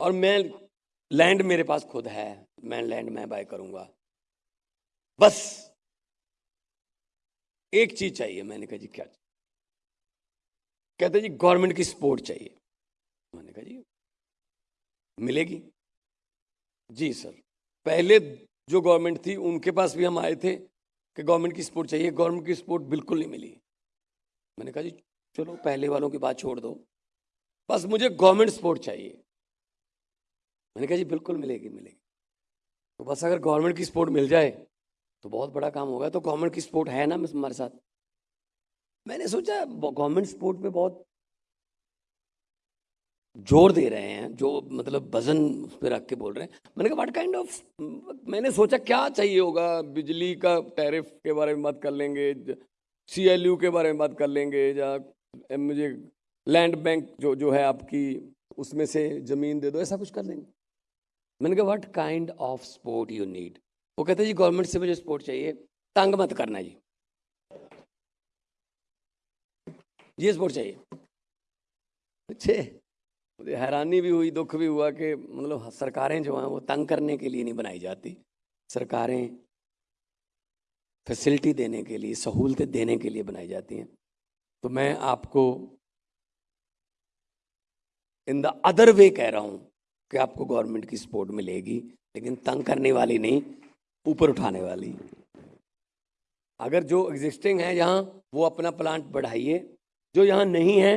और मैं लैंड मेरे पास खुद है, मैं लैंड मैं बाय करूँगा। बस। एक चीज़ चाहिए, मैंने कहा जी, क्या? कहते जी गवर्नमेंट की सपोर्ट चाहिए। मैंने कहा जी, मिलेगी? जी सर। पहले जो गवर्नमेंट थी, उनके पास भी हम आए थे कि गवर्नमेंट की सपोर्ट चाहिए। गवर्नमेंट की सपोर्ट बिल्कुल नहीं मिली। मैंने कहा जी, चलो, पहले वालों की बात छोड़ दो। बस मुझे गवर्नमेंट सपोर्ट चाहिए। मैंने कहा, जी, बिल्कुल मिलेगी मिलेगी। तो बस अगर गवर्नमेंट की सपोर्ट मिल जाए तो बहुत बड़ा काम होगा। तो गवर्नमेंट की सपोर्ट है ना हमारे साथ? मैंने सोचा गवर्नमेंट सपोर्ट पे बहुत ज़ोर दे रहे हैं, जो मतलब वज़न उस पर रख के बोल रहे हैं। मैंने कहा व्हाट काइंड ऑफ़ मैंने सोचा, क्या चाहिए होगा? बिजली का टैरिफ के बारे में बात कर लेंगे सी एल यू के बारे में बात कर लेंगे, या, मुझे लैंड बैंक जो जो है आपकी, उसमें से ज़मीन दे दो, ऐसा कुछ कर लेंगे। मैंने कहा what kind of support you need वो कहते जी गवर्नमेंट से मुझे सपोर्ट चाहिए। तंग मत करना जी। ये सपोर्ट चाहिए। अच्छे। मुझे हैरानी भी हुई, दुख भी हुआ कि मतलब सरकारें जो हैं, वो तंग करने के लिए नहीं बनाई जाती। सरकारें फैसिलिटी देने के लिए, सहूलतें देने के लिए बनाई जाती हैं। तो मैं आपको इन द अदर वे कह रहा हूँ। कि आपको गवर्नमेंट की सपोर्ट मिलेगी, लेकिन तंग करने वाली नहीं, ऊपर उठाने वाली। अगर जो एग्जिस्टिंग है यहाँ, वो अपना प्लांट बढ़ाइए, जो यहाँ नहीं है,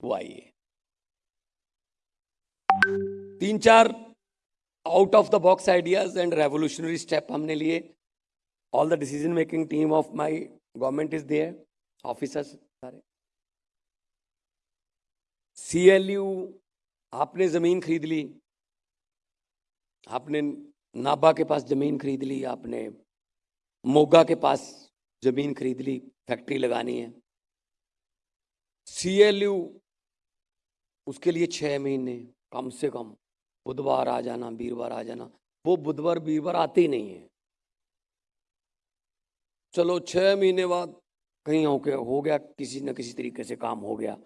वो आइए। तीन चार out of the box ideas and revolutionary step हमने लिए। All the decision making team of my government is there officers सारे। सीएलयू आपने ज़मीन खरीद ली, आपने नाबा के पास ज़मीन खरीद ली, आपने मोगा के पास ज़मीन खरीद ली, फैक्ट्री लगानी है। सीएलयू उसके लिए छः महीने, कम से कम बुधवार आ जाना, वीरवार आ जाना, वो बुधवार, वीरवार आते ही नहीं है। चलो छः महीने बाद कहीं हो गया हो गया, किसी न किसी तरीके से काम हो गया।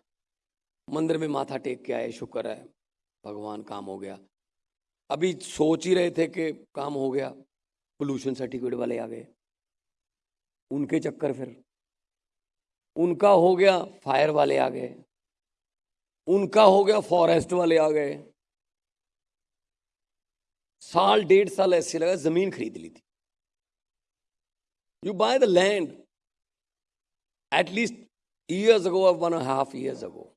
मंदिर में माथा टेक के आए, शुक्र है, भगवान काम हो गया। अभी सोच ही रहे थे कि काम हो गया पोल्यूशन सर्टिफिकेट वाले आ गए। उनके चक्कर फिर। उनका हो गया फायर वाले आ गए। उनका हो गया फॉरेस्ट वाले आ गए। साल, डेढ़ साल ऐसे लगा, ज़मीन खरीद ली थी। You buy the land at least years ago one half years ago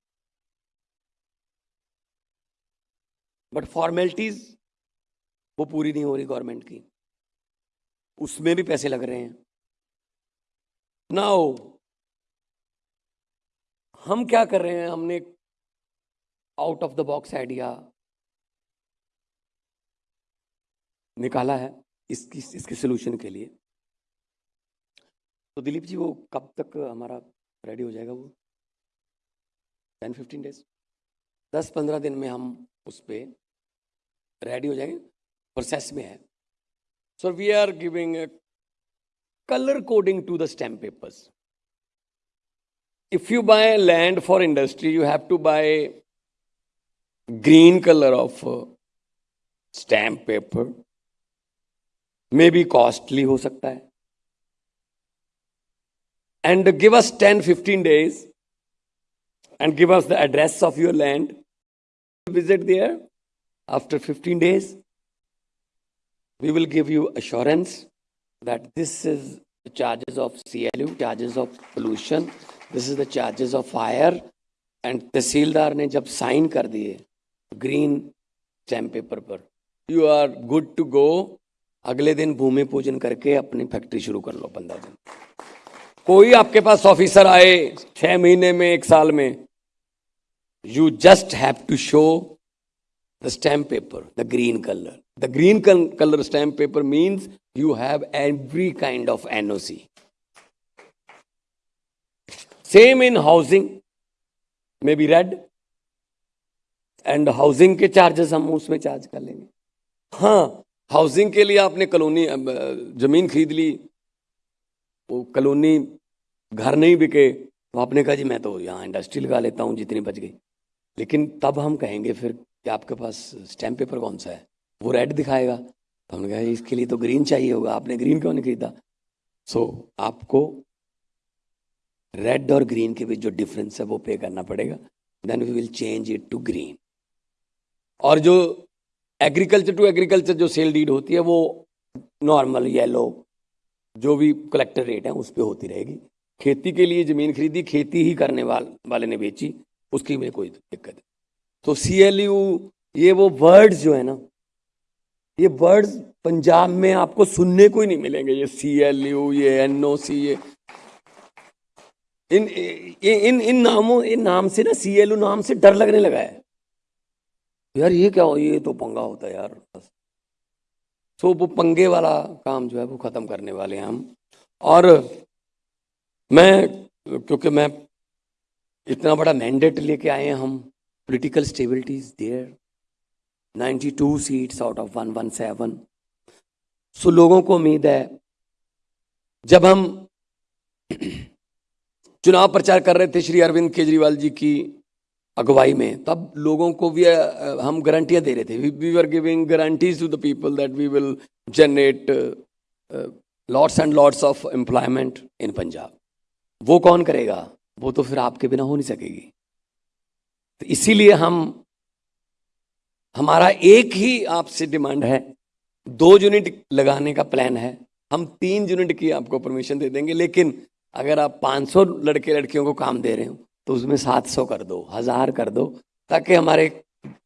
but formalities वो पूरी नहीं हो रही गवर्नमेंट की। उसमें भी पैसे लग रहे हैं। ना नाउ हम क्या कर रहे हैं? हमने out of the box idea निकाला है इसकी, इसके सोल्यूशन के लिए। तो दिलीप जी, वो कब तक हमारा रेडी हो जाएगा वो? टेन फिफ्टीन डेज़ दस पंद्रह दिन में हम उस पर रेडी हो जाएँगे प्रोसेस में है। So we are giving colour coding to the stamp papers if you buy land for industry you have to buy green colour of stamp paper may be costly हो सकता है। And give us ten fifteen days and give us the address of your land visit there after 15 days we will give you assurance that this is the charges of CLU, charges of pollution, this is the charges of fire. And tehsildar ने जब sign कर दिए green stamp paper पर you are good to go अगले दिन भूमि पूजन करके अपनी फैक्ट्री शुरू कर लो पंद्रह दिन। कोई आपके पास ऑफिसर आए छह महीने में एक साल में you just have to show the stamp paper the green colour the green colour stamp paper means you have every kind of NOC. Same in housing, maybe red. And housing के charges हम उसमें charge कर लेंगे हाँ housing के लिए आपने colony ज़मीन खरीद ली वो कॉलोनी घर नहीं बिके तो आपने कहा जी मैं तो यहाँ इंडस्ट्री लगा लेता हूँ जितनी बच गई लेकिन तब हम कहेंगे फिर कि आपके पास स्टैम्प पेपर कौन सा है? वो रेड दिखाएगा। तो हमने कहा इसके लिए तो ग्रीन चाहिए होगा। आपने ग्रीन क्यों नहीं खरीदा? सो so, आपको रेड और ग्रीन के बीच जो डिफरेंस है वो पे करना पड़ेगा। Then we will change it to green और जो एग्रीकल्चर टू एग्रीकल्चर जो सेल डीड होती है वो नॉर्मल येलो जो भी कलेक्टर रेट है उस पर होती रहेगी। खेती के लिए ज़मीन खरीदी खेती ही करने वाल, वाले ने बेची उसकी में कोई दिक्कत तो सी एल यू ये वो वर्ड्स जो है ना, ये वर्ड्स पंजाब में आपको सुनने को ही नहीं मिलेंगे। ये सी एल यू ये एन ओ सी ये इन इन इन नामों, इन नाम से ना सी एल यू नाम से डर लगने लगा है। यार ये क्या हो, ये तो पंगा होता है यार। तो वो पंगे वाला काम जो है वो ख़त्म करने वाले हैं हम। और मैं, क्योंकि मैं इतना बड़ा मैंडेट लेके आए हैं हम political stability is there 92 seats out of 117 so लोगों को उम्मीद है, जब हम चुनाव प्रचार कर रहे थे श्री अरविंद केजरीवाल जी की अगुवाई में, तब लोगों को भी हम गारंटियाँ दे रहे थे। We are giving guarantees to the people that we will generate lots and lots of employment in Punjab वो कौन करेगा? वो तो फिर आपके बिना हो नहीं सकेगी। तो इसीलिए हम, हमारा एक ही आपसे डिमांड है, दो यूनिट लगाने का प्लान है, हम तीन यूनिट की आपको परमिशन दे देंगे, लेकिन अगर आप 500 लड़के लड़कियों को काम दे रहे हो तो उसमें 700 कर दो, हज़ार कर दो, ताकि हमारे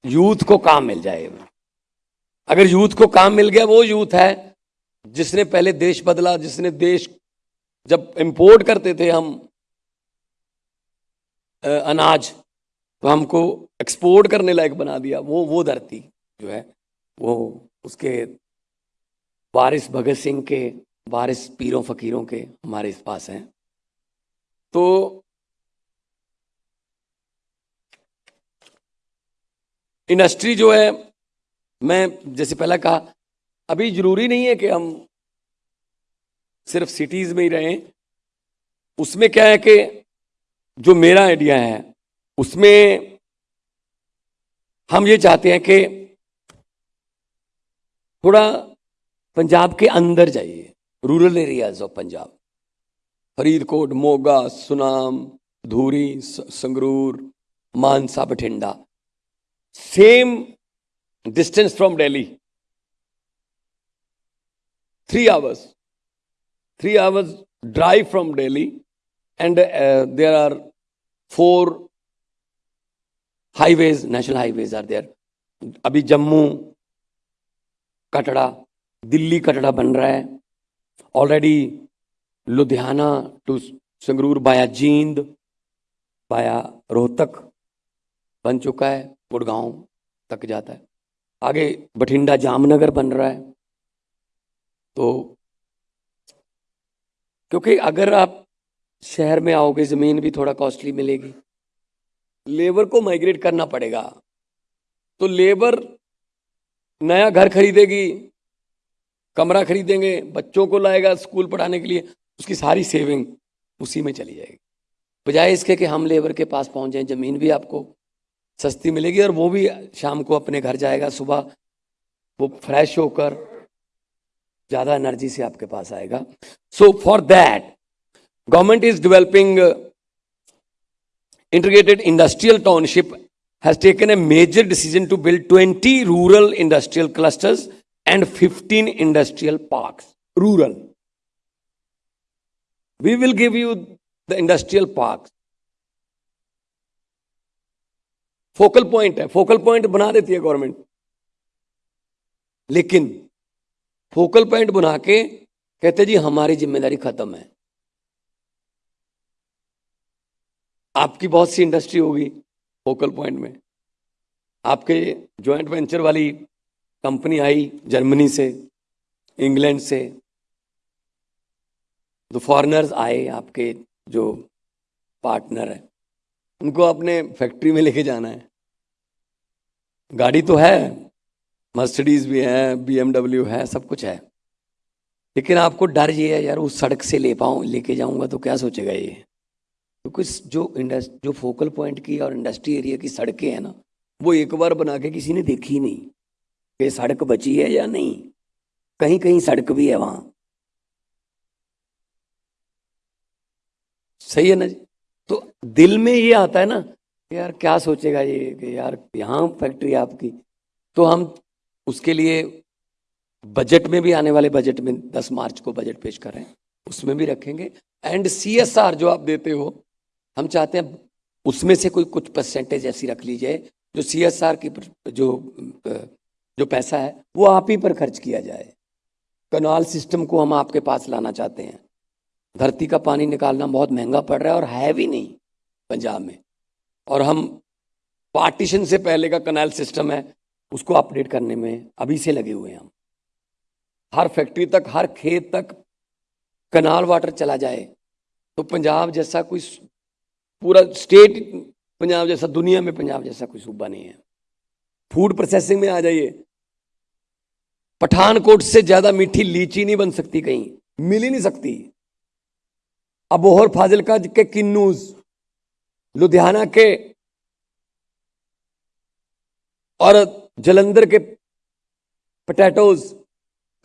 यूथ को काम मिल जाए। अगर यूथ को काम मिल गया, वो यूथ है, जिसने पहले देश बदला, जिसने देश, जब इंपोर्ट करते थे हम अनाज तो हमको एक्सपोर्ट करने लायक बना दिया। वो वो धरती जो है, वो उसके वारिस भगत सिंह के, वारिस पीरों फकीरों के हमारे इस पास हैं। तो इंडस्ट्री जो है, मैं जैसे पहले कहा, अभी ज़रूरी नहीं है कि हम सिर्फ़ सिटीज़ में ही रहें। उसमें क्या है कि जो मेरा आइडिया है उसमें हम ये चाहते हैं कि थोड़ा पंजाब के अंदर जाइए rural areas of Punjab Faridkot, Moga, Sunam, Dhuri Sangrur, Mansa, Bathinda. Same distance from Delhi three hours three hours drive from Delhi and there are four highways national highways are there अभी जम्मू कटड़ा, दिल्ली कटड़ा बन रहा है। Already Ludhiana to Sangrur बाया जींद, बाया रोहतक बन चुका है, गुड़गांव तक जाता है। आगे बठिंडा जामनगर बन रहा है। तो क्योंकि अगर आप शहर में आओगे, ज़मीन भी थोड़ा कॉस्टली मिलेगी। लेबर को माइग्रेट करना पड़ेगा। तो लेबर नया घर खरीदेगी, कमरा खरीदेंगे, बच्चों को लाएगा स्कूल पढ़ाने के लिए, उसकी सारी सेविंग उसी में चली जाएगी। बजाय इसके कि हम लेबर के पास पहुँच जाएँ, ज़मीन भी आपको सस्ती मिलेगी और वो भी शाम को अपने घर जाएगा, सुबह वो फ्रेश होकर ज़्यादा एनर्जी से आपके पास आएगा। So for that government is developing integrated industrial township has taken a major decision to build 20 rural industrial clusters and 15 industrial parks. Rural. We will give you the industrial parks. Focal point है focal point बना देती है government लेकिन focal point बना के कहते जी हमारी जिम्मेदारी खत्म है आपकी बहुत सी इंडस्ट्री होगी फोकल पॉइंट में। आपके जॉइंट वेंचर वाली कंपनी आई जर्मनी से, इंग्लैंड से। तो फॉरेनर्स आए आपके जो पार्टनर है। उनको अपने फैक्ट्री में लेके जाना है। गाड़ी तो है मर्सिडीज भी है बीएमडब्ल्यू है, सब कुछ है। लेकिन आपको डर ये है, यार उस सड़क से ले पाऊँ, लेके जाऊँगा तो क्या सोचेगा ये? तो जो इंडस्ट जो फोकल पॉइंट की और इंडस्ट्री एरिया की सड़कें हैं ना, वो एक बार बना के किसी ने देखी नहीं कि सड़क बची है या नहीं। कहीं कहीं सड़क भी है वहाँ। सही है ना जी? तो दिल में ये आता है ना यार क्या सोचेगा ये कि यार यहाँ फैक्ट्री आपकी। तो हम उसके लिए बजट में भी आने वाले बजट में 10 मार्च को बजट पेश कर रहे हैं। उसमें भी रखेंगे। एंड सीएसआर जो आप देते हो हम चाहते हैं उसमें से कोई कुछ परसेंटेज ऐसी रख लीजिए, जो सीएसआर की जो जो पैसा है, वो आप ही पर खर्च किया जाए। कनाल सिस्टम को हम आपके पास लाना चाहते हैं। धरती का पानी निकालना बहुत महँगा पड़ रहा है और है भी नहीं पंजाब में। और हम पार्टीशन से पहले का कनाल सिस्टम है, उसको अपडेट करने में अभी से लगे हुए हैं हम। हर फैक्ट्री तक, हर खेत तक कनाल वाटर चला जाए तो पंजाब जैसा कोई पूरा स्टेट पंजाब जैसा, दुनिया में पंजाब जैसा कोई सूबा नहीं है। फ़ूड प्रोसेसिंग में आ जाइए। पठानकोट से ज़्यादा मीठी लीची नहीं बन सकती कहीं, मिल ही नहीं सकती। अबोहर फाजिलका के किन्नूज लुधियाना के और जलंधर के पटैटोज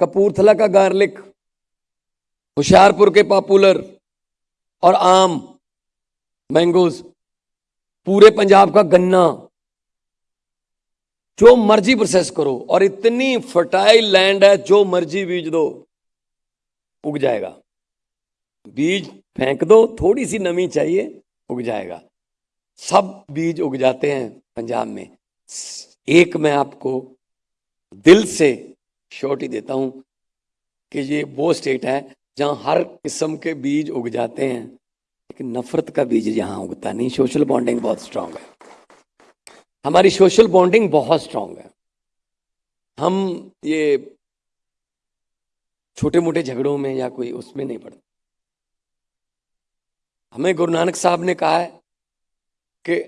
कपूरथला का गार्लिक होशियारपुर के पॉपुलर और आम। मैंगोज, पूरे पंजाब का गन्ना, जो मर्ज़ी प्रोसेस करो और इतनी फर्टाइल लैंड है, जो मर्ज़ी बीज दो, उग जाएगा। बीज फेंक दो थोड़ी सी नमी चाहिए, उग जाएगा। सब बीज उग जाते हैं पंजाब में। एक मैं आपको दिल से श्योरिटी देता हूँ कि ये वो स्टेट है जहाँ हर किस्म के बीज उग जाते हैं। लेकिन नफरत का बीज यहां उगता नहीं सोशल बॉन्डिंग बहुत स्ट्रांग है हमारी सोशल बॉन्डिंग बहुत स्ट्रांग है हम ये छोटे मोटे झगड़ों में या कोई उसमें नहीं पड़ते हमें गुरु नानक साहब ने कहा है कि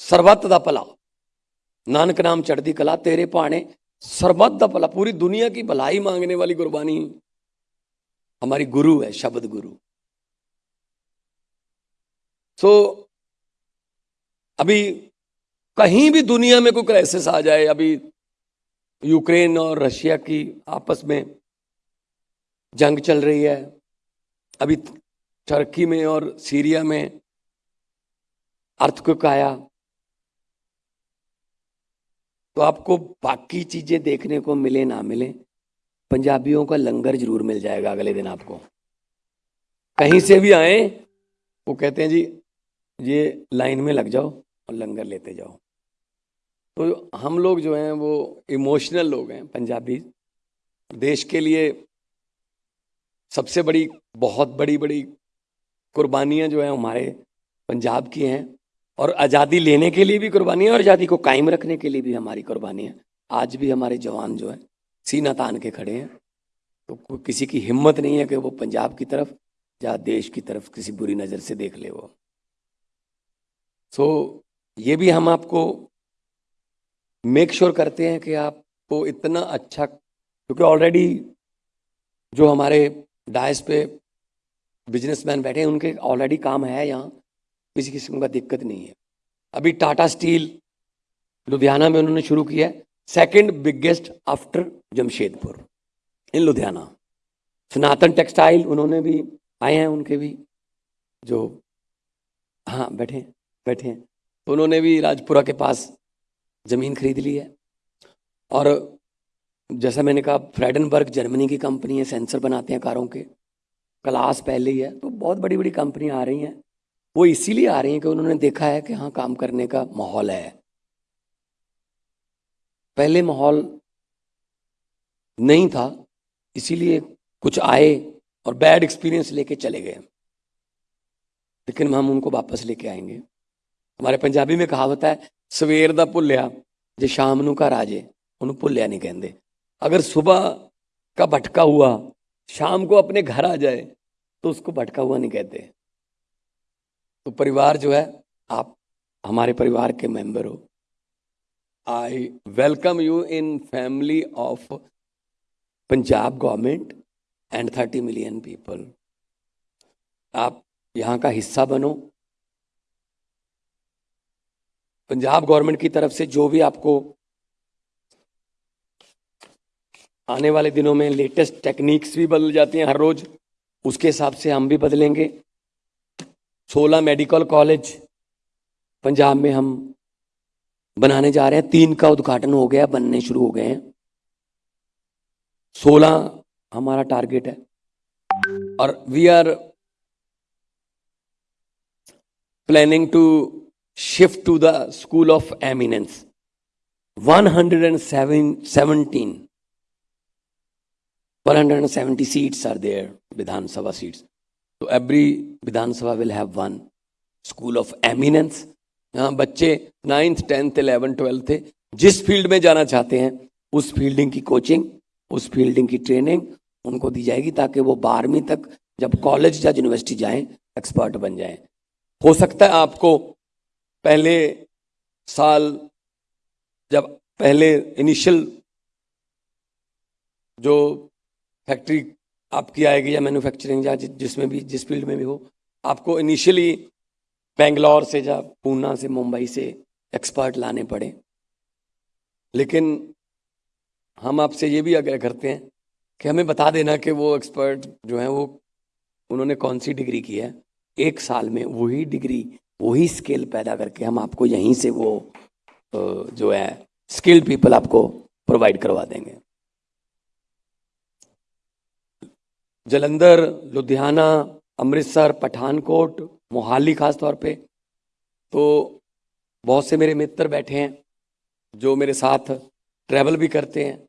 ਸਰਬੱਤ ਦਾ ਭਲਾ नानक नाम चढ़ती कला तेरे पाने सरबत दा भला पूरी दुनिया की भलाई मांगने वाली गुरबानी हमारी गुरु है शब्द गुरु सो अभी कहीं भी दुनिया में कोई क्राइसिस आ जाए, अभी यूक्रेन और रशिया की आपस में जंग चल रही है, अभी टर्की में और सीरिया में अर्थक्वेक आया तो आपको बाकी चीज़ें देखने को मिले, ना मिले, पंजाबियों का लंगर ज़रूर मिल जाएगा अगले दिन आपको। कहीं से भी आए, वो कहते हैं जी ये लाइन में लग जाओ और लंगर लेते जाओ। तो हम लोग जो हैं वो इमोशनल लोग हैं पंजाबी। देश के लिए सबसे बड़ी, बहुत बड़ी बड़ी कुर्बानियाँ जो हैं हमारे पंजाब की हैं। और आज़ादी लेने के लिए भी कुर्बानी है और आज़ादी को कायम रखने के लिए भी हमारी कुर्बानी है। आज भी हमारे जवान जो है, सीना तान के खड़े हैं। तो किसी की हिम्मत नहीं है कि वो पंजाब की तरफ़ या देश की तरफ़ किसी बुरी नज़र से देख ले वो। सो so, ये भी हम आपको मेक श्योर sure करते हैं कि आपको इतना अच्छा क्योंकि ऑलरेडी जो हमारे डायस पे बिजनेसमैन बैठे हैं उनके ऑलरेडी काम है यहाँ। किसी किस्म का दिक्कत नहीं है। अभी टाटा स्टील लुधियाना में उन्होंने शुरू किया है। Second biggest after Jamshedpur in Ludhiana. Sanatan textile उन्होंने भी आए हैं उनके भी जो हाँ बैठे बैठे हैं। तो उन्होंने भी राजपुरा के पास ज़मीन खरीद ली है। और जैसा मैंने कहा, फ्रेडनबर्ग जर्मनी की कंपनी है, सेंसर बनाते हैं कारों के। क्लास पहले ही है तो बहुत बड़ी बड़ी कंपनियाँ आ रही हैं। वो इसीलिए आ रही हैं कि उन्होंने देखा है कि हाँ काम करने का माहौल है। पहले माहौल नहीं था, इसीलिए कुछ आए और बैड एक्सपीरियंस लेके चले गए। लेकिन हम उनको वापस लेके आएँगे। हमारे पंजाबी में कहावत है सवेर ਦਾ ਭੁੱਲਿਆ ਜੇ ਸ਼ਾਮ ਨੂੰ ਘਰ ਆ ਜੇ ਉਹਨੂੰ ਭੁੱਲਿਆ नहीं कहते अगर सुबह का भटका हुआ शाम को अपने घर आ जाए तो उसको भटका हुआ नहीं कहते तो परिवार जो है आप हमारे परिवार के मेंबर हो I welcome you in family of Punjab government and thirty million people आप यहाँ का हिस्सा बनो पंजाब गवर्नमेंट की तरफ़ से जो भी आपको आने वाले दिनों में लेटेस्ट टेक्निक्स भी बदल जाती हैं हर रोज, उसके हिसाब से हम भी बदलेंगे। 16 मेडिकल कॉलेज पंजाब में हम बनाने जा रहे हैं। तीन का उद्घाटन हो गया, बनने शुरू हो गए हैं। 16 हमारा टारगेट है। और we are planning to shift to the school of eminence. 117 170 seats are there, vidhan sabha seats. So every vidhan sabha will have one school of eminence. यहाँ बच्चे नाइन्थ टेंथ इलेवन ट्वेल्थ थे जिस field में जाना चाहते हैं, उस fielding की कोचिंग उस फील्डिंग की ट्रेनिंग उनको दी जाएगी ताकि वो बारहवीं तक जब कॉलेज या यूनिवर्सिटी जाएँ एक्सपर्ट बन जाएँ। हो सकता है आपको पहले साल जब पहले इनिशियल जो फैक्ट्री आपकी आएगी या मैन्युफैक्चरिंग या जिसमें भी, जिस फ़ील्ड में भी हो, आपको इनिशियली बेंगलोर से या पूना से, मुंबई से एक्सपर्ट लाने पड़े। लेकिन हम आपसे ये भी आग्रह करते हैं कि हमें बता देना कि वो एक्सपर्ट जो हैं वो, उन्होंने कौन सी डिग्री की है। एक साल में वही डिग्री वही स्किल पैदा करके हम आपको यहीं से वो जो है, स्किल्ड पीपल आपको प्रोवाइड करवा देंगे। जलंधर, लुधियाना, अमृतसर, पठानकोट, मोहाली खास तौर पे तो बहुत से मेरे मित्र बैठे हैं, जो मेरे साथ ट्रैवल भी करते हैं।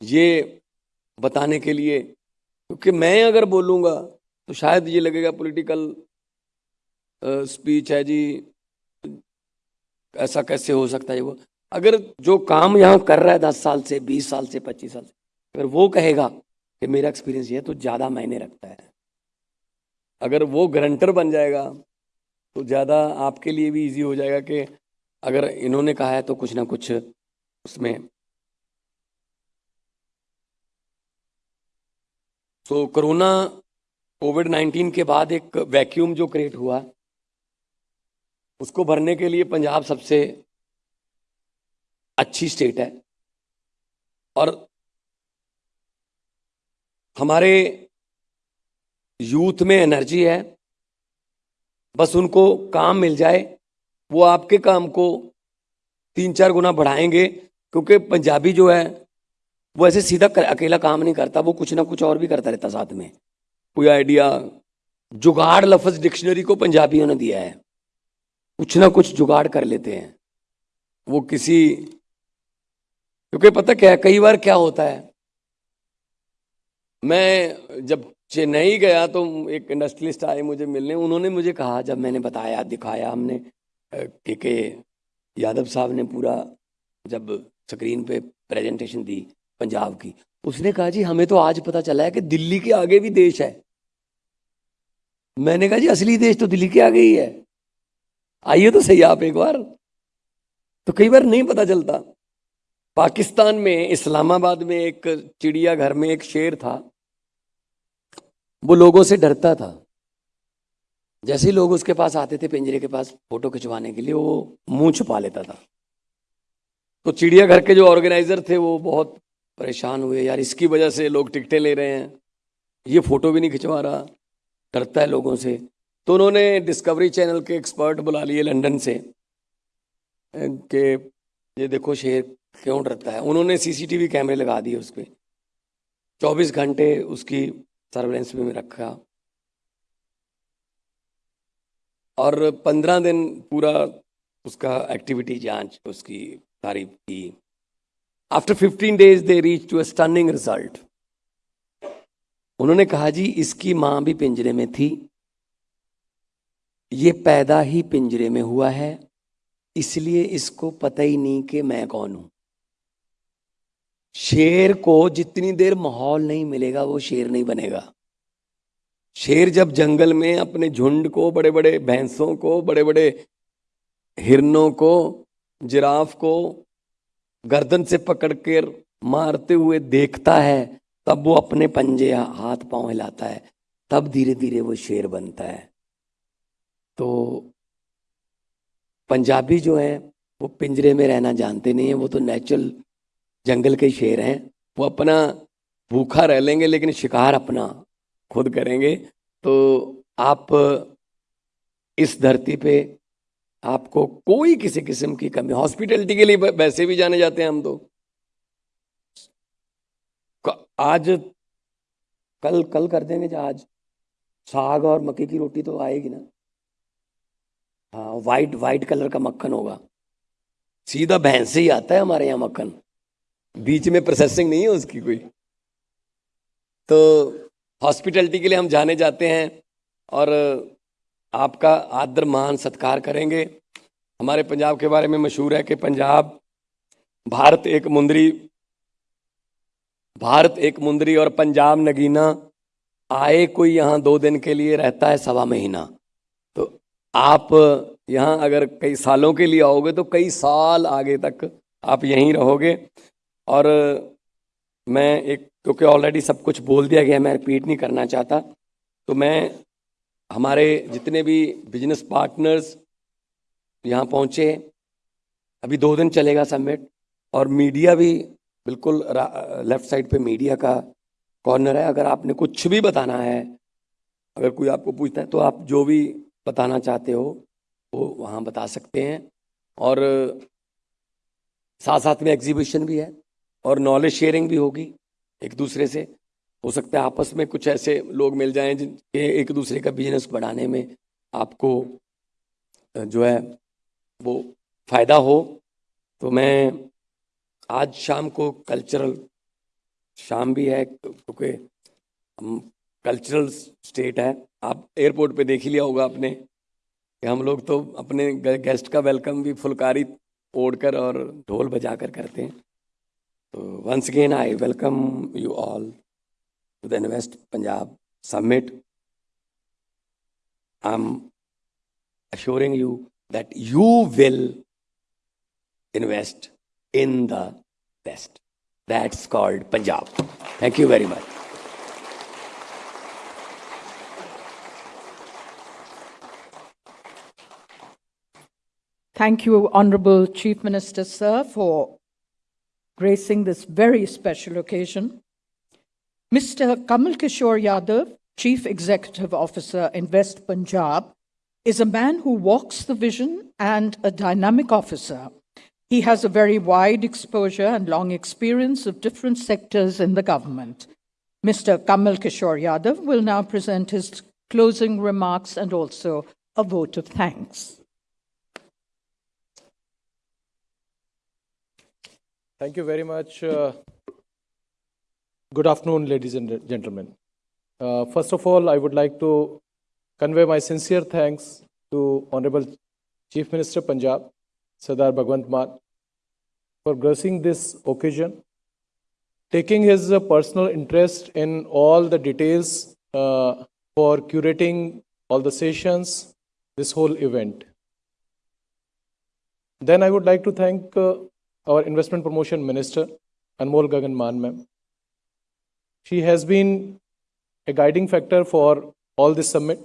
ये बताने के लिए, क्योंकि मैं अगर बोलूँगा तो शायद ये लगेगा पॉलिटिकल स्पीच है जी। ऐसा कैसे हो सकता है वो? अगर जो काम यहाँ कर रहा है दस साल से, बीस साल से, पच्चीस साल से, अगर वो कहेगा कि मेरा एक्सपीरियंस ये है तो ज़्यादा मायने रखता है। अगर वो ग्रंटर बन जाएगा तो ज़्यादा आपके लिए भी इजी हो जाएगा कि अगर इन्होंने कहा है तो कुछ ना कुछ उसमें। सो कोरोना कोविड 19 के बाद एक वैक्यूम जो क्रिएट हुआ उसको भरने के लिए पंजाब सबसे अच्छी स्टेट है। और हमारे यूथ में एनर्जी है बस उनको काम मिल जाए वो आपके काम को तीन चार गुना बढ़ाएँगे क्योंकि पंजाबी जो है वो ऐसे सीधा कर, अकेला काम नहीं करता वो कुछ ना कुछ और भी करता रहता साथ में। कोई आइडिया जुगाड़ लफ्ज डिक्शनरी को पंजाबियों ने दिया है। कुछ ना कुछ जुगाड़ कर लेते हैं। वो किसी, क्योंकि पता क्या है, कई बार क्या होता है, मैं जब चेन्नई गया तो एक इंडस्ट्रियलिस्ट आए मुझे मिलने, उन्होंने मुझे कहा, जब मैंने बताया, दिखाया हमने के के यादव साहब ने पूरा जब स्क्रीन पे प्रेजेंटेशन दी पंजाब की, उसने कहा, जी, हमें तो आज पता चला है कि दिल्ली के आगे भी देश है। मैंने कहा, जी, असली देश तो दिल्ली के आगे ही है। आइए तो सही आप एक बार। तो कई बार नहीं पता चलता। पाकिस्तान में, इस्लामाबाद में एक चिड़ियाघर में एक शेर था। वो लोगों से डरता था। जैसे ही लोग उसके पास आते थे पिंजरे के पास फ़ोटो खिंचवाने के लिए, वो मुँह छुपा लेता था। तो चिड़ियाघर के जो ऑर्गेनाइजर थे, वो बहुत परेशान हुए। यार, इसकी वजह से लोग टिकटें ले रहे हैं। ये फ़ोटो भी नहीं खिंचवा रहा। डरता है लोगों से। तो उन्होंने डिस्कवरी चैनल के एक्सपर्ट बुला लिए लंदन से कि ये देखो शेर क्यों डरता है। उन्होंने सीसीटीवी कैमरे लगा दिए उस पर चौबीस घंटे उसकी सर्वेलेंस में रखा। और पंद्रह दिन पूरा उसका एक्टिविटी जाँच उसकी तारीफ़ की। After fifteen days they reach to a stunning result उन्होंने कहा, जी, इसकी माँ भी पिंजरे में थी। ये पैदा ही पिंजरे में हुआ है, इसलिए इसको पता ही नहीं कि मैं कौन हूँ। शेर को जितनी देर माहौल नहीं मिलेगा, वो शेर नहीं बनेगा। शेर जब जंगल में अपने झुंड को बड़े बड़े भैंसों को बड़े बड़े हिरनों को, जिराफ को गर्दन से पकड़कर मारते हुए देखता है, तब वो अपने पंजे हाथ पाँव हिलाता है, तब धीरे धीरे वो शेर बनता है। तो पंजाबी जो है, वो पिंजरे में रहना जानते नहीं है, वो तो नेचुरल जंगल के शेर हैं। वो अपना भूखा रह लेंगे, लेकिन शिकार अपना खुद करेंगे। तो आप इस धरती पे आपको कोई किसी किस्म की कमी हॉस्पिटलिटी के लिए वैसे भी जाने जाते हैं हम तो। आज, कल कल कर देंगे, आज साग और मक्की की रोटी तो आएगी ना। हाँ वाइट वाइट कलर का मक्खन होगा। सीधा भैंस से ही आता है हमारे यहाँ मक्खन। बीच में प्रोसेसिंग नहीं है उसकी कोई। तो हॉस्पिटलिटी के लिए हम जाने जाते हैं और आपका आदर, मान, सत्कार करेंगे। हमारे पंजाब के बारे में मशहूर है कि पंजाब भारत एक मुंदरी, भारत एक मुंदरी और पंजाब नगीना आए कोई यहाँ दो दिन के लिए रहता है सवा महीना। तो आप यहाँ अगर कई सालों के लिए आओगे तो कई साल आगे तक आप यहीं रहोगे। और मैं एक, क्योंकि ऑलरेडी सब कुछ बोल दिया गया मैं रिपीट नहीं करना चाहता तो मैं हमारे जितने भी बिज़नेस पार्टनर्स यहाँ पहुँचे अभी दो दिन चलेगा समिट और मीडिया भी बिल्कुल लेफ़्ट साइड पे मीडिया का कॉर्नर है। अगर आपने कुछ भी बताना है, अगर कोई आपको पूछता है तो आप जो भी बताना चाहते हो, वो वहाँ बता सकते हैं। और साथ साथ में एग्जीबिशन भी है और नॉलेज शेयरिंग भी होगी एक दूसरे से। हो सकता है आपस में कुछ ऐसे लोग मिल जाएँ जिनके एक दूसरे का बिज़नेस बढ़ाने में आपको जो है, वो फ़ायदा हो। तो मैं आज शाम को कल्चरल शाम भी है, क्योंकि हम कल्चरल स्टेट है। आप एयरपोर्ट पे देख ही लिया होगा आपने कि हम लोग तो अपने गेस्ट का वेलकम भी फुलकारी ओढ़कर और ढोल बजा कर करते हैं तो once again I welcome you all to the invest Punjab summit I am assuring you that you will invest in the best. That's called Punjab. Thank you very much. Thank you, Honorable Chief Minister, sir, for gracing this very special occasion. Mr. Kamal Kishore Yadav, Chief Executive Officer Invest Punjab, is a man who walks the vision and a dynamic officer. He has a very wide exposure and long experience of different sectors in the government. Mr. Kamal Kishore Yadav will now present his closing remarks and also a vote of thanks. Thank you very much. Uh, good afternoon, ladies and gentlemen. Uh, first of all, I would like to convey my sincere thanks to Honorable Chief Minister Punjab, Sadar Bhagwant Mann, for gracing this occasion, taking his uh, personal interest in all the details uh, for curating all the sessions, this whole event. Then I would like to thank uh, our Investment Promotion Minister, Anmol Gagan Maan ma'am. She has been a guiding factor for all this summit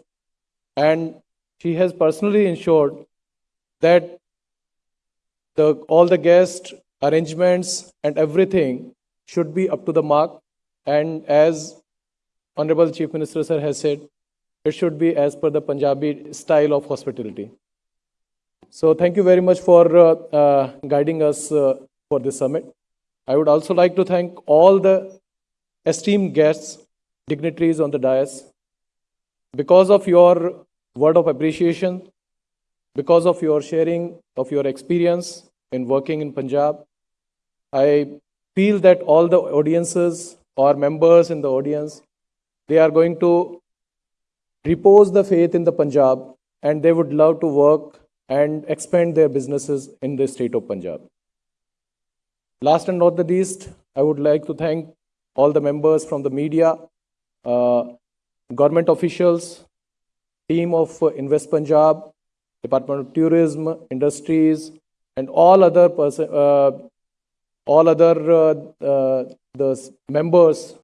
and she has personally ensured that the, all the guest arrangements and everything should be up to the mark and as Honorable Chief Minister sir has said, it should be as per the Punjabi style of hospitality. So thank you very much for uh, uh, guiding us uh, for this summit. I would also like to thank all the esteemed guests dignitaries on the dais, because of your word of appreciation, because of your sharing of your experience in working in Punjab, I feel that all the audiences or members in the audience, they are going to repose the faith in the Punjab and they would love to work and expand their businesses in the state of Punjab. Last and not the least, I would like to thank all the members from the media, uh, government officials, team of uh, Invest Punjab, Department of Tourism, Industries, and all other uh, all other uh, uh, the members